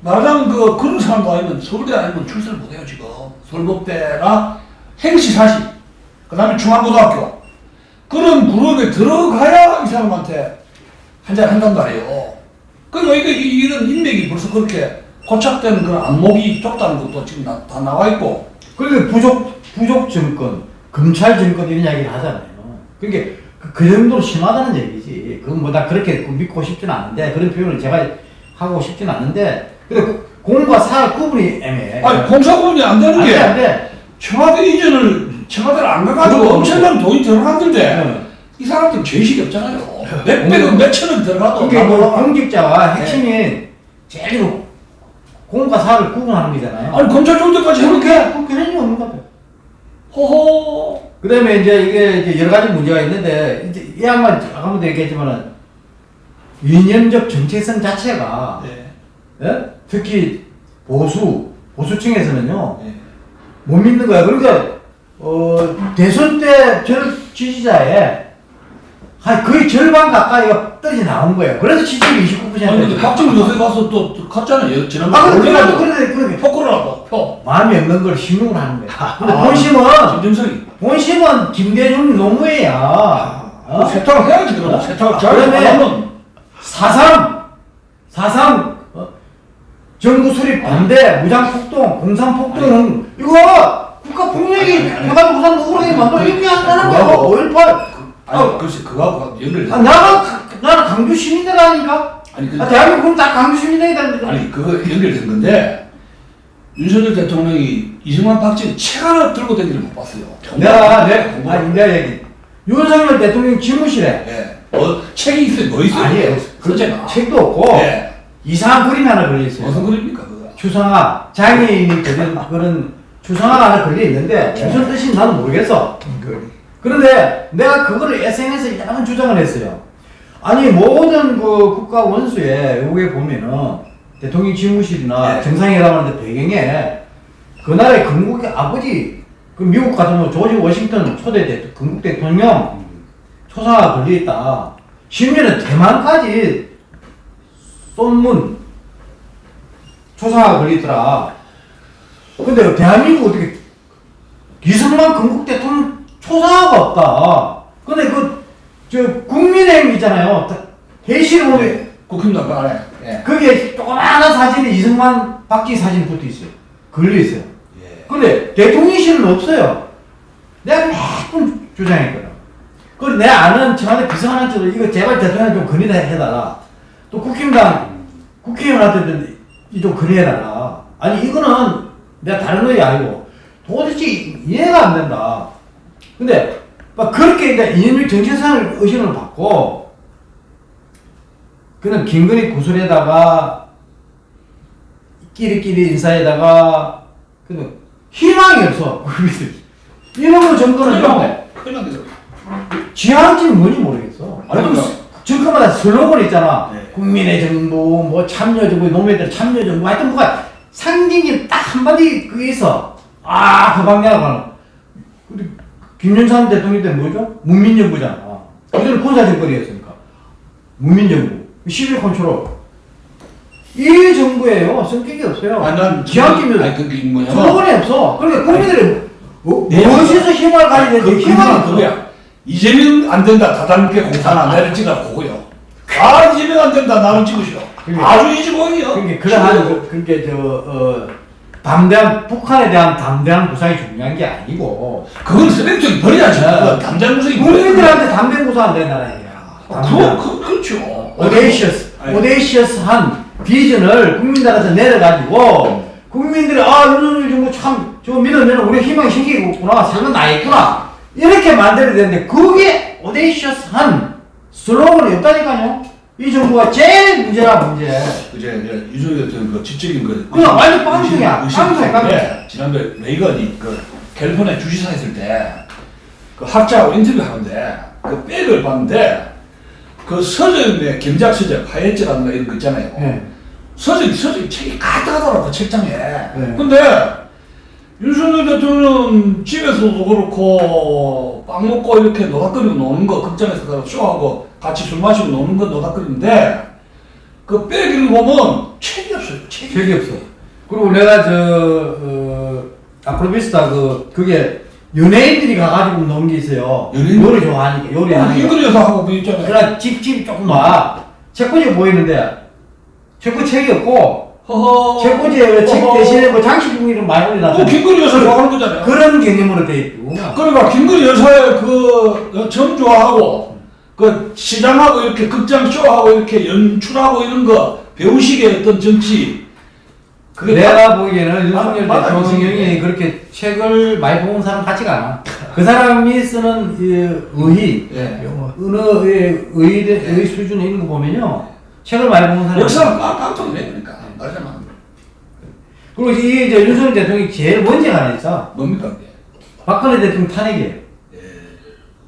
말하자면 그 그런 사람도 아니면 서울대 아니면 출세를 못해요 지금 서울법대나 행시사시 그다음에 중앙고등학교 그런 그룹에 들어가야 이 사람한테 한잔 한단 말이에요. 그러니까 이게 이- 이런 인맥이 벌써 그렇게 고착되는 그런 안목이 좁다는 것도 지금 나- 다 나와 있고 그리고 부족 부족 정권, 검찰 정권 이런 이야기를 하잖아요. 그게 그, 그 정도로 심하다는 얘기지. 그건 뭐다 그렇게 그 믿고 싶지는 않은데 그런 표현을 제가 하고 싶지는 않은데 근데 그 공과 사 구분이 애매해. 아니 공사 구분이 안 되는 안게 돼, 안 돼. 청와대 이전을 청와대를 안 가가지고 엄청난 돈이 들어갔는데 네. 이 사람들 죄의식이 없잖아요. 몇백억 몇천억 들어가도 그게 뭐. 공직자와 핵심이 제일 공과 사를 구분하는 거잖아요. 아니 검찰 정도까지 그렇게 해놓게 그 개념이 없는 것 같아요. 호호 그 다음에 이제 이게 이제 여러 가지 문제가 있는데 이제 이 양반 아까부터 얘기했지만은 이념적 정체성 자체가 네. 예? 특히 보수 보수층에서는요 네. 못 믿는 거야. 그러니까 어, 대선 때저 지지자의 한 거의 절반 가까이가 떨어져 나온 거예요. 그래서 지지율이 29%. 아니 근데 박정희 요새 가서 또 갔잖아요. 아, 지난번에 근데 그래도 그래 포크를 하고 표. 마음이 없는 걸 신용을 하는 거야. 근데 아, 본심은 김정석이 본심은 김대중 노무회야. 어? 세탁을 해야지 그럼 어? 세탁을 아, 잘 그러면 사삼 사삼 어? 정부 수립 반대 무장 폭동 공산 폭동 은 이거 국가 폭력이 아니, 아니, 해가지고 부산 억울하게 만들어 이렇게 한다는 거야. 5.18 아니 글쎄 그거하고 연결돼. 아, 나는 나는 강주 시민이라니까. 아니 근데 아, 대한민국 다 강주 시민이다. 아니 그거 연결된 건데 윤석열 대통령이 이승만 박정희 책 하나 들고 다니는 못 봤어요. 내가 내. 아니 내가 얘기 윤석열 대통령 집무실에 예. 어 책이 있어요. 뭐 있어요? 아니에요. 그 그제가. 책도 없고 예. 이상한 그림이 하나 걸려 있어요. 무슨 그립니까 그거? 추상화 장애인이 그린 그런 하나 걸려 있는데 무슨 뜻인지 나는 모르겠어. 그런데 내가 그거를 SNS에 여러 주장을 했어요. 아니 모든 그 국가 원수에 여기에 보면은 대통령 집무실이나 네. 정상회담하는데 배경에 그 나라의 건국의 아버지 그 미국 같으면 조지 워싱턴 초대 대 건국 대통령 초상화가 걸려 있다. 심지어는 대만까지 쏜문 초상화가 걸려 있더라. 근데 대한민국 어떻게 이승만 건국 대통령 초상화가 없다. 근데 그, 저, 국민의힘 있잖아요. 회실 보면, 국힘당 그 안에. 예. 거기에 조그마한 사진에 이승만, 박지 사진이 붙어 있어요. 걸려 있어요. 예. 근데 대통령실은 없어요. 내가 몇번 주장했거든. 그리고 내 아는 청와대 비서관한테도 이거 제발 대통령 좀 건의다 해달라. 또 국힘당 국회의원한테도 이좀 건의해달라. 아니 이거는 내가 다른 의이 아니고 도대체 이해가 안 된다. 근데 막 그렇게 이제 이념적 정체성을 의심을 받고 그는 김건희 구슬에다가 끼리끼리 인사에다가 근데 희망이 없어. 이놈의 정권은요 큰일 났네. 지향점이 뭔지 모르겠어. 아니, 그러니까. 정권마다 슬로건 있잖아. 네. 국민의 정부, 뭐 참여정부, 노무현들 참여정부, 하여튼 뭐가 상징이 딱 한마디 있어. 아, 그 방향으로 가는. 근데 김영삼 대통령 때 뭐죠? 문민정부잖아. 그전에 군사정권이었으니까. 문민정부. 11 컨트롤. 이 정부예요. 성격이 없어요. 아니 난 지향점이 아니 그게 뭐냐면 슬로건이 없어. 그러니까 국민들이 뭐, 네. 무엇에서 힘을 가지야 그 되는지 희망이 희망은. 그거야. 이재명 안 된다. 다단계 공산 안 내를 찍어 그거요. 아 이면 안 된다 나는 찍으시오. 그게- 아주 이지공이요. 그러니까 그러한 그- 그러니까 저 어 담대한 북한에 대한 담대한 구상이 중요한 게 아니고 그건 버려야지. 네. 그거 담장 무색이 국민들한테 담대한 구상 안 된다는 얘기야. 그거 그, 그렇죠. 오데이시어스, 아니, 오데이시어스한 비전을 국민들한테 내려가지고 국민들이 아 윤석열 정부 참 저거 믿으면 우리 희망이 생기겠구나 살면 나겠구나 이렇게 만들어야 되는데 그게 오데이시어스한 슬로건이 없다니까요. 이 정부가 제일 문제라 문제. 이제 이제 유승희 같은 그 지적인 그 그냥 완전 의심인데 빵통. 지난번에 레이건이 그 캘리포니아 주지사 했을 때 그 학자하고 인터뷰 하는데 그 백을 봤는데 그 서점의 경작 서적 하예지라든가 이런 거 있잖아요. 예. 서적이 서적이 책이 가득하더라고 그 책장에. 네. 근데 윤석열 대통령 집에서도 그렇고 빵 먹고 이렇게 노닥거리고 노는 거 극장에서 그 쇼하고 같이 술 마시고 노는 거 노닥거리는데 그 빼기를 보면 책이 없어요. 책이. 책이 없어. 그리고 내가 저 어, 아크로비스타 그 그게 연예인들이 가가지고 노는 게 있어요. 연예인? 요리 좋아하니까 요리 하는 거. 김근희 여사하고 그 있잖아요. 그러나 집집이 조금 와. 책꽂이 보이는데 책꽂이 책이 없고 허허. 책꽂이에 책. 대신에 뭐 장식품이를 많이 올려놨어. 그 김근희 여사 좋아하는 거잖아요. 그런 개념으로 돼 있고. 그러니까 김건희 여사의 그 정조하고 그 시장하고 이렇게 극장 쇼하고 이렇게 연출하고 이런 거 배우식의 어떤 정치 내가 보기에는 윤석열 대통령이. 그렇게 책을 많이 본 사람 같지가 않아. 그 사람이 쓰는 이 의의, 예. 언어의 의의, 의의 수준 있는 거 보면요. 책을 많이 본 사람. 역사는 깡통이네 그러니까 말하자면 그리고 이게 이제 윤석열 대통령이 제일 먼저 하나 있어. 뭡니까 박근혜 대통령 탄핵이에요. 예.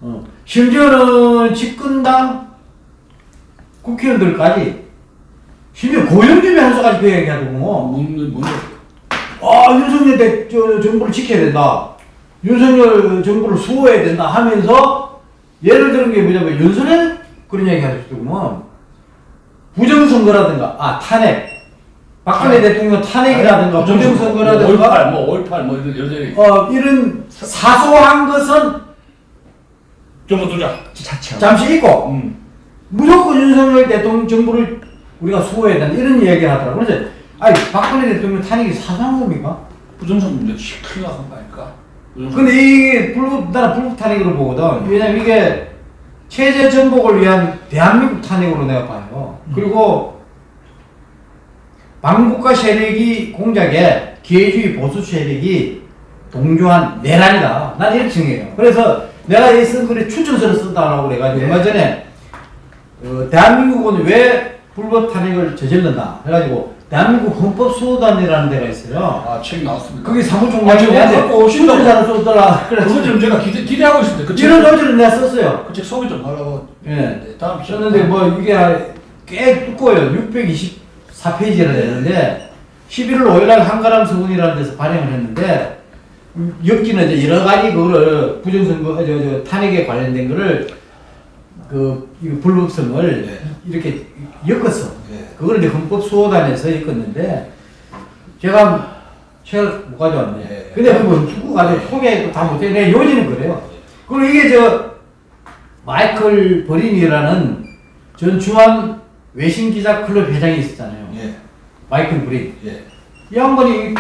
어. 심지어는 집권당 국회의원들까지 심지어 고영준이 한수까지 그 뭐. 묻는 묻는 아 윤석열 대, 저, 정부를 지켜야 된다. 윤석열 정부를 수호해야 된다 하면서 예를 들은 게 뭐냐면 윤석열 그런 얘기 하셨더구먼. 부정선거라든가 아 탄핵 박근혜 탄핵. 대통령 탄핵이라든가 뭐 부정선거라든가 5.18뭐5.18뭐 이런 가지 어 이런 사소한 것은 좀 두자 자체 잠시 잊고 음. 무조건 윤석열 대통령 정부를 우리가 수호해야 된다 이런 이야기를 하더라고요. 그래서 아니 박근혜 대통령 탄핵이 사소한 겁니까? 부정선 문제 큰일 나는 거 아닐까. 근데 이게 불법 나는 불법 탄핵으로 보거든. 왜냐면 이게 체제 전복을 위한 대한민국 탄핵으로 내가 봐요. 그리고 반국가 세력이 공작에 기회주의 보수 세력이 동조한 내란이다. 난 이렇게 정해요. 그래서 내가 이 쓴 글에 추천서를 쓴다라고 그래가지고 얼마 전에 어, 대한민국은 왜 불법 탄핵을 저질렀나 해가지고 대한민국 헌법수호단이라는 데가 있어요. 아 책 나왔습니다 그게 아, 사무총장이 저거 갖고 오신다고. 추천사를 썼더라. 그거 좀 제가 기대, 기대하고 있습니다 그책 이런 논지를 내가 썼어요. 그 책 소개 좀 하려고 예. 네, 다음 썼는데 뭐 이게 꽤 두꺼워요. 624페이지나 되는데 11월 5일날 한가람 서훈이라는 데서 발행을 했는데 음, 이제 여러 가지 그거를 부정선거 저, 저 탄핵에 관련된 거를 그 불법성을 네. 이렇게 엮었어. 네. 그걸 이제 헌법 수호단에서 엮었는데 제가 책을 못 가져왔네. 네. 근데 그거 두고 가지고 소개 다 못해. 내 요지는 그래요. 그리고 이게 저 마이클 버린이라는 전 중앙 외신 기자 클럽 회장이 있었잖아요. 예, 마이클 버린. 예. 이 양반이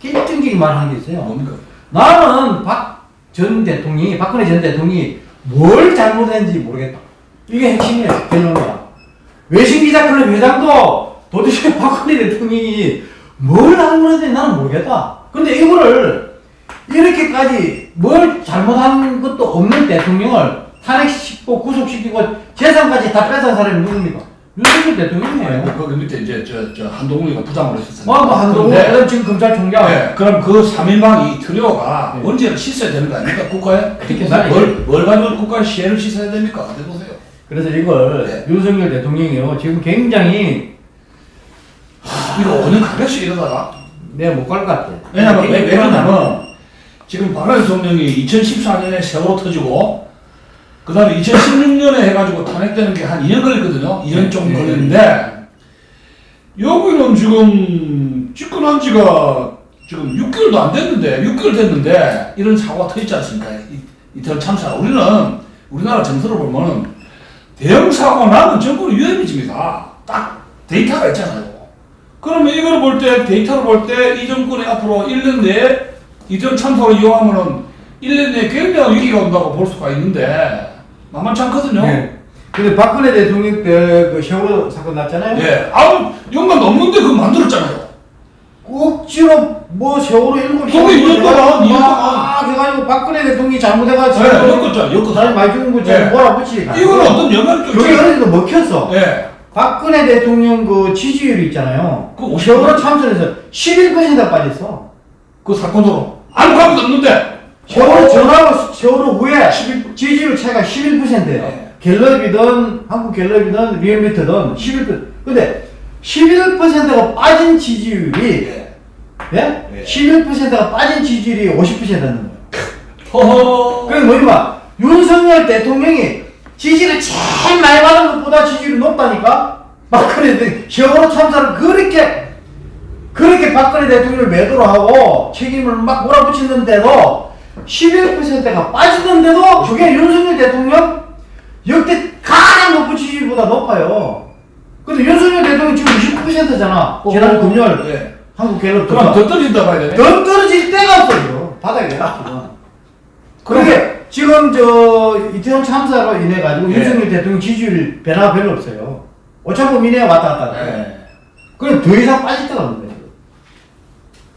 결정적인 말을 한게 있어요. 뭡니까? 나는 박 전 대통령이 박근혜 전 대통령이 뭘 잘못했는지 모르겠다. 이게 핵심이에요. 결론이야. 외신 기자 클럽 회장도 도대체 박근혜 대통령이 뭘 잘못했는지 나는 모르겠다. 근데 이거를 이렇게까지 뭘 잘못한 것도 없는 대통령을 탄핵시키고 구속시키고 재산까지 다 뺏은 사람이 누굽니까? 윤석열 대통령이에요. 거기 밑에 이제 저, 저 한동훈이가 부장으로 했었어요. 뭐, 뭐 한동훈, 근데, 그다음 지금 검찰총장. 네, 그럼 그 3인방 이 트리오가 네. 문제를 씻어야 되는 거 아닙니까? 국가에? 해서 뭘, 뭘 가지고 국가의 시혜를 씻어야 됩니까? 어디 보세요. 그래서 이걸 네. 윤석열 대통령이요 지금 굉장히 이거 5년 가겠어 이러다가. 내가 못 갈 것 같아. 왜냐면, 왜, 왜 그러냐면, 지금 박근혜 대통령이 2014년에 세월호 터지고, 그 다음에 2016년에 해가지고 탄핵되는 게 한 2년 걸렸거든요. 2년 좀 네. 걸리는데, 여기는 지금 집권한 지가 지금 6개월도 안 됐는데, 6개월 됐는데, 이런 사고가 터졌지 않습니까? 이, 이태원 참사. 우리는, 우리나라 정서를 보면은, 대형 사고 나면 정권이 위험해집니다. 딱 데이터가 있잖아요. 그러면 이걸 볼 때 데이터를 볼 때 이 정권이 앞으로 1년 내에 이전 참사를 이용하면은 1년 내에 굉장한 위기가 온다고 볼 수가 있는데 만만치 않거든요. 네. 근데 박근혜 대통령 때그 세월호 사건 났잖아요. 예. 아무 연관 없는데 그거 만들었잖아요. 억지로 뭐 세월호 일곱 그거 이년 동안, 이년 막 해가지고 박근혜 대통령이 잘못해가지고 네, 엮었죠, 엮었죠. 사람 많이 죽은 거 네. 몰아붙이니까 이거는 어떤 연관이 좀 여기. 어디도 먹혔어. 예. 박근혜 대통령 그 지지율이 있잖아요. 그 50%? 세월호 참선에서 11%가 빠졌어. 그 사건으로 아무 감도 없는데 세월호 전하고 세월호 후에 지지율 차이가 11%예요. 네. 갤럽이든 한국 갤럽이든 리얼미터든 11%. 근데 11%가 빠진 지지율이 예. 예? 네. 11%가 빠진 지지율이 50%는 거예요. 허허. 그게 뭐냐면 윤석열 대통령이 지지를 제일 많이 받은 것보다 지지율이 높다니까 박근혜 대 세월호 참사를 그렇게 그렇게 박근혜 대통령을 매도로 하고 책임을 막 몰아붙이는데도 11%가 빠지는데도 저게 윤석열 대통령 역대 가장 높은 지지율보다 높아요. 근데 윤석열 대통령 지금 29%잖아. 지난 금요일 예. 한국 갤럽 그럼. 더 떨어진다 봐야 되네. 더 떨어질 데가 없어요. 바닥에 지금. 그러게 지금 저 이태원 참사로 인해 가지고 예. 윤석열 대통령 지지율 변화가 별로 없어요. 오차범 이내에 왔다 갔다. 해. 예. 그럼 더 이상 빠질 데가 없는 거예요.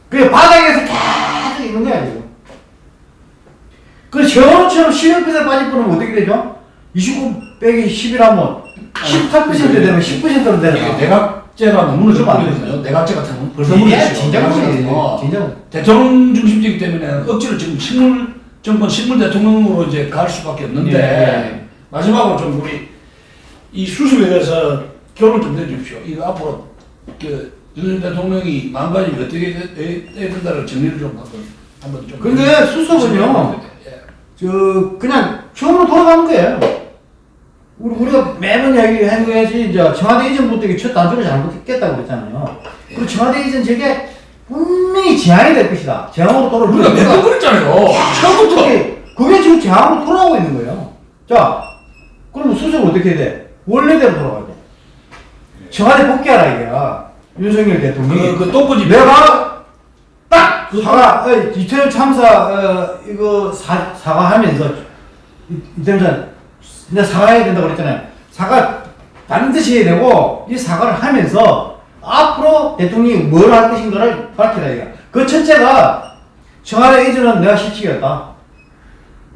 그게 바닥에서 계속 있는 거야 지금. 그 세월호처럼 11% 빠질 뻔하면 어떻게 되죠? 29 빼기 10이라면 18% 되면 10%로 이게 되는 내각제가 너무 그러면 안 늦었거든요. 내각제 같은 건 벌써 이게. 어. 진짜. 대통령 중심제이기 때문에 억지로 지금 식물 정권 식물 대통령으로 이제 갈 수밖에 없는데 예. 마지막으로 좀 우리 이 수습에 대해서 결론 좀 내주십시오. 이거 앞으로 그 윤석열 대통령이 망가지면 어떻게 해야 된다를 정리를 좀 한번 한번 좀. 근데 수습은요. 예. 저 그냥 처음으로 돌아가는 거예요. 우리 우리가 매번 이야기한 거야지 이제 청와대 이전부터 이게 첫 단추를 잘못했겠다고 그랬잖아요. 그리고 청와대 이전 저게 분명히 재앙이 될 것이다. 재앙으로 돌아올 우리가. 몇번 그랬잖아요. 처음부터. 그게, 지금 재앙으로 돌아오고 있는 거예요. 자, 그럼 수습을 어떻게 해야 돼? 원래대로 돌아가야 돼. 청와대 복귀하라 이게야. 윤석열 대통령이. 그, 그 똥꼬집. 내가 딱 사과 어, 이태원 참사 어, 이거 사, 사과하면서 이- 이태원 참 이제 사과해야 된다고 그랬잖아요. 사과 반드시 해야 되고 이 사과를 하면서 앞으로 대통령이 뭘 할 것인가를 밝히라 이거. 그 첫째가 청와대 이전은 내가 실직이었다.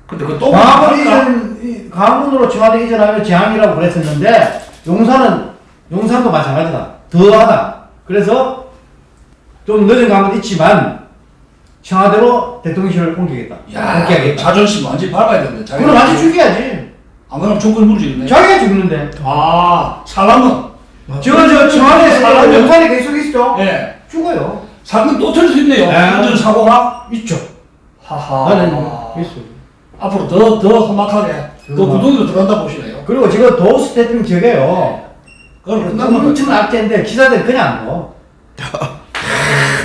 근데 그. 광화문 할까? 이전 이- 광화문으로 청와대 이전하면 재앙이라고 그랬었는데 용산은 용산도 마찬가지다. 더하다. 그래서 좀 늦은 감은 있지만 청와대로 대통령실을 옮기겠다. 야, 옮기겠다. 자존심 완전 밟아야 되는데. 자기가. 그럼 완전 죽여야지. 안 그러면 총걸 무르지겠네. 자기가 죽는데. 아, 사람은. 지금 저 청와대 사람은- 용산에 계속 있죠. 예. 죽어요. 사건 또 터질 수 있네요. 네. 안전 사고가. 있죠. 하하. 나는 있어. 앞으로 더, 더 험악하게, 더더 구덩이로 들어간다 보시네요. 그리고 지금 도스 대통령 저게요. 그걸 끝나면 엄청 악재인데 기자들 그냥 뭐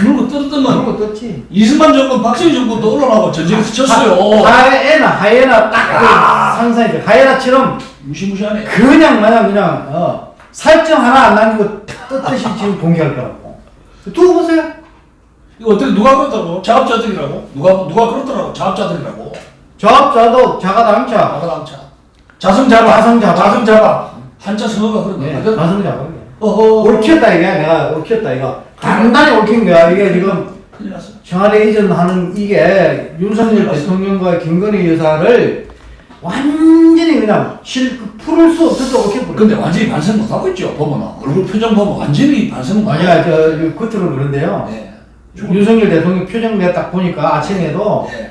물고 뜯으면 그러고 떴지. 이승만 정권, 박정희 정권도 올라가고 전쟁에서 쳤어요. 하이에나, 하이에나 딱 아. 그 상상이 하이에나처럼 무시무시하네. 그냥 마냥 그냥 어, 살점 하나 안 남기고 떴듯이 지금 공개할 거라고. 두고 보세요. 이거 어떻게 누가 그렇다고? 자업자들이라고? 누가, 누가 그렇더라고? 자업자들이라고. 저업자도 자가당차. 자가당차. 자성자가. 자성자가. 자성자가. 한자 성어가 그런 예, 거야. 가성자가. 어허. 옳혔다 이게 내가 옳혔다 이거. 단단히 옳힌 거야 이게 지금. 청와대 이전하는 이게 윤석열 대통령과 김건희 여사를 완전히 그냥 실 풀을 수 없어서 옳혀버려. 근데 완전히 반성 못 하고 있죠, 보면은. 얼굴 표정 보면 완전히 반성 못하고 아니야 저 겉으로 그런데요. 네. 윤석열 대통령 표정 내가 딱 보니까 아침에도 네.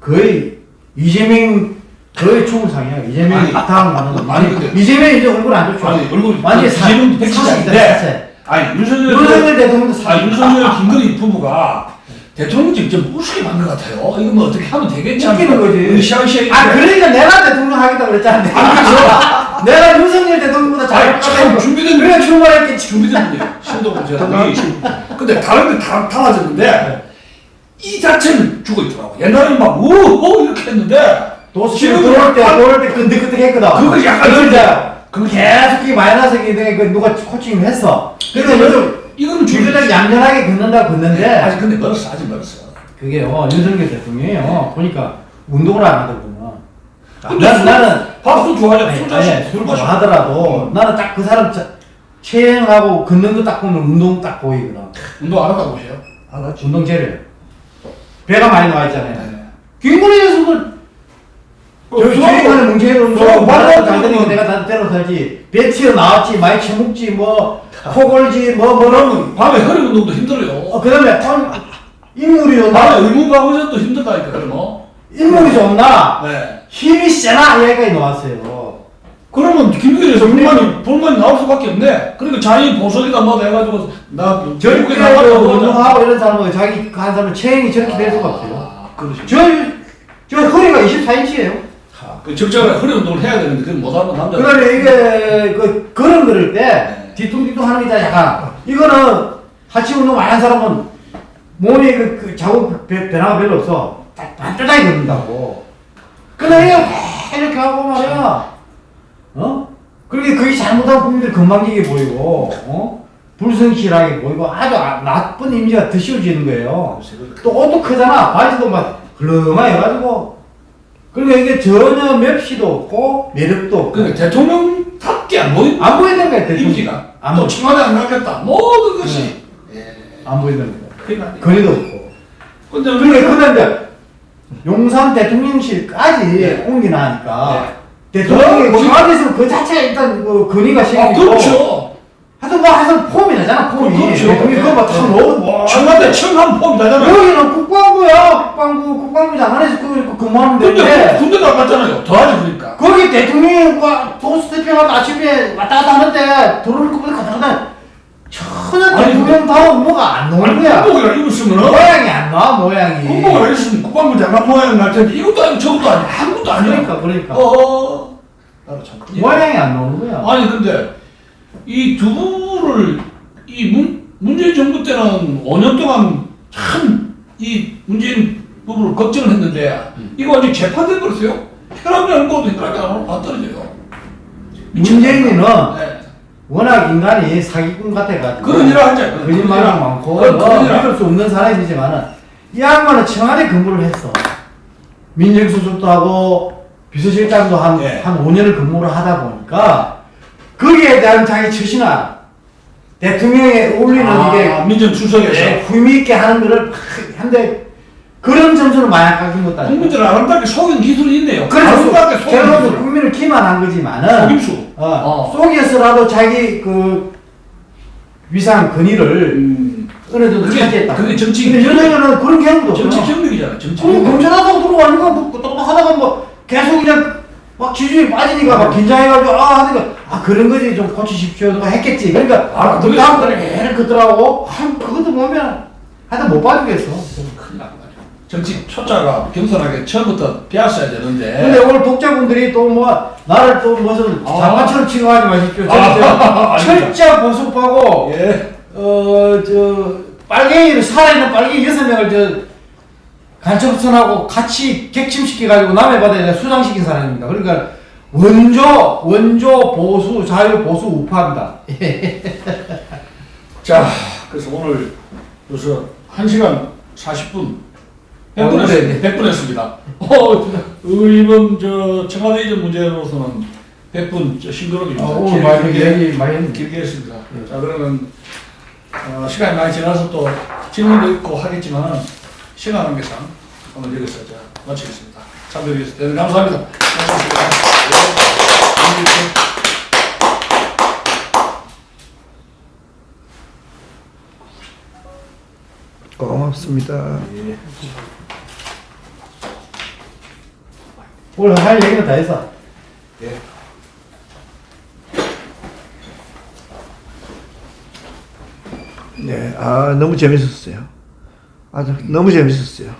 거의 이재명 거의 추울상이야. 이재명이 아니, 다음 가는 아니, 근데- 이재명이 이제 얼굴 안 좋죠. 아니, 얼굴 완전히 사- 이재명도 아닌데. 사실. 아니, 윤석열. 윤석열 대통령도 사- 아, 윤석열, 김건희 부부가 대통령 직접 우습게 만것 같아요. 이거 뭐 어떻게 하면 되겠지? 웃기는 거지. 으쌰으쌰. 아 그러니까 내가 대통령 하겠다 그랬잖아. 내가, 내가 윤석열 대통령보다 잘 아니, 참 준비된 그래 출마했겠지. 준비된 분이에요. 신동훈 재단이. 근데 다른 데다 달라졌는데 이 자체는 죽어 있더라고. 옛날에는 막 우호 이렇게 했는데 지금 들어올 때 들어올 때 끈득끈득했거든. 그거 약간 이제 그거 계속 이 마이너스기 때문에 그 누가 코칭을 했어. 그래서 요즘 이거는 주주들 얌전하게 긋는다 긋는데 아직 근데 멀었어 아직 멀었어. 그게요 윤석열 대통령이요 보니까 운동을 안 하더구나. 근데 난, 술- 나는 밥도 좋아하잖아. 아니, 술 아니, 자신 술술좀 마셔. 하더라도 나는 딱 그 사람 자- 체행하고 긋는 거 딱 보면 운동 딱 보이거든. 운동 안 한다고 보세요. 안 하지. 운동 재료. 배가 많이 나와 있잖아요. 네. 김건희에서도 저 어, 주행하는 되니까 그러면- 내가 다 때려 살지. 배 튀어 나왔지, 많이 처먹지, 뭐, 코 골지, 뭐, 뭐, 그러면 밤에 허리 운동도 힘들어요. 어, 그 다음에, 인물이 밤에? 의무방어전도 힘들다니까 그러면. 인물이 좋나? 네. 힘이 세나? 얘기까지 나왔어요. 그러면 김규현에서 불만이 불만이 나올 수밖에 없네. 그러니까 자기 보석이다 뭐다 해가지고 나 저렇게 결국에. 운동하고 이런 사람은 자기 한 사람은 체행이 저렇게 될 수가 없어요. 아, 그러시. 저, 저 허리가 24인치예요. 그 적절하게 허리 운동을 해야 되는데 그건 못하는 남자. 그 다음에 이게, 그, 걸음 걸을 때, 네. 뒤뚱뒤뚱 하는 게 있잖아, 약간. 이거는, 하체 운동 많이 한 사람은, 몸에 그, 그 자국 변- 변화가 별로 없어. 딱 반듯하게 걷는다고. 이거 이렇게 하고 말이야. 어? 그렇게 그게 잘못한 국민들 건방지게 보이고, 어? 불성실하게 보이고, 아주 아- 나쁜 이미지가 더 씌워지는 거예요. 또 옷도 크잖아. 바지도 막 흘렁하게 해가지고. 그러니까 이게 전혀 맵시도 없고, 매력도 없고. 그 대통령답게 안 보인 안 보이는 거야, 대통령. 안, 또 보, 청와대 안 가겠다. 모든 것이. 예. 안 보이는 거야. 그러니까. 거리도 없고. 근데 그러니까 그런데 용산 대통령실까지 네. 옮기나니까 네. 대통령이 그- 청와대에서 그 자체가 일단 그 건의가 아, 생기고 그렇죠. 하여튼 뭐 하여튼 폼이 나잖아 폼이 그렇죠. 대통령이 그거 막다 네. 넣어 뭐 청와대 청한 폼 나잖아요. 여기는 국방부야 국방부 국방부 장관에서 그, 그 근무하는 근데 군대 나갔잖아요. 더하지 그러니까. 거기 대통령이 도스태핑하고 아침에 왔다 갔다 하는데 들어올 것보다 가다 가다 전혀 아니, 대통령 다운 뭐가 안 나오는 거야 군복이라 입었으면은 모양이 안 나와 모양이 군복이라 입었으면 국방부 장관 모양 날 텐데 이것도 아니고 저것도 아니고 아무것도 아니야. 그러니까 그러니까 어. 나도 참 큰일. 모양이 안 나오는 거야 아니 근데 이두 분을 이 문, 문재인 정부 때는 5년 동안 참 이 문재인 부부를 걱정을 했는데 이거 완전 재판돼 버렸어요. 혈압이 안 먹어도 혈압이 안, 안 떨어져요. 문재인이는 네. 워낙 인간이 사기꾼 같아가지고 그런 일을 하자. 거짓말이 많고 그런 뭐 그런 일. 믿을 수 없는 사람이지만은 이 양반은 청와대 근무를 했어 민정수석도 하고 비서실장도 한, 예. 한 5년을 근무를 하다 보니까 거기에 대한 자기 처신화 대통령에 어울리는 아, 이게 민정 수석에서 네, 의미 있게 하는 거를 한데 그런 점수를 것도 아니고 국민들 아름답게 속인 기술이 있네요. 그래서 제가 기술. 국민을 기만한 거지만은 속임수. 어, 어. 속에서라도 자기 그 위상 근위를 음. 어느 정도 그게- 차지했다. 그게 정치 근데 윤석열은 그런 경우도 정치. 경력이잖아. 정치 경력. 검찰하다가 들어가니까 뭐 똑똑하다가 뭐 계속 그냥 막 지지율이 빠지니까 막 긴장해가지고 아 하니까 아 그런 거지 좀 고치십시오 누가 했겠지. 그러니까 아, 그 그게 다음 달에 계속 그더라고. 아 그것도 보면 하여튼 못 봐주겠어. 큰일 난 거죠. 정치 초짜가 겸손하게 처음부터 배웠어야 되는데. 근데 오늘 독자분들이 또 뭐 나를 또 무슨 아. 장관처럼 취급하지 마십시오. 아. 철저 보수파고 예. 어저 빨갱이를 살아있는 빨갱이 여섯 명을 저 간첩선하고 같이 객침시켜가지고 남의 바다에 수장시킨 사람입니다. 그러니까 원조 원조 보수 자유 보수 우파입니다. 자, 그래서 오늘 그래서 1시간 40분 어, 100분 네, 했, 100분 했습니다. 어, 이번 저 청와대 이전 문제로서는 100분 저 싱그럽게 아, 오늘 많이 얘기 많이. 길게 했습니다. 자, 그러면 어, 시간이 많이 지나서 또 질문도 있고 하겠지만 시간 관계상 오늘 여기서 자, 마치겠습니다. 참여해 주셔서 대단히 감사합니다. 고맙습니다. 네. 고맙습니다. 오늘 할 얘기는 다 했어. 네, 아 너무 재밌었어요. 아주 너무 재밌었어요.